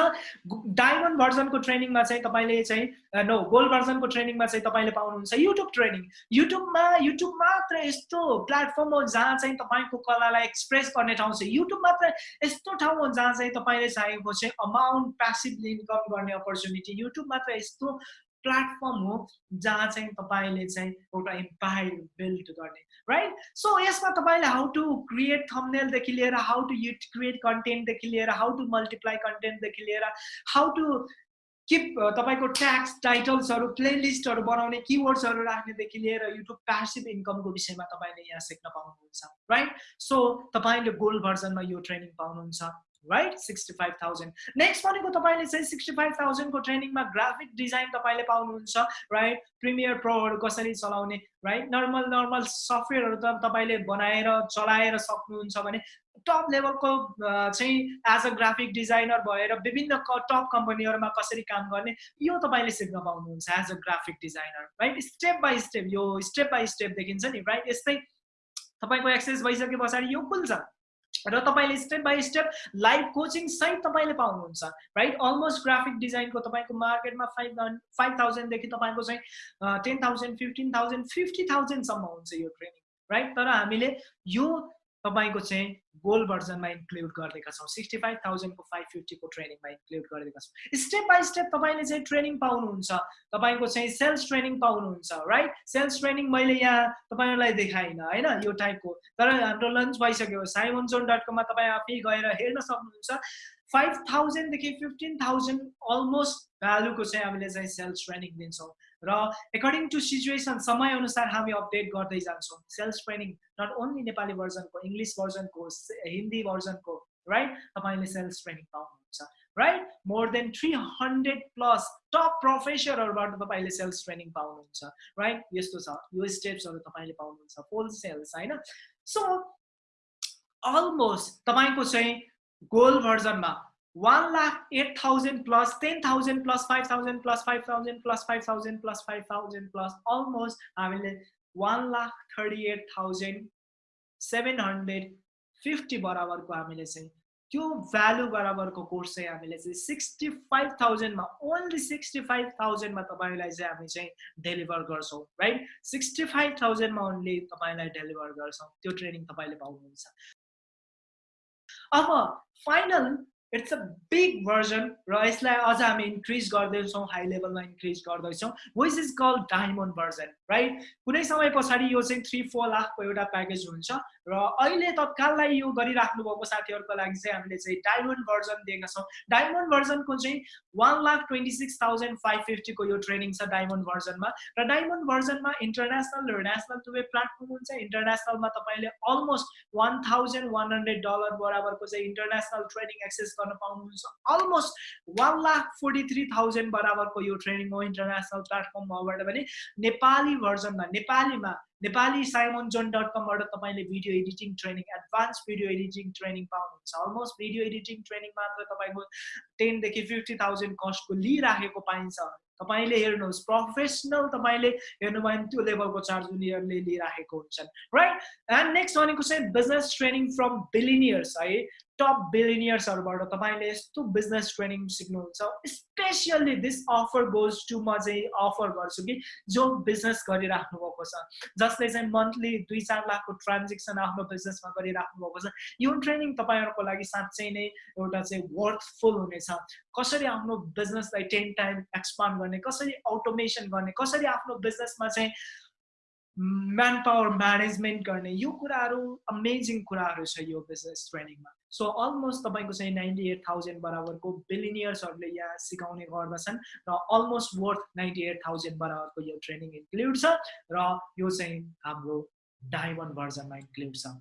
डायमन्ड भर्जनको ट्रेनिङमा चाहिँ तपाईँले चाहिँ नो गोल्ड भर्जनको ट्रेनिङमा चाहिँ तपाईँले पाउनुहुन्छ युट्युब ट्रेनिङ युट्युबमा युट्युब मात्र यस्तो प्लेटफर्म हो जहाँ चाहिँ तपाईँको कलालाई एक्सप्रेस गर्ने ठाउँ छ। युट्युब मात्र यस्तो ठाउँ हो जहाँ चाहिँ तपाईँले चाहेको चाहिँ अमाउन्ट प्यासिभ इन्कम गर्ने अपर्च्युनिटी युट्युब मात्र यस्तो प्लेटफर्म हो जहाँ चाहिँ तपाईँले चाहिँ एउटा इम्पायर बिल्ड गर्ने राइट सो यसमा तपाईँले हाउ टु क्रिएट थम्नेलदेखि लिएर हाउ टु यु क्रिएट कन्टेन्टदेखि लिएर हाउ टु मल्टिप्लाई कन्टेन्टदेखि लिएर हाउ टु किप तपाईँको ट्याक्स टाइटल्सहरू प्लेलिस्टहरू बनाउने किवर्ड्सहरू राख्नेदेखि लिएर युट्युब प्यासिभ इन्कमको विषयमा तपाईँले यहाँ सिक्न पाउनुहुन्छ राइट सो तपाईँले गोल्ड भर्जनमा यो ट्रेनिङ पाउनुहुन्छ। Right sixty five thousand next भनेको तपाईँले चाहिँ सिक्सटी फाइभ थाउजन्डको ट्रेनिङमा ग्राफिक डिजाइन तपाईँले पाउनुहुन्छ राइट प्रिमियर प्रोहरू कसरी चलाउने राइट नर्मल नर्मल सफ्टवेयरहरू त तपाईँले बनाएर चलाएर सक्नुहुन्छ भने टप लेभलको चाहिँ एज अ ग्राफिक डिजाइनर भएर विभिन्न टप कम्पनीहरूमा कसरी काम गर्ने यो तपाईँले सिक्न पाउनुहुन्छ as a graphic designer right step by step यो स्टेप बाई स्टेप देखिन्छ नि राइट यस्तै तपाईँको एक्सेस भइसके पछाडि यो खुल्छ। र तपाईँले step by step live coaching सहित तपाईँले पाउनुहुन्छ राइट अलमोस्ट ग्राफिक डिजाइनको तपाईँको मार्केटमा फाइभ फाइभ थाउजन्डदेखि तपाईँको चाहिँ ten thousand fifteen thousand fifty थाउजन्डसम्म हुन्छ यो ट्रेनिङ राइट तर हामीले यो तपाईँको चाहिँ गोल भर्जनमा इन्क्लुड गरिदिएका छौँ। सिक्सटी फाइभ थाउजन्डको फाइभ फिफ्टीको ट्रेनिङमा इन्क्लुड गरिदिएका छौँ। स्टेप बाई स्टेप तपाईँले चाहिँ ट्रेनिङ पाउनुहुन्छ। तपाईँको चाहिँ सेल्स ट्रेनिङ पाउनुहुन्छ राइट सेल्स ट्रेनिङ मैले यहाँ तपाईँहरूलाई देखाइनँ होइन? यो टाइपको तर हाम्रो लन्च भइसक्यो। साइमन जोन डट कममा तपाईँ आफै गएर हेर्न सक्नुहुन्छ। फाइभ थाउजन्डदेखि फिफ्टिन थाउजन्ड अलमोस्ट भ्यालुको चाहिँ हामीले चाहिँ सेल्स ट्रेनिङ दिन्छौँ। र एकर्डिङ टु सिचुएसन समयअनुसार हामी अपडेट गर्दै जान्छौँ। Sales training not only Nepali भर्जनको English भर्जनको हिन्दी भर्जनको राइट तपाईँले सेल्स ट्रेनिङ पाउनुहुन्छ right more than three hundred plus top प्रोफेसरहरूबाट तपाईँले सेल्स ट्रेनिङ पाउनुहुन्छ राइट यस्तो छ। यो स्टेप्सहरू तपाईँले पाउनुहुन्छ फुल सेल्स होइन? सो अलमोस्ट तपाईँको चाहिँ gold भर्जनमा one lakh eight thousand plus ten thousand plus five thousand plus five thousand plus five thousand plus five thousand plus almost हामीले one lakh thirty eight thousand seven hundred fifty बराबरको हामीले चाहिँ त्यो value बराबरको course चाहिँ हामीले चाहिँ sixty five थाउजन्डमा ओन्ली सिक्सटी फाइभ थाउजन्डमा तपाईँलाई चाहिँ हामी चाहिँ डेलिभर गर्छौँ राइट सिक्सटी फाइभ थाउजन्डमा ओन्ली तपाईँलाई डेलिभर गर्छौँ त्यो ट्रेनिङ तपाईँले पाउनुहुन्छ। अब final it's a big version र यसलाई अझ हामी इन्क्रिज गर्दैछौँ हाई लेभलमा इन्क्रिज गर्दैछौँ which is call diamond version right कुनै समय पछाडि यो चाहिँ थ्री फोर लाखको एउटा प्याकेज हुन्छ र अहिले तत्काललाई यो गरिराख्नु भएको साथीहरूको लागि चाहिँ हामीले चाहिँ डायमन्ड भर्जन दिएका छौँ। डायमन्ड भर्जनको चाहिँ one lakh twenty six thousand five फिफ्टीको यो ट्रेनिङ छ डायमन्ड भर्जनमा र डायमन्ड भर्जनमा इन्टरनेसनल र नेसनल दुवै प्लेटफर्म हुन्छ। इन्टरनेसनलमा तपाईँले almost one thousand one hundred dollar बराबरको चाहिँ इन्टरनेसनल ट्रेनिङ एक्सेस गर्न पाउनुहुन्छ। Almost one lakh forty three thousand बराबरको यो ट्रेनिङ हो इन्टरनेसनल प्लेटफर्मबाट पनि। नेपाली भर्जनमा नेपालीमा नेपाली साइमन जोन डट कमबाट तपाईँले video editing training advance video editing training पाउनुहुन्छ। अलमोस्ट भिडियो एडिटिङ ट्रेनिङ मात्र तपाईँको टेनदेखि फिफ्टी थाउजन्ड कस्टको लिइराखेको पाइन्छ। तपाईँले हेर्नुहोस् प्रोफेसनल तपाईँले हेर्नुभयो भने त्यो लेभलको चार्ज उनीहरूले लिइराखेको हुन्छन् राइट एन्ड नेक्स्ट भनेको चाहिँ बिजनेस ट्रेनिङ फ्रम बिलिनियर्स है? टप बिलिनियर्सहरूबाट तपाईँले यस्तो बिजनेस ट्रेनिङ सिक्नुहुन्छ specially this offer goes to म चाहिँ अफर गर्छु कि जो बिजनेस गरिराख्नु भएको छ। जसले चाहिँ मन्थली दुई चार लाखको ट्रान्जेक्सन आफ्नो बिजनेसमा गरिराख्नु भएको छ। यो ट्रेनिङ तपाईँहरूको लागि साँच्चै नै एउटा चाहिँ वर्थफुल हुनेछ। कसरी आफ्नो बिजनेसलाई टेन टाइम एक्सपान्ड गर्ने कसरी अटोमेसन गर्ने कसरी आफ्नो बिजनेसमा चाहिँ म्यान पावर म्यानेजमेन्ट गर्ने यो कुराहरू अमेजिङ कुराहरू छ यो बिजनेस ट्रेनिङमा सो अलमोस्ट तपाईँको चाहिँ नाइन्टी एट थाउजन्ड बराबरको बिलिनियर्सहरूले यहाँ सिकाउने गर्दछन् र almost worth ninety eight thousand बराबरको यो ट्रेनिङ इन्क्लुड छ र यो चाहिँ हाम्रो डायमन्ड भर्जनमा इन्क्लुड छ।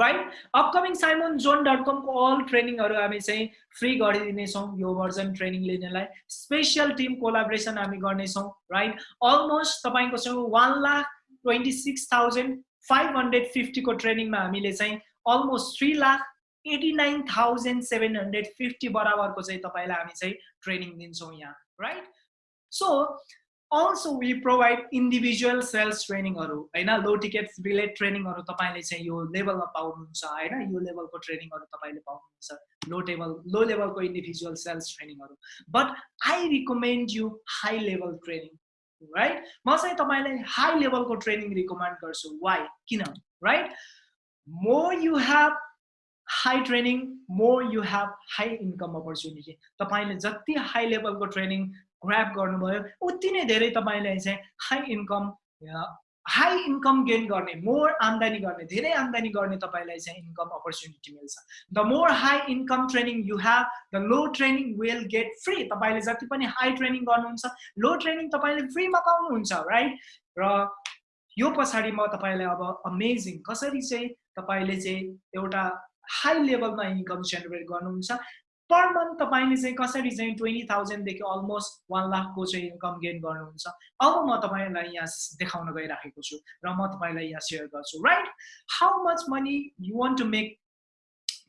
Right upcoming Simon John dot कमको all ट्रेनिङहरू हामी चाहिँ फ्री गरिदिनेछौँ यो भर्जन ट्रेनिङ लिनेलाई। स्पेसल टिम कोलाब्रेसन हामी गर्नेछौँ राइट अलमोस्ट तपाईँको चाहिँ one lakh twenty six thousand five hundred फिफ्टीको ट्रेनिङमा हामीले चाहिँ almost three lakh eighty nine thousand seven hundred fifty बराबरको चाहिँ तपाईँलाई हामी चाहिँ ट्रेनिङ दिन्छौँ यहाँ right so also we provide individual sales ट्रेनिङहरू होइन? लो टिकट रिलेट ट्रेनिङहरू तपाईँले चाहिँ यो लेभलमा पाउनुहुन्छ होइन? यो लेभलको ट्रेनिङहरू तपाईँले पाउनुहुन्छ लो टेबल लो लेभलको इन्डिभिजुअल सेल्स ट्रेनिङहरू but I recommend you high level training right म चाहिँ तपाईँलाई हाई लेभलको ट्रेनिङ रिकमेन्ड गर्छु। वाइ किन? Right more you have high training more you have high income opportunity तपाईँले जति हाई लेभलको ट्रेनिङ ग्राप गर्नुभयो उति नै धेरै तपाईँले चाहिँ high income high income gain गर्ने मोर आम्दानी गर्ने धेरै आम्दानी गर्ने तपाईँलाई चाहिँ इन्कम अपर्च्युनिटी मिल्छ. The more high income training you have the low training will get free तपाईँले जति पनि हाई ट्रेनिङ गर्नुहुन्छ लो ट्रेनिङ तपाईँले फ्रीमा पाउनुहुन्छ राइट र यो पछाडि म तपाईँलाई अब अमेजिङ कसरी चाहिँ तपाईँले चाहिँ एउटा हाई लेभलमा इन्कम जेनेरेट गर्नुहुन्छ। पर मन्थ तपाईँले चाहिँ कसरी चाहिँ ट्वेन्टी थाउजन्डदेखि अलमोस्ट वान लाखको चाहिँ इन्कम गेन गर्नुहुन्छ? अब म तपाईँलाई यहाँ देखाउन गइराखेको छु र म तपाईँलाई यहाँ सेयर गर्छु right how much money you want to make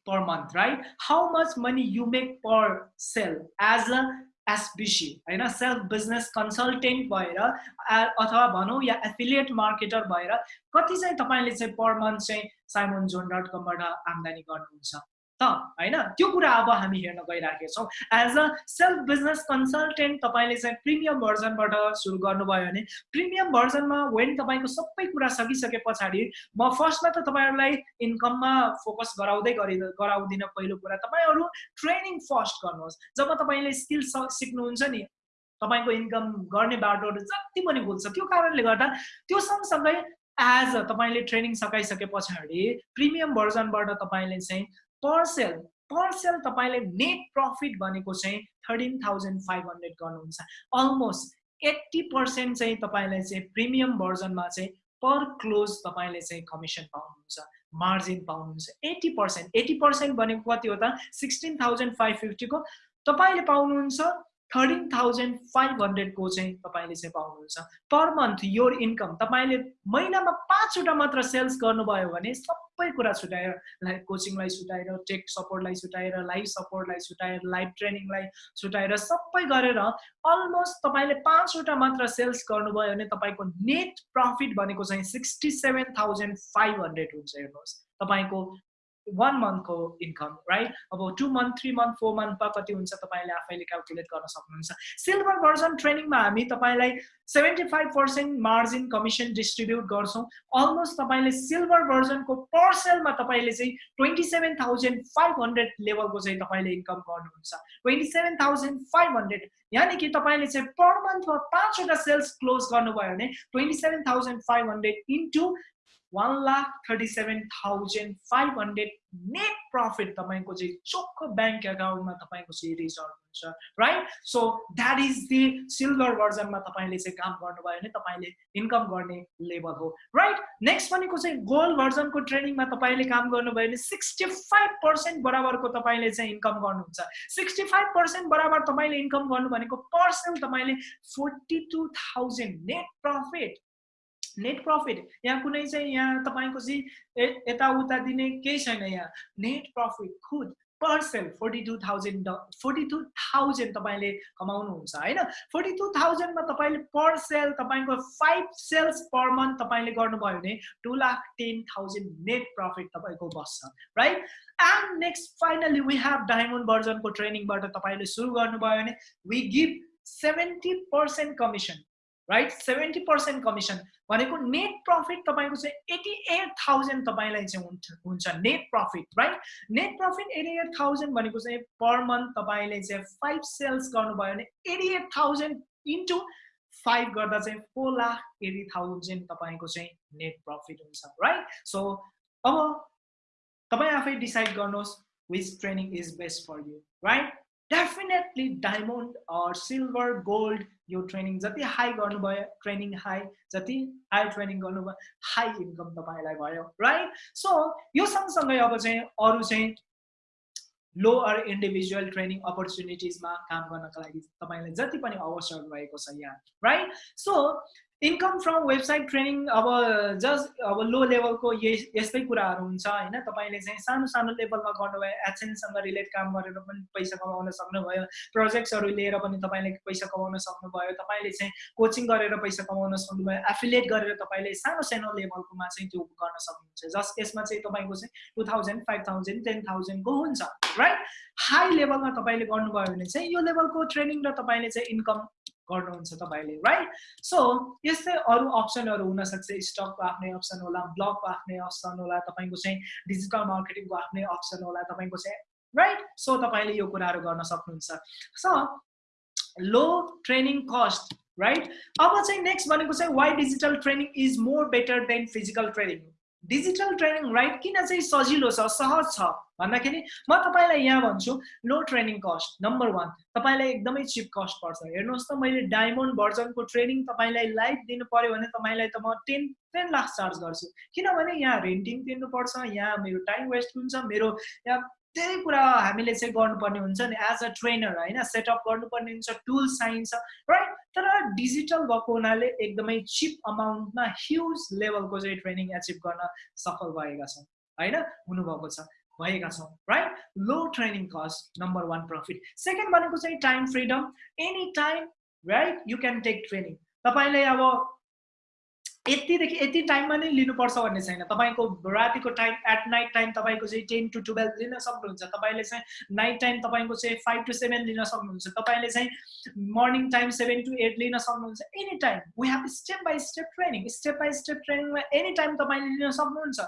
per month right how much money you make per sale as a SBC होइन? सेल्फ बिजनेस कन्सल्टेन्ट भएर अथवा भनौँ या एफिलिएट मार्केटर भएर कति चाहिँ तपाईँले चाहिँ पर मन्थ चाहिँ साइमन जोन डट कमबाट आम्दानी गर्नुहुन्छ? त होइन? त्यो कुरा अब हामी हेर्न गइराखेका छौँ। As a self business consultant तपाईँले चाहिँ प्रिमियम भर्जनबाट सुरु गर्नुभयो भने प्रिमियम भर्जनमा वेन तपाईँको सबै कुरा सकिसके पछाडि म फर्स्टमा त तपाईँहरूलाई इन्कममा फोकस गराउँदै गरि गराउँदिनँ पहिलो कुरा तपाईँहरू ट्रेनिङ फर्स्ट गर्नुहोस्। जब तपाईँले स्किल सिक्नुहुन्छ नि तपाईँको इन्कम गर्ने बाटोहरू जति पनि खुल्छ त्यो कारणले गर्दा त्यो सँगसँगै एज तपाईँले ट्रेनिङ सकाइसके पछाडि प्रिमियम भर्जनबाट तपाईँले चाहिँ पर सेल पर सेल तपाईँले नेट प्रफिट भनेको चाहिँ थर्टिन थाउजन्ड फाइभ हन्ड्रेड गर्नुहुन्छ। अलमोस्ट एट्टी पर्सेन्ट चाहिँ तपाईँलाई चाहिँ प्रिमियम भर्जनमा चाहिँ पर क्लोज तपाईँले चाहिँ कमिसन पाउनुहुन्छ मार्जिन पाउनुहुन्छ। एट्टी पर्सेन्ट एट्टी पर्सेन्ट भनेको कति हो त? सिक्सटिन थाउजन्ड फाइभ फिफ्टीको तपाईँले पाउनुहुन्छ थर्टिन थाउजन्ड फाइभ हन्ड्रेडको चाहिँ तपाईँले चाहिँ पाउनुहुन्छ। पर मन्थ योर इन्कम तपाईँले महिनामा पाँचवटा मात्र सेल्स गर्नुभयो भने सबै कुरा छुट्याएर लाइक कोचिङलाई छुट्याएर टेक सपोर्टलाई छुट्याएर लाइभ सपोर्टलाई छुट्याएर लाइभ ट्रेनिङलाई छुट्याएर सबै गरेर अलमोस्ट तपाईँले पाँचवटा मात्र सेल्स गर्नुभयो भने तपाईँको नेट प्रफिट भनेको चाहिँ sixty seven thousand five hundred हुन्छ हेर्नुहोस्। तपाईँको वान मन्थको इन्कम राइट अब two month three month four मन्थमा कति हुन्छ तपाईँले आफैले क्यालकुलेट गर्न सक्नुहुन्छ? सिल्भर भर्जन ट्रेनिङमा हामी तपाईँलाई seventy five percent margin commission distribute गर्छौँ। अलमोस्ट तपाईँले सिल्भर भर्जनको पर सेलमा तपाईँले चाहिँ twenty seven thousand five hundred लेभलको चाहिँ तपाईँले इन्कम गर्नुहुन्छ। Twenty seven thousand five hundred यानि कि तपाईँले चाहिँ पर मन्थमा पाँचवटा सेल्स क्लोज गर्नुभयो भने twenty seven thousand five hundred into one lakh thirty seven thousand five hundred net profit तपाईँको चाहिँ चोखो ब्याङ्क एकाउन्टमा तपाईँको चाहिँ रिजल्ट हुन्छ right so that is the silver भर्जनमा तपाईँले चाहिँ काम गर्नुभयो भने तपाईँले इन्कम गर्ने लेभल हो राइट नेक्स्ट भनेको चाहिँ गोल्ड भर्जनको ट्रेनिङमा तपाईँले काम गर्नुभयो भने सिक्सटी फाइभ पर्सेन्ट बराबरको तपाईँले चाहिँ इन्कम गर्नुहुन्छ। सिक्सटी फाइभ पर्सेन्ट बराबर तपाईँले इन्कम गर्नु भनेको पर्सेन्ट तपाईँले forty two thousand net profit net profit यहाँ कुनै चाहिँ यहाँ तपाईँको चाहिँ यताउता दिने केही छैन यहाँ। नेट प्रफिट खुद per sale forty two thousand forty two thousand तपाईँले कमाउनुहुन्छ होइन? फोर्टी टू थाउजन्डमा तपाईँले पर सेल तपाईँको फाइभ सेल्स पर मन्थ तपाईँले गर्नुभयो भने two lakh ten thousand net profit तपाईँको बस्छ right and next finally we have diamond भर्जनको ट्रेनिङबाट तपाईँले सुरु गर्नुभयो भने we give seventy percent commission right seventy percent commission भनेको नेट प्रफिट तपाईँको चाहिँ एटी एट थाउजन्ड तपाईँलाई चाहिँ हुन्छ हुन्छ net profit right net profit eighty eight thousand भनेको चाहिँ पर मन्थ तपाईँले चाहिँ फाइभ सेल्स गर्नुभयो भने eighty eight thousand into five गर्दा चाहिँ फोर लाख एटी थाउजन्ड तपाईँको चाहिँ नेट प्रफिट हुन्छ राइट सो अब तपाईँ आफै डिसाइड गर्नुहोस् which training is best for you right definitely diamond or silver gold यो ट्रेनिङ जति हाई गर्नुभयो ट्रेनिङ हाई जति हाई ट्रेनिङ गर्नुभयो हाई इन्कम तपाईँलाई भयो राइट सो यो सँगसँगै अब चाहिँ अरू चाहिँ लोअर इन्डिभिजुअल ट्रेनिङ अपर्च्युनिटिजमा काम गर्नको लागि तपाईँलाई जति पनि अवसर रहेको छ यहाँ right so income from website training अब जस्ट अब लो लेभलको यस्तै कुराहरू हुन्छ होइन? तपाईँले चाहिँ सानो सानो लेभलमा गर्नुभयो एचएनसँग रिलेट काम गरेर पनि पैसा कमाउन सक्नुभयो। प्रोजेक्ट्सहरू लिएर पनि तपाईँले पैसा कमाउन सक्नुभयो। तपाईँले चाहिँ कोचिङ गरेर पैसा कमाउन सक्नुभयो। एफिलिएट गरेर तपाईँले सानो सानो लेभलकोमा चाहिँ त्यो गर्न सक्नुहुन्छ। जस्ट यसमा चाहिँ तपाईँको चाहिँ two thousand five thousand ten थाउजन्डको हुन्छ राइट हाई लेभलमा तपाईँले गर्नुभयो भने चाहिँ यो लेभलको ट्रेनिङ र तपाईँले चाहिँ इन्कम गर्नुहुन्छ तपाईँले राइट सो यस्तै अरू अप्सनहरू हुनसक्छ स्टकको आफ्नै अप्सन होला ब्लगको आफ्नै अप्सन होला तपाईँको चाहिँ डिजिटल मार्केटिङको आफ्नै अप्सन होला तपाईँको चाहिँ राइट सो तपाईँले यो कुराहरू गर्न सक्नुहुन्छ। So low training cost right अब चाहिँ नेक्स्ट भनेको चाहिँ why digital training is more better than physical training digital training right किन चाहिँ सजिलो छ सहज छ? भन्दाखेरि म तपाईँलाई यहाँ भन्छु low training cost number one तपाईँलाई एकदमै चिप कस्ट पर्छ। हेर्नुहोस् त मैले डायमन्ड भर्जनको ट्रेनिङ तपाईँलाई लाइभ दिनु पऱ्यो भने तपाईँलाई त म टेन टेन लाख चार्ज गर्छु। किनभने यहाँ रेन्टिङ तिर्नुपर्छ यहाँ मेरो टाइम वेस्ट हुन्छ मेरो यहाँ धेरै कुरा हामीले चाहिँ गर्नुपर्ने हुन्छ नि एज अ ट्रेनर होइन? सेटअप गर्नुपर्ने हुन्छ टुल्स चाहिन्छ राइट तर डिजिटल भएको हुनाले एकदमै चिप अमाउन्टमा ह्युज लेभलको चाहिँ ट्रेनिङ एचिभ गर्न सफल भएका छौँ होइन? हुनुभएको छ भएका छौँ right low training cost number one profit second भनेको चाहिँ time freedom any time right you can take training तपाईँले अब यतिदेखि यति टाइममा नै लिनुपर्छ भन्ने छैन। तपाईँको रातिको टाइम एट नाइट टाइम तपाईँको चाहिँ टेन टु टुवेल्भ लिन सक्नुहुन्छ। तपाईँले चाहिँ नाइट टाइम तपाईँको चाहिँ फाइभ टु सेभेन लिन सक्नुहुन्छ। तपाईँले चाहिँ morning time seven to eight लिन सक्नुहुन्छ। Any time we have step by step training step by step ट्रेनिङमा any time तपाईँले लिन सक्नुहुन्छ।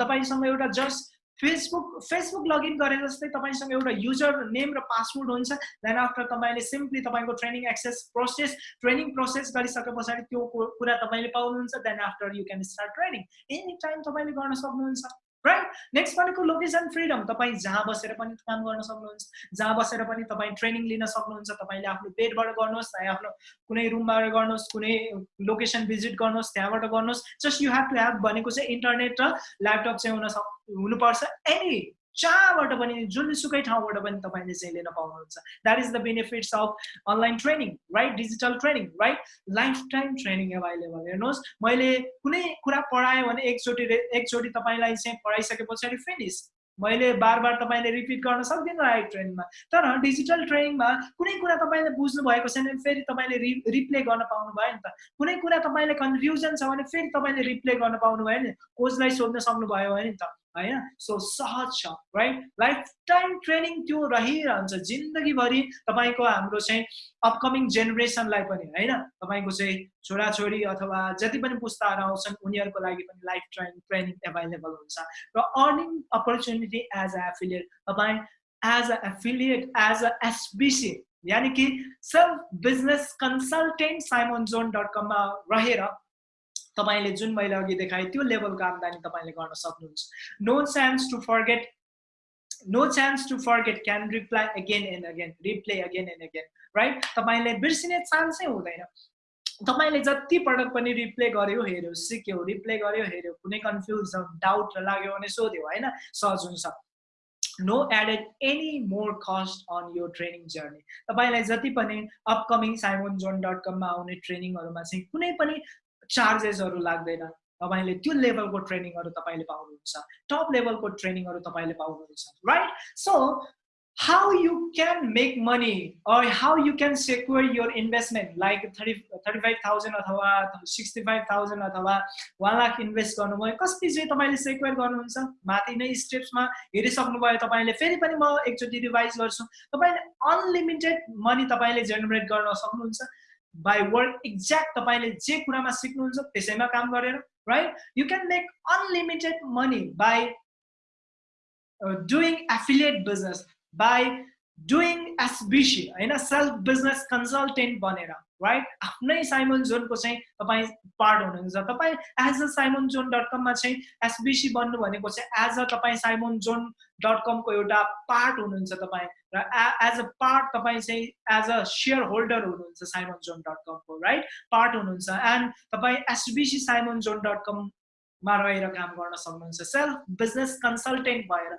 तपाईँसँग एउटा जस्ट फेसबुक फेसबुक लगइन गरे जस्तै तपाईँसँग एउटा युजर नेम र पासवर्ड हुन्छ. देन आफ्टर तपाईँले सिम्पली तपाईँको training access process training process गरिसके पछाडि त्यो कुरा तपाईँले पाउनुहुन्छ. Then after you can start training any time तपाईँले गर्न सक्नुहुन्छ। राइट नेक्स्ट भनेको लोकेसन फ्रिडम तपाईँ जहाँ बसेर पनि काम गर्न सक्नुहुन्छ जहाँ बसेर पनि तपाईँ ट्रेनिङ लिन सक्नुहुन्छ तपाईँले आफ्नो बेडबाट गर्नुहोस् चाहे आफ्नो कुनै रुमबाट गर्नुहोस् कुनै लोकेसन भिजिट गर्नुहोस् त्यहाँबाट गर्नुहोस् just you have to have भनेको चाहिँ इन्टरनेट र ल्यापटप चाहिँ हुन सक् हुनुपर्छ। एनी जहाँबाट पनि जुनसुकै ठाउँबाट पनि तपाईँले चाहिँ लिन पाउनुहुन्छ। That is the benefits of online training right digital training right life time training available हेर्नुहोस्। मैले कुनै कुरा पढाएँ भने एकचोटि एकचोटि तपाईँलाई चाहिँ पढाइसके पछाडि फिनिस मैले बार बार तपाईँले रिपिट गर्न सक्दिनँ लाइभ ट्रेनिङमा तर डिजिटल ट्रेनिङमा कुनै कुरा तपाईँले बुझ्नु भएको छैन भने फेरि तपाईँले रि रिप्ले गर्न पाउनु भयो नि त। कुनै कुरा तपाईँले कन्फ्युजन छ भने फेरि तपाईँले रिप्ले गर्न पाउनु भयो नि। कोचलाई सोध्न सक्नुभयो भने नि त। होइन सो सहज छ राइट लाइफ टाइम ट्रेनिङ त्यो रहिरहन्छ जिन्दगीभरि तपाईँको हाम्रो चाहिँ अपकमिङ जेनेरेसनलाई पनि होइन तपाईँको चाहिँ छोराछोरी अथवा जति पनि पुस्ताहरू आउँछन् उनीहरूको लागि पनि लाइफ टाइम ट्रेनिङ एभाइलेबल हुन्छ र earning opportunity as a affiliate तपाईँ as a affiliate as a SBC यानि कि self business consultant Simon zone dot कममा रहेर तपाईँले जुन मैले अघि देखाएँ त्यो लेभलको आम्दानी तपाईँले गर्न सक्नुहुन्छ। No chance to forget no chance to forget can reply again and again replay again and again right तपाईँले बिर्सिने चान्सै हुँदैन। तपाईँले जति पटक पनि रिप्ले गर्यो हेऱ्यो सिक्यो रिप्ले गर्यो हेऱ्यो कुनै कन्फ्युज डाउट लाग्यो भने सोध्यो होइन? सहज हुन्छ। No added any more cost on यो ट्रेनिङ जर्नी तपाईँलाई जति पनि अपकमिङ साइमोन जोन डट कममा आउने ट्रेनिङहरूमा चाहिँ कुनै पनि चार्जेसहरू लाग्दैन। तपाईँले त्यो लेभलको ट्रेनिङहरू तपाईँले पाउनुहुन्छ टप लेभलको ट्रेनिङहरू तपाईँले पाउनुहुन्छ right so how you can make money or how you can secure your investment like 30 35000 अथवा 65000 अथवा 1 लाख इन्भेस्ट गर्नुभयो कसरी चाहिँ तपाईँले सेक्योर गर्नुहुन्छ? माथि नै स्टेप्समा हेरिसक्नुभयो तपाईँले फेरि पनि म एकचोटि रिभाइज गर्छु। तपाईँले अनलिमिटेड मनी तपाईँले जेनेरेट गर्न सक्नुहुन्छ। बाई वर्क एक्ज्याक्ट तपाईँले जे कुरामा सिक्नुहुन्छ त्यसैमा काम गरेर right you can make unlimited money by doing affiliate business by doing SBC होइन सेल्फ बिजनेस कन्सल्टेन्ट बनेर राइट आफ्नै साइमन जोनको चाहिँ तपाईँ पार्ट हुनुहुन्छ। तपाईँ as a Simon zone dot कममा चाहिँ एसबिसी बन्नु भनेको चाहिँ एज अ तपाईँ साइमन जोन डट कमको एउटा पार्ट हुनुहुन्छ तपाईँ। र एज अ पार्ट तपाईँ चाहिँ एज अ सेयर होल्डर हुनुहुन्छ साइमन जोन डट कमको राइट पार्ट हुनुहुन्छ। एन्ड तपाईँ एसबिसी साइमन जोन डट कममा रहेर काम गर्न सक्नुहुन्छ। सेल्फ बिजनेस कन्सल्टेन्ट भएर।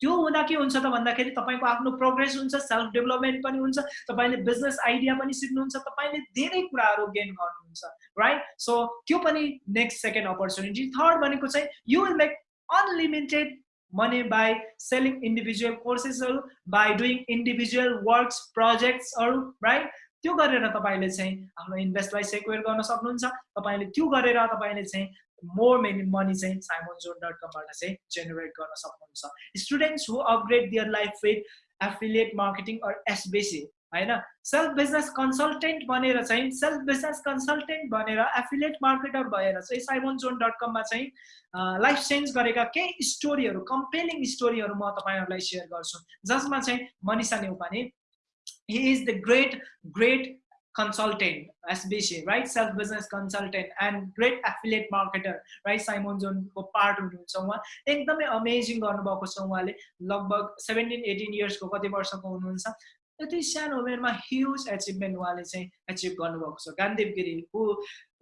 त्यो हुँदा के हुन्छ त भन्दाखेरि तपाईँको आफ्नो प्रोग्रेस हुन्छ सेल्फ डेभलपमेन्ट पनि हुन्छ तपाईँले बिजनेस आइडिया पनि सिक्नुहुन्छ तपाईँले धेरै कुराहरू गेन गर्नुहुन्छ राइट सो त्यो पनि नेक्स्ट सेकेन्ड अपर्च्युनिटी थर्ड भनेको चाहिँ you will make unlimited money by selling individual कोर्सेसहरू by doing individual works प्रोजेक्ट्सहरू राइट त्यो गरेर तपाईँले चाहिँ आफ्नो इन्भेस्टलाई सेक्वेयर गर्न सक्नुहुन्छ तपाईँले त्यो गरेर तपाईँले चाहिँ मोर मेनी मनी चाहिँ साइमोन जोन डट कमबाट चाहिँ जेनेरेट गर्न सक्नुहुन्छ. Students who upgrade their life with affiliate marketing or होइन? सेल्फ बिजनेस कन्सल्टेन्ट बनेर चाहिँ सेल्फ बिजनेस कन्सल्टेन्ट बनेर एफिलिएट मार्केटर भएर चाहिँ साइमोन जोन डट कममा चाहिँ लाइफ चेन्ज गरेका केही स्टोरीहरू कम्पेलिङ स्टोरीहरू म तपाईँहरूलाई सेयर गर्छु। जसमा चाहिँ Manisha Neupane he is the great great consultant, SBC, right? Self-business consultant and great affiliate marketer, right? Simon जोनको पार्ट हुनुहुन्छ उहाँ एकदमै अमेजिङ गर्नुभएको छ उहाँले लगभग सेभेन्टिन एटिन इयर्सको कति वर्षको हुनुहुन्छ यति सानो उमेरमा ह्युज एचिभमेन्ट उहाँले चाहिँ एचिभ गर्नुभएको छ Gandhiv Giri who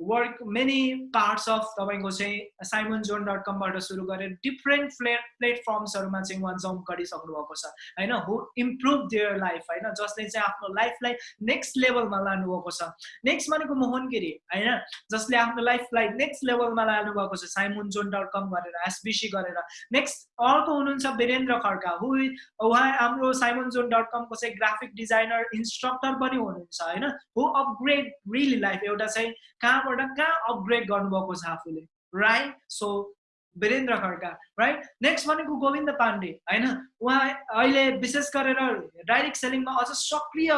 work many parts of तपाईँको चाहिँ साइमन जोन डट कमबाट सुरु गरेर डिफ्रेन्ट प्ले प्लेटफर्म्सहरूमा चाहिँ उहाँ जम्प गरिसक्नु भएको छ होइन? हु इम्प्रुभ देयर लाइफ होइन? जसले चाहिँ आफ्नो लाइफलाई नेक्स्ट लेभलमा लानुभएको छ। नेक्स्ट भनेको मोहन गिरी होइन? जसले आफ्नो लाइफलाई नेक्स्ट लेभलमा लानुभएको छ साइमन जोन डट कम गरेर एसबिसी गरेर। नेक्स्ट अर्को हुनुहुन्छ वीरेन्द्र खड्का हु उहाँ हाम्रो साइमन जोन डट कमको चाहिँ ग्राफिक डिजाइनर इन्स्ट्रक्टर पनि हुनुहुन्छ होइन? हु अपग्रेड रियली लाइफ एउटा चाहिँ कहाँ कहाँबाट कहाँ अपग्रेड गर्नुभएको छ आफूले right so Birendra Khadka right next भनेको गोविन्द पाण्डे होइन? उहाँ अहिले विशेष गरेर डाइरेक्ट सेलिङमा अझ सक्रिय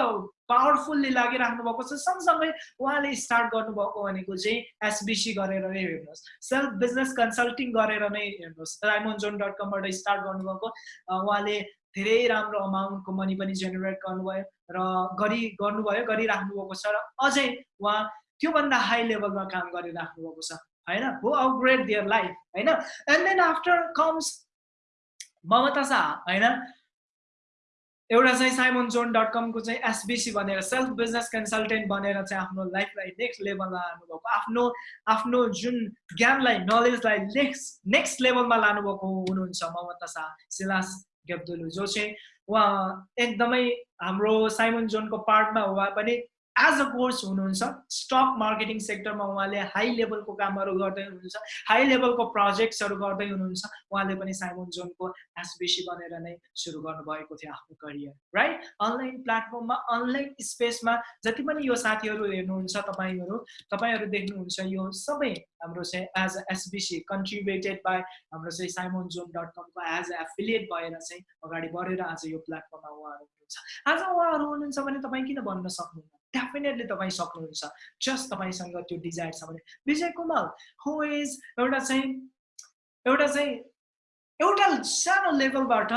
पावरफुल्ली लागिराख्नु भएको छ। सँगसँगै उहाँले स्टार्ट गर्नुभएको भनेको चाहिँ एसबिसी गरेर नै हेर्नुहोस्। सेल्फ बिजनेस कन्सल्टिङ गरेर नै हेर्नुहोस्। राइमोन जोन डट कमबाट स्टार्ट गर्नुभएको। उहाँले धेरै राम्रो अमाउन्टको मनी पनि जेनेरेट गर्नुभयो र गरि गर्नुभयो गरिराख्नु भएको छ र अझै उहाँ त्योभन्दा हाई लेभलमा काम गरिराख्नु भएको छ होइन? हु अपग्रेड दियर लाइफ होइन? And then after comes Mamata Shah होइन? एउटा चाहिँ साइमन जोन डट कमको चाहिँ एसबिसी भनेर सेल्फ बिजनेस कन्सल्टेन्ट बनेर चाहिँ आफ्नो लाइफलाई नेक्स्ट लेभलमा लानुभएको आफ्नो आफ्नो जुन ज्ञानलाई नलेजलाई नेक्स्ट नेक्स्ट लेभलमा लानुभएको हुनुहुन्छ ममता शाह सिलास गेब्दुलु जो चाहिँ उहाँ एकदमै हाम्रो साइमन जोनको पार्टमा उहाँ पनि एज अ कोर्स हुनुहुन्छ स्टक मार्केटिङ सेक्टरमा उहाँले हाई लेभलको कामहरू गर्दै हुनुहुन्छ हाई लेभलको प्रोजेक्ट्सहरू गर्दै हुनुहुन्छ उहाँले पनि साइमन जोनको एसबिसी बनेर नै सुरु गर्नुभएको थियो आफ्नो करियर राइट अनलाइन प्लेटफर्ममा अनलाइन स्पेसमा जति पनि यो साथीहरू हेर्नुहुन्छ तपाईँहरू तपाईँहरू देख्नुहुन्छ यो सबै हाम्रो चाहिँ as a SBC contributed by हाम्रो चाहिँ साइमन जोन डट कमको एज अ एफिलिएट भएर चाहिँ अगाडि बढेर आज यो प्लेटफर्ममा उहाँहरू हुनुहुन्छ। आज उहाँहरू हुनुहुन्छ भने तपाईँ किन भन्न सक्नुहुन्न? डेफिनेटली तपाईँ सक्नुहुन्छ। जस्ट तपाईँसँग त्यो डिजायर छ भने। विजय कुमार हु इज एउटा चाहिँ एउटा चाहिँ एउटा सानो लेभलबाट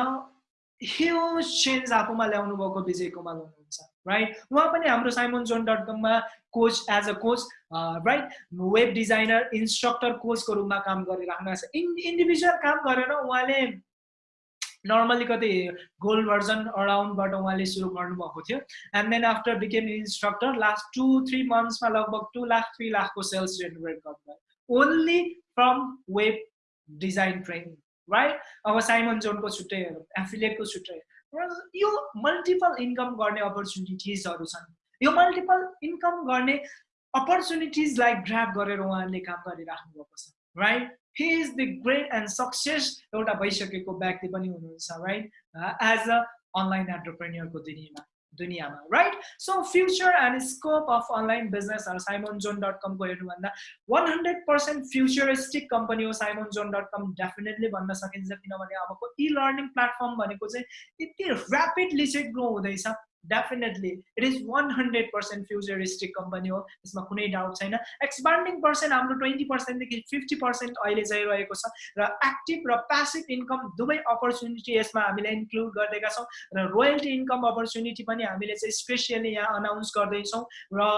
ह्युज चेन्ज आफूमा ल्याउनु भएको विजय कुमार हुनुहुन्छ राइट उहाँ पनि हाम्रो साइमन जोन डट कममा coach as a coach right web designer instructor कोचको रूपमा काम गरिराख्नु भएको छ। इन् इन्डिभिजुअल काम गरेर उहाँले नर्मली कति गोल्ड भर्जन अराउन्डबाट उहाँले सुरु गर्नुभएको थियो. And then after became instructor last two three मन्थ्समा लगभग टु लाख थ्री लाखको सेल्स जेनेरेट गर्नुभयो. Only from web design training right अब साइमन जोनको छुट्टै एफिलिएटको छुट्टै। यो मल्टिपल इन्कम गर्ने अपर्च्युनिटिजहरू छन्। यो मल्टिपल इन्कम गर्ने अपर्च्युनिटिजलाई ग्राप गरेर उहाँले काम गरिराख्नु भएको छ right he is the great and success एउटा भइसकेको व्यक्ति पनि हुनुहुन्छ राइट एज अ अनलाइन एन्टरप्रेन्यरको दुनियाँमा दुनियाँमा right so future and scope of online बिजनेसहरू साइमन जोन डट कमको हेर्नुभन्दा one hundred percent futuristic company हो Simon zone dot com definitely भन्न सकिन्छ किनभने अबको इ लर्निङ प्लेटफर्म भनेको चाहिँ यति ऱ्यापिडली चाहिँ ग्रो हुँदैछ। Definitely it is one hundred percent futuristic company हो. यसमा कुनै डाउट छैन. एक्सपान्डिङ पर्सेन्ट हाम्रो ट्वेन्टी पर्सेन्टदेखि फिफ्टी पर्सेन्ट अहिले चाहिँ रहेको छ र एक्टिभ र प्यासिभ इन्कम दुवै अपर्च्युनिटी यसमा हामीले इन्क्लुड गरिदिएका छौँ र रोयल्टी इन्कम अपर्च्युनिटी पनि हामीले चाहिँ स्पेसियली यहाँ अनाउन्स गर्दैछौँ र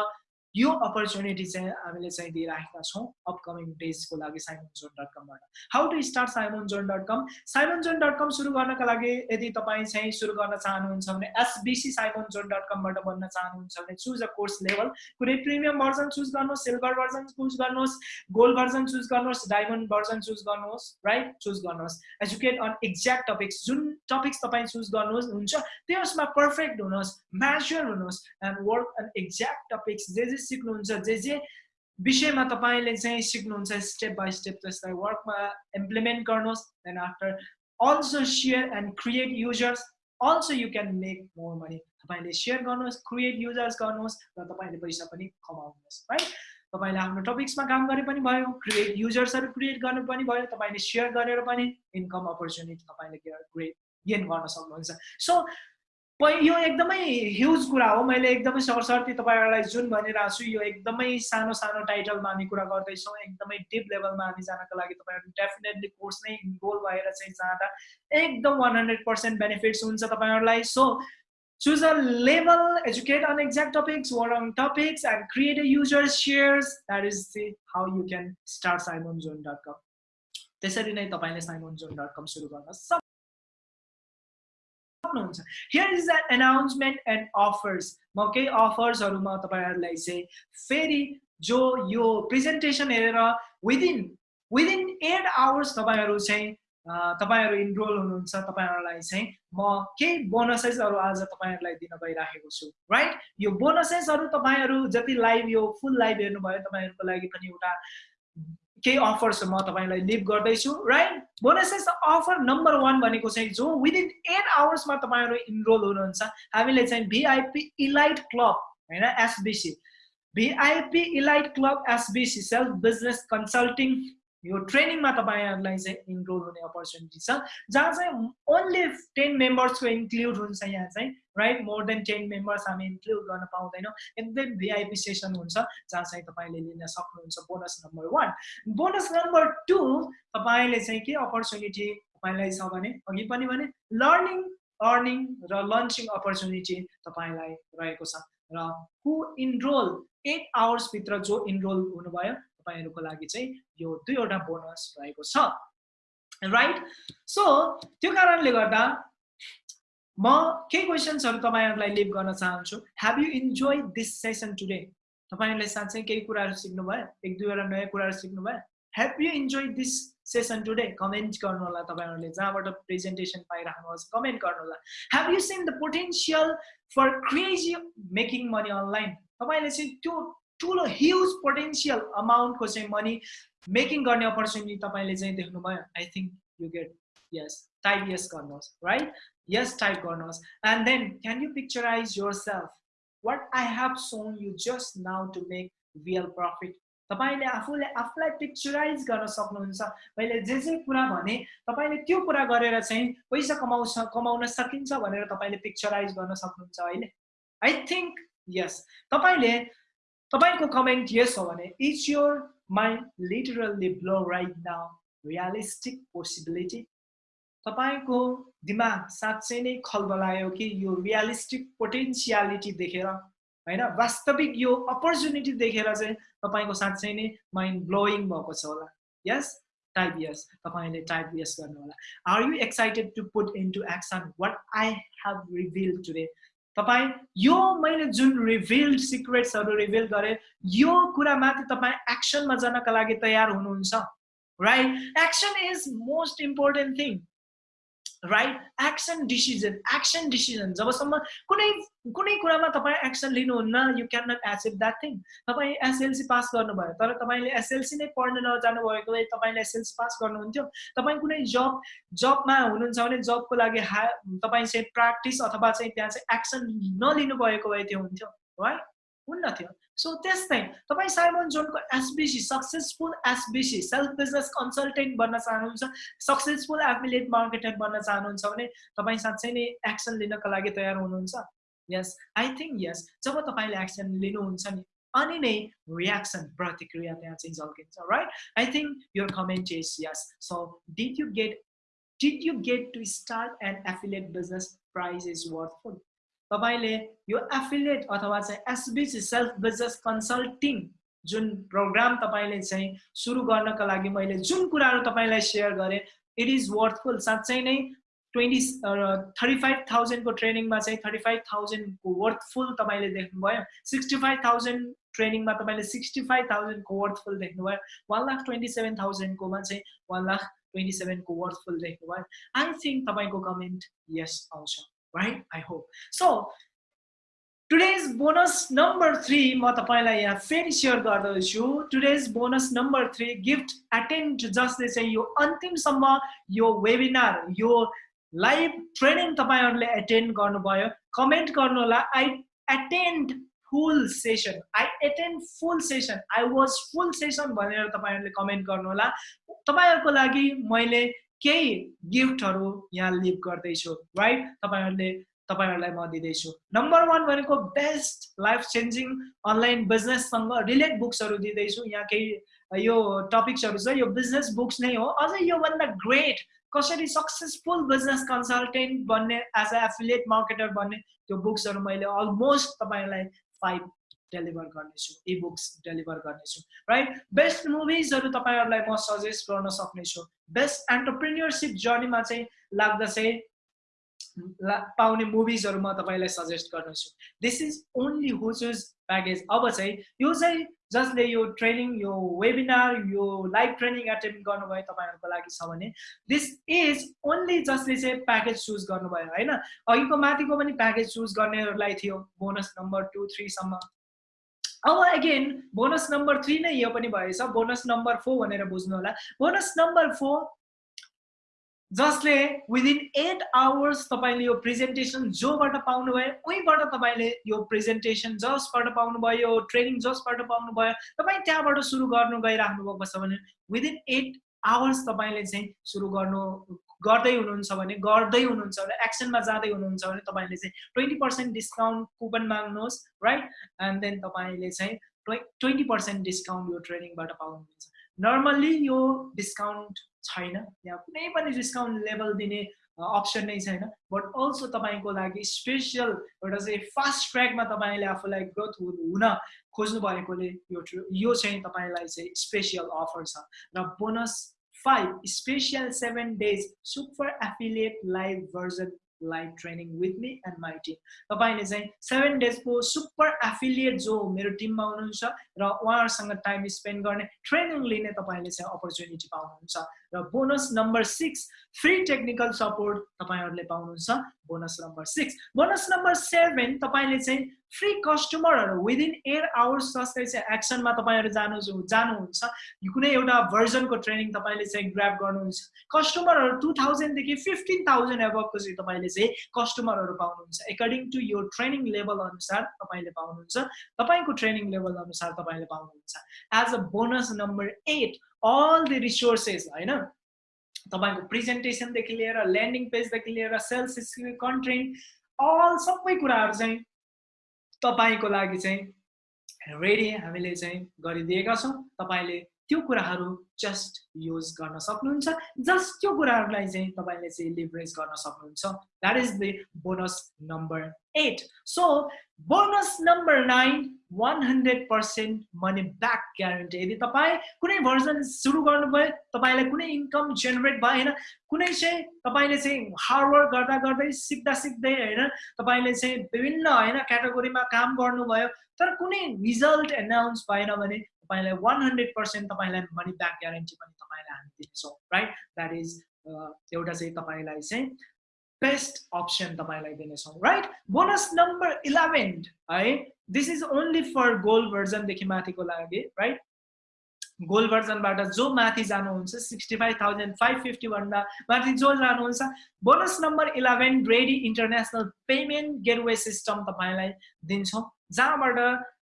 यो अपर्च्युनिटी चाहिँ हामीले चाहिँ दिइराखेका छौँ अपकमिङ डेजको लागि Simon John dot कमबाट how to start Simon zone dot com Simon zone dot com सुरु गर्नका लागि यदि तपाईँ चाहिँ सुरु गर्न चाहनुहुन्छ भने एसबिसी साइमन जोन डट कमबाट बन्न चाहनुहुन्छ भने चुज अ कोर्स लेभल कुनै प्रिमियम भर्जन चुज गर्नुहोस् सिल्भर भर्जन चुज गर्नुहोस् गोल्ड भर्जन चुज गर्नुहोस् डायमन्ड भर्जन चुज गर्नुहोस् राइट चुज गर्नुहोस्। एजुकेट अन एक्ज्याक्ट टपिक्स जुन टपिक्स तपाईँ चुज गर्नुहोस् हुन्छ त्यसमा पर्फेक्ट हुनुहोस् म्याचुर हुनुहोस् and work on exact topics जे जे सिक्नुहुन्छ जे जे विषयमा तपाईँले चाहिँ सिक्नुहुन्छ स्टेप बाई स्टेप त्यसलाई वर्कमा इम्प्लिमेन्ट गर्नुहोस् then after also share and create users also you can make more money तपाईँले सेयर गर्नुहोस् क्रिएट युजर्स गर्नुहोस् र तपाईँले पैसा पनि कमाउनुहोस् है तपाईँले आफ्नो टपिक्समा काम गरे पनि भयो क्रिएट युजर्सहरू क्रिएट गर्नु पनि भयो तपाईँले सेयर गरेर पनि इन्कम अपर्च्युनिटी तपाईँले क्रिएट गेन गर्न सक्नुहुन्छ। सो यो एकदमै ह्युज कुरा हो मैले एकदमै सरसर्ती तपाईँहरूलाई जुन भनिरहेको छु यो एकदमै सानो सानो टाइटलमा हामी कुरा गर्दैछौँ एकदमै डिप लेभलमा हामी जानको लागि तपाईँहरू डेफिनेटली कोर्स नै इन्भोल्भ भएर चाहिँ जाँदा एकदम वान हन्ड्रेड पर्सेन्ट बेनिफिट्स हुन्छ तपाईँहरूलाई so choose a level, educate on exact topics, work on topics, and create a user shares. That is the, how you can start. त्यसरी नै तपाईँले simonzone.com सुरु गर्न सक्नुहुन्छ here is an announcement and offers म केही अफर्सहरूमा तपाईँहरूलाई चाहिँ फेरि जो यो प्रेजेन्टेसन हेरेर विदिन विदिन एट आवर्स तपाईँहरू चाहिँ तपाईँहरू इनरोल हुनुहुन्छ तपाईँहरूलाई चाहिँ म केही बोनसेसहरू आज तपाईँहरूलाई दिन गइराखेको छु। राइट यो बोनसेसहरू तपाईँहरू जति लाइभ यो फुल लाइभ हेर्नुभयो तपाईँहरूको लागि पनि एउटा केही अफर्स म तपाईँलाई लिभ गर्दैछु right bonuses offer number one भनेको चाहिँ जो विदिन एट आवर्समा तपाईँहरू इनरोल हुनुहुन्छ। हामीले चाहिँ भिआइपी इलाइट क्लब होइन SBC VIP elite club SBC self business consulting यो ट्रेनिङमा तपाईँहरूलाई चाहिँ इनरोल हुने अपर्च्युनिटी छ जहाँ चाहिँ ओन्ली टेन मेम्बर्सको इन्क्लुड हुन्छ यहाँ चाहिँ right more than ten members हामी इन्क्लुड गर्न पाउँदैनौँ। एकदम भिआइपी सेसन हुन्छ जहाँ चाहिँ तपाईँले लिन सक्नुहुन्छ bonus number one bonus number two तपाईँले चाहिँ के अपर्च्युनिटी तपाईँलाई छ भने अघि पनि भने लर्निङ अर्निङ र लन्चिङ अपर्च्युनिटी तपाईँलाई रहेको छ। र हु इनरोल एट आवर्सभित्र जो इनरोल हुनुभयो तपाईँहरूको लागि चाहिँ यो दुईवटा बोनस रहेको छ। राइट सो त्यो कारणले गर्दा म केही क्वेसन्सहरू तपाईँहरूलाई लिभ गर्न चाहन्छु। Have you enjoy this session today तपाईँहरूले साँच्चै केही कुराहरू सिक्नुभयो? एक दुईवटा नयाँ कुराहरू सिक्नुभयो? Have you enjoy this session today comment गर्नु होला तपाईँहरूले। जहाँबाट प्रेजेन्टेसन पाइराख्नुहोस् कमेन्ट गर्नु होला have you seen the potential for crazy making money online तपाईँले चाहिँ त्यो ठुलो ह्युज पोटेन्सियल अमाउन्टको चाहिँ मनी मेकिङ गर्ने अपर्च्युनिटी तपाईँले चाहिँ देख्नुभयो। I think you get yes type yes गर्नुहोस् राइट यस टाइप गर्नुहोस्। And then can you picturise yourself what I have shown you just now to make real profit तपाईँले आफूले आफूलाई पिक्चराइज गर्न सक्नुहुन्छ। मैले जे जे कुरा भने तपाईँले त्यो कुरा गरेर चाहिँ पैसा कमाउँछ कमाउन सकिन्छ भनेर तपाईँले पिक्चराइज गर्न सक्नुहुन्छ अहिले। आई थिङ्क यस तपाईँले तपाईँको कमेन्ट यस हो भने it's your mind literally blow right now realistic possibility तपाईँको दिमाग साँच्चै नै खलबलायो कि यो रियलिस्टिक पोटेन्सियालिटी देखेर होइन वास्तविक यो अपर्च्युनिटी देखेर चाहिँ तपाईँको साँच्चै नै माइन्ड ब्लोइङ भएको छ होला यस टाइप यस तपाईँले टाइप यस गर्नु होला are you excited to put into action what I have reveal today तपाईँ यो मैले जुन रिभिल्ड सिक्रेट्सहरू रिभिल गरेँ यो कुरामाथि तपाईँ एक्सनमा जानको लागि तयार हुनुहुन्छ right action is most important thing right action decision action decision जबसम्म कुनै कुनै कुरामा तपाईँ action लिनुहुन्न you can not accept that thing तपाईँ एसएलसी पास गर्नुभयो तर तपाईँले एसएलसी नै पढ्न नजानु भएको भए तपाईँले एसएलसी पास गर्नुहुन्थ्यो। तपाईँ कुनै जब जबमा हुनुहुन्छ भने जबको लागि हा तपाईँ चाहिँ प्र्याक्टिस अथवा चाहिँ त्यहाँ चाहिँ एक्सन नलिनु भएको भए त्यो हुन्थ्यो है हुन्न थियो सो त्यस्तै तपाईँ Simon जोनको SBC successful SBC self business consultant बन्न चाहनुहुन्छ सक्सेसफुल एफिलिएट मार्केटर बन्न चाहनुहुन्छ भने तपाईँ साँच्चै नै एक्सन लिनको लागि तयार हुनुहुन्छ यस आई थिङ्क यस जब तपाईँले एक्सन लिनुहुन्छ नि अनि नै रियाक्सन प्रतिक्रिया त्यहाँ चाहिँ झल्किन्छ राइट आई थिङ्क यो comment is yes so did you get did you get to start and affiliate business price is worthful तपाईँले यो एफिलिएट अथवा चाहिँ एसबिसी सेल्फ बिजनेस कन्सल्टिङ जुन प्रोग्राम तपाईँले चाहिँ सुरु गर्नको लागि मैले जुन कुराहरू तपाईँलाई सेयर गरेँ इट इज वर्थफुल साँच्चै नै ट्वेन्टी थर्टी फाइभ थाउजन्डको ट्रेनिङमा चाहिँ थर्टी फाइभ थाउजन्डको वर्थफुल तपाईँले देख्नुभयो। सिक्सटी फाइभ थाउजन्ड ट्रेनिङमा तपाईँले सिक्सटी फाइभ थाउजन्डको वर्थफुल देख्नुभयो। वान लाख ट्वेन्टी सेभेन थाउजन्डकोमा चाहिँ वान लाख ट्वेन्टी सेभेनको वर्थफुल देख्नुभयो। आई थिङ्क तपाईँको कमेन्ट यस आउँछ। Right? I hope. So, today's bonus number three, म तपाईँलाई यहाँ फेरि सेयर गर्दछु. Today's bonus number three gift attend जसले चाहिँ यो अन्तिमसम्म यो वेबिनार यो लाइभ ट्रेनिङ तपाईँहरूले एटेन्ड गर्नुभयो कमेन्ट गर्नु होला I attend full session I attend full session I was full session भनेर तपाईँहरूले कमेन्ट गर्नु होला तपाईँहरूको लागि मैले केही गिफ्टहरू यहाँ लिभ गर्दैछु राइट तपाईँहरूले तपाईँहरूलाई म दिँदैछु। नम्बर वान भनेको बेस्ट लाइफ चेन्जिङ अनलाइन बिजनेससँग रिलेट बुक्सहरू दिँदैछु। यहाँ केही यो टपिक्सहरू छ यो बिजनेस बुक्स नै हो। अझै योभन्दा ग्रेट कसरी सक्सेसफुल बिजनेस कन्सल्टेन्ट बन्ने एज अ एफिलिएट मार्केटर बन्ने त्यो बुक्सहरू मैले अलमोस्ट तपाईँलाई फाइभ डेलिभर गर्नेछु इ बुक्स डेलिभर गर्नेछु राइट बेस्ट मुभिजहरू तपाईँहरूलाई म सजेस्ट गर्न सक्नेछु। बेस्ट एन्टरप्रिन्यरसिप जर्नीमा चाहिँ लाग्दा चाहिँ पाउने मुभिजहरू म तपाईँलाई सजेस्ट गर्नेछु। This is only whose package अब चाहिँ यो चाहिँ जसले यो ट्रेनिङ यो वेबिनार यो लाइभ ट्रेनिङ एटेन्ड गर्नुभयो तपाईँहरूको लागि छ भने दिस इज ओन्ली जसले चाहिँ प्याकेज चुज गर्नुभयो होइन? अघिको माथिको पनि प्याकेज चुज गर्नेहरूलाई थियो। बोनस नम्बर टू थ्रीसम्म अब अगेन बोनस नम्बर थ्री नै यो पनि भएछ। बोनस नम्बर फोर भनेर बुझ्नु होला। बोनस नम्बर फोर जसले विदिन एट आवर्स तपाईँले यो प्रेजेन्टेसन जोबाट पाउनुभयो उहीँबाट तपाईँले यो प्रेजेन्टेसन जसबाट पाउनुभयो ट्रेनिङ जसबाट पाउनुभयो तपाईँ त्यहाँबाट सुरु गर्नु गइराख्नु भएको छ भने विदिन एट आवर्स तपाईँले चाहिँ सुरु गर्नु गर्दै हुनुहुन्छ भने गर्दै हुनुहुन्छ भने एक्सनमा जाँदै हुनुहुन्छ भने तपाईँले चाहिँ ट्वेन्टी पर्सेन्ट डिस्काउन्ट कुपन माग्नुहोस् राइट एन्ड देन तपाईँले चाहिँ ट्वेन्टी पर्सेन्ट डिस्काउन्ट यो ट्रेनिङबाट पाउनुहुन्छ। नर्मल्ली यो डिस्काउन्ट छैन। यहाँ कुनै पनि डिस्काउन्ट लेभल दिने अप्सन नै छैन। बट अल्सो तपाईँको लागि स्पेसियल एउटा चाहिँ फास्ट ट्र्याकमा तपाईँले आफूलाई ग्रोथ हुन खोज्नु भएकोले यो यो चाहिँ तपाईँलाई चाहिँ स्पेसियल अफर छ। र bonus Five, special seven days. Super affiliate live version live training with me and my team तपाईँले चाहिँ सेभेन डेजको सुपर एफिलिएट जो मेरो टिममा हुनुहुन्छ र उहाँहरूसँग टाइम स्पेन्ड गर्ने ट्रेनिङ लिने तपाईँले चाहिँ अपर्च्युनिटी पाउनुहुन्छ। र bonus number six free technical support तपाईँहरूले पाउनुहुन्छ। Bonus number six bonus number seven तपाईँले चाहिँ फ्री कस्टमरहरू विदिन एट आवर्स जस्तै चाहिँ एक्सनमा तपाईँहरू जानु जानुहुन्छ कुनै एउटा भर्जनको ट्रेनिङ तपाईँले चाहिँ ग्राप गर्नुहुन्छ। कस्टमरहरू टु थाउजन्डदेखि फिफ्टिन थाउजन्ड एबभको चाहिँ तपाईँले चाहिँ कस्टमरहरू पाउनुहुन्छ। एकर्डिङ टु यो ट्रेनिङ लेभल अनुसार तपाईँले पाउनुहुन्छ। तपाईँको ट्रेनिङ लेभल अनुसार तपाईँले पाउनुहुन्छ। As a bonus number eight all the resources होइन तपाईँको प्रेजेन्टेसनदेखि लिएर ल्यान्डिङ पेजदेखि लिएर सेल्स कन्टेन्ट अल सबै कुराहरू चाहिँ तपाईँको लागि चाहिँ रेडी हामीले चाहिँ गरिदिएका छौँ तपाईँले त्यो कुराहरू जस्ट युज गर्न सक्नुहुन्छ। जस्ट त्यो कुराहरूलाई चाहिँ तपाईँले चाहिँ लिभरेज गर्न सक्नुहुन्छ। That is the bonus number eight so bonus number nine one hundred percent money back guarantee यदि तपाईँ कुनै भर्जन सुरु गर्नुभयो तपाईँलाई कुनै इन्कम जेनेरेट भएन कुनै चाहिँ तपाईँले चाहिँ हार्डवर्क गर्दा गर्दै सिक्दा सिक्दै होइन तपाईँले चाहिँ विभिन्न होइन क्याटेगोरीमा काम गर्नुभयो तर कुनै रिजल्ट एनाउन्स भएन भने तपाईँलाई वान हन्ड्रेड पर्सेन्ट तपाईँलाई मनी ब्याक ग्यारेन्टी पनि तपाईँलाई हामी दिनेछौँ राइट द्याट इज एउटा चाहिँ तपाईँलाई चाहिँ बेस्ट अप्सन तपाईँलाई दिनेछौँ राइट बोनस नम्बर इलेभेन है? This is only for gold भर्जनदेखि माथिको लागि राइट गोल्ड भर्जनबाट जो माथि जानुहुन्छ सिक्सटी फाइभ थाउजन्ड फाइभ फिफ्टीभन्दा माथि जो जानुहुन्छ bonus number eleven ready international payment gateway system तपाईँलाई दिन्छौँ जहाँबाट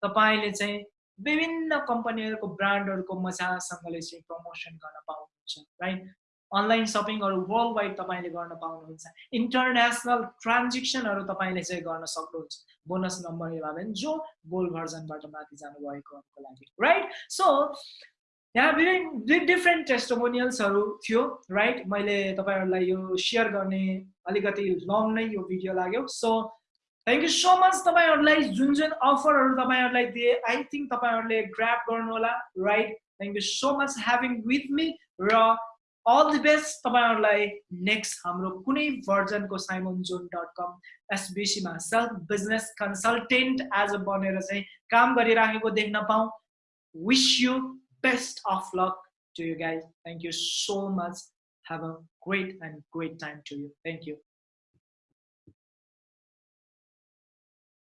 तपाईँले चाहिँ विभिन्न कम्पनीहरूको ब्रान्डहरूको मजासँगले चाहिँ प्रमोसन गर्न पाउनुहुन्छ राइट अनलाइन सपिङहरू वर्ल्ड वाइड तपाईँले गर्न पाउनुहुन्छ। इन्टरनेसनल ट्रान्जेक्सनहरू तपाईँले चाहिँ गर्न सक्नुहुन्छ। बोनस नम्बर इलेभेन जो गोल्ड भर्जनबाट माथि जानुभएकोहरूको लागि राइट सो यहाँ विभिन्न डिफ्रेन्ट टेस्टोमोनियल्सहरू थियो राइट मैले तपाईँहरूलाई यो सेयर गर्ने अलिकति लङ नै यो भिडियो लाग्यो। So thank you so much तपाईँहरूलाई जुन जुन अफरहरू तपाईँहरूलाई दिए। आई थिङ्क तपाईँहरूले ग्राप गर्नु होला right thank you so much having with me र अल द बेस्ट तपाईँहरूलाई नेक्स्ट हाम्रो कुनै भर्जनको Simon John dot com एसबिसीमा self business consultant as a बनेर चाहिँ काम गरिराखेको देख्न पाऊँ। Wish you best of luck to you guys thank you so much have a great and great time to you thank you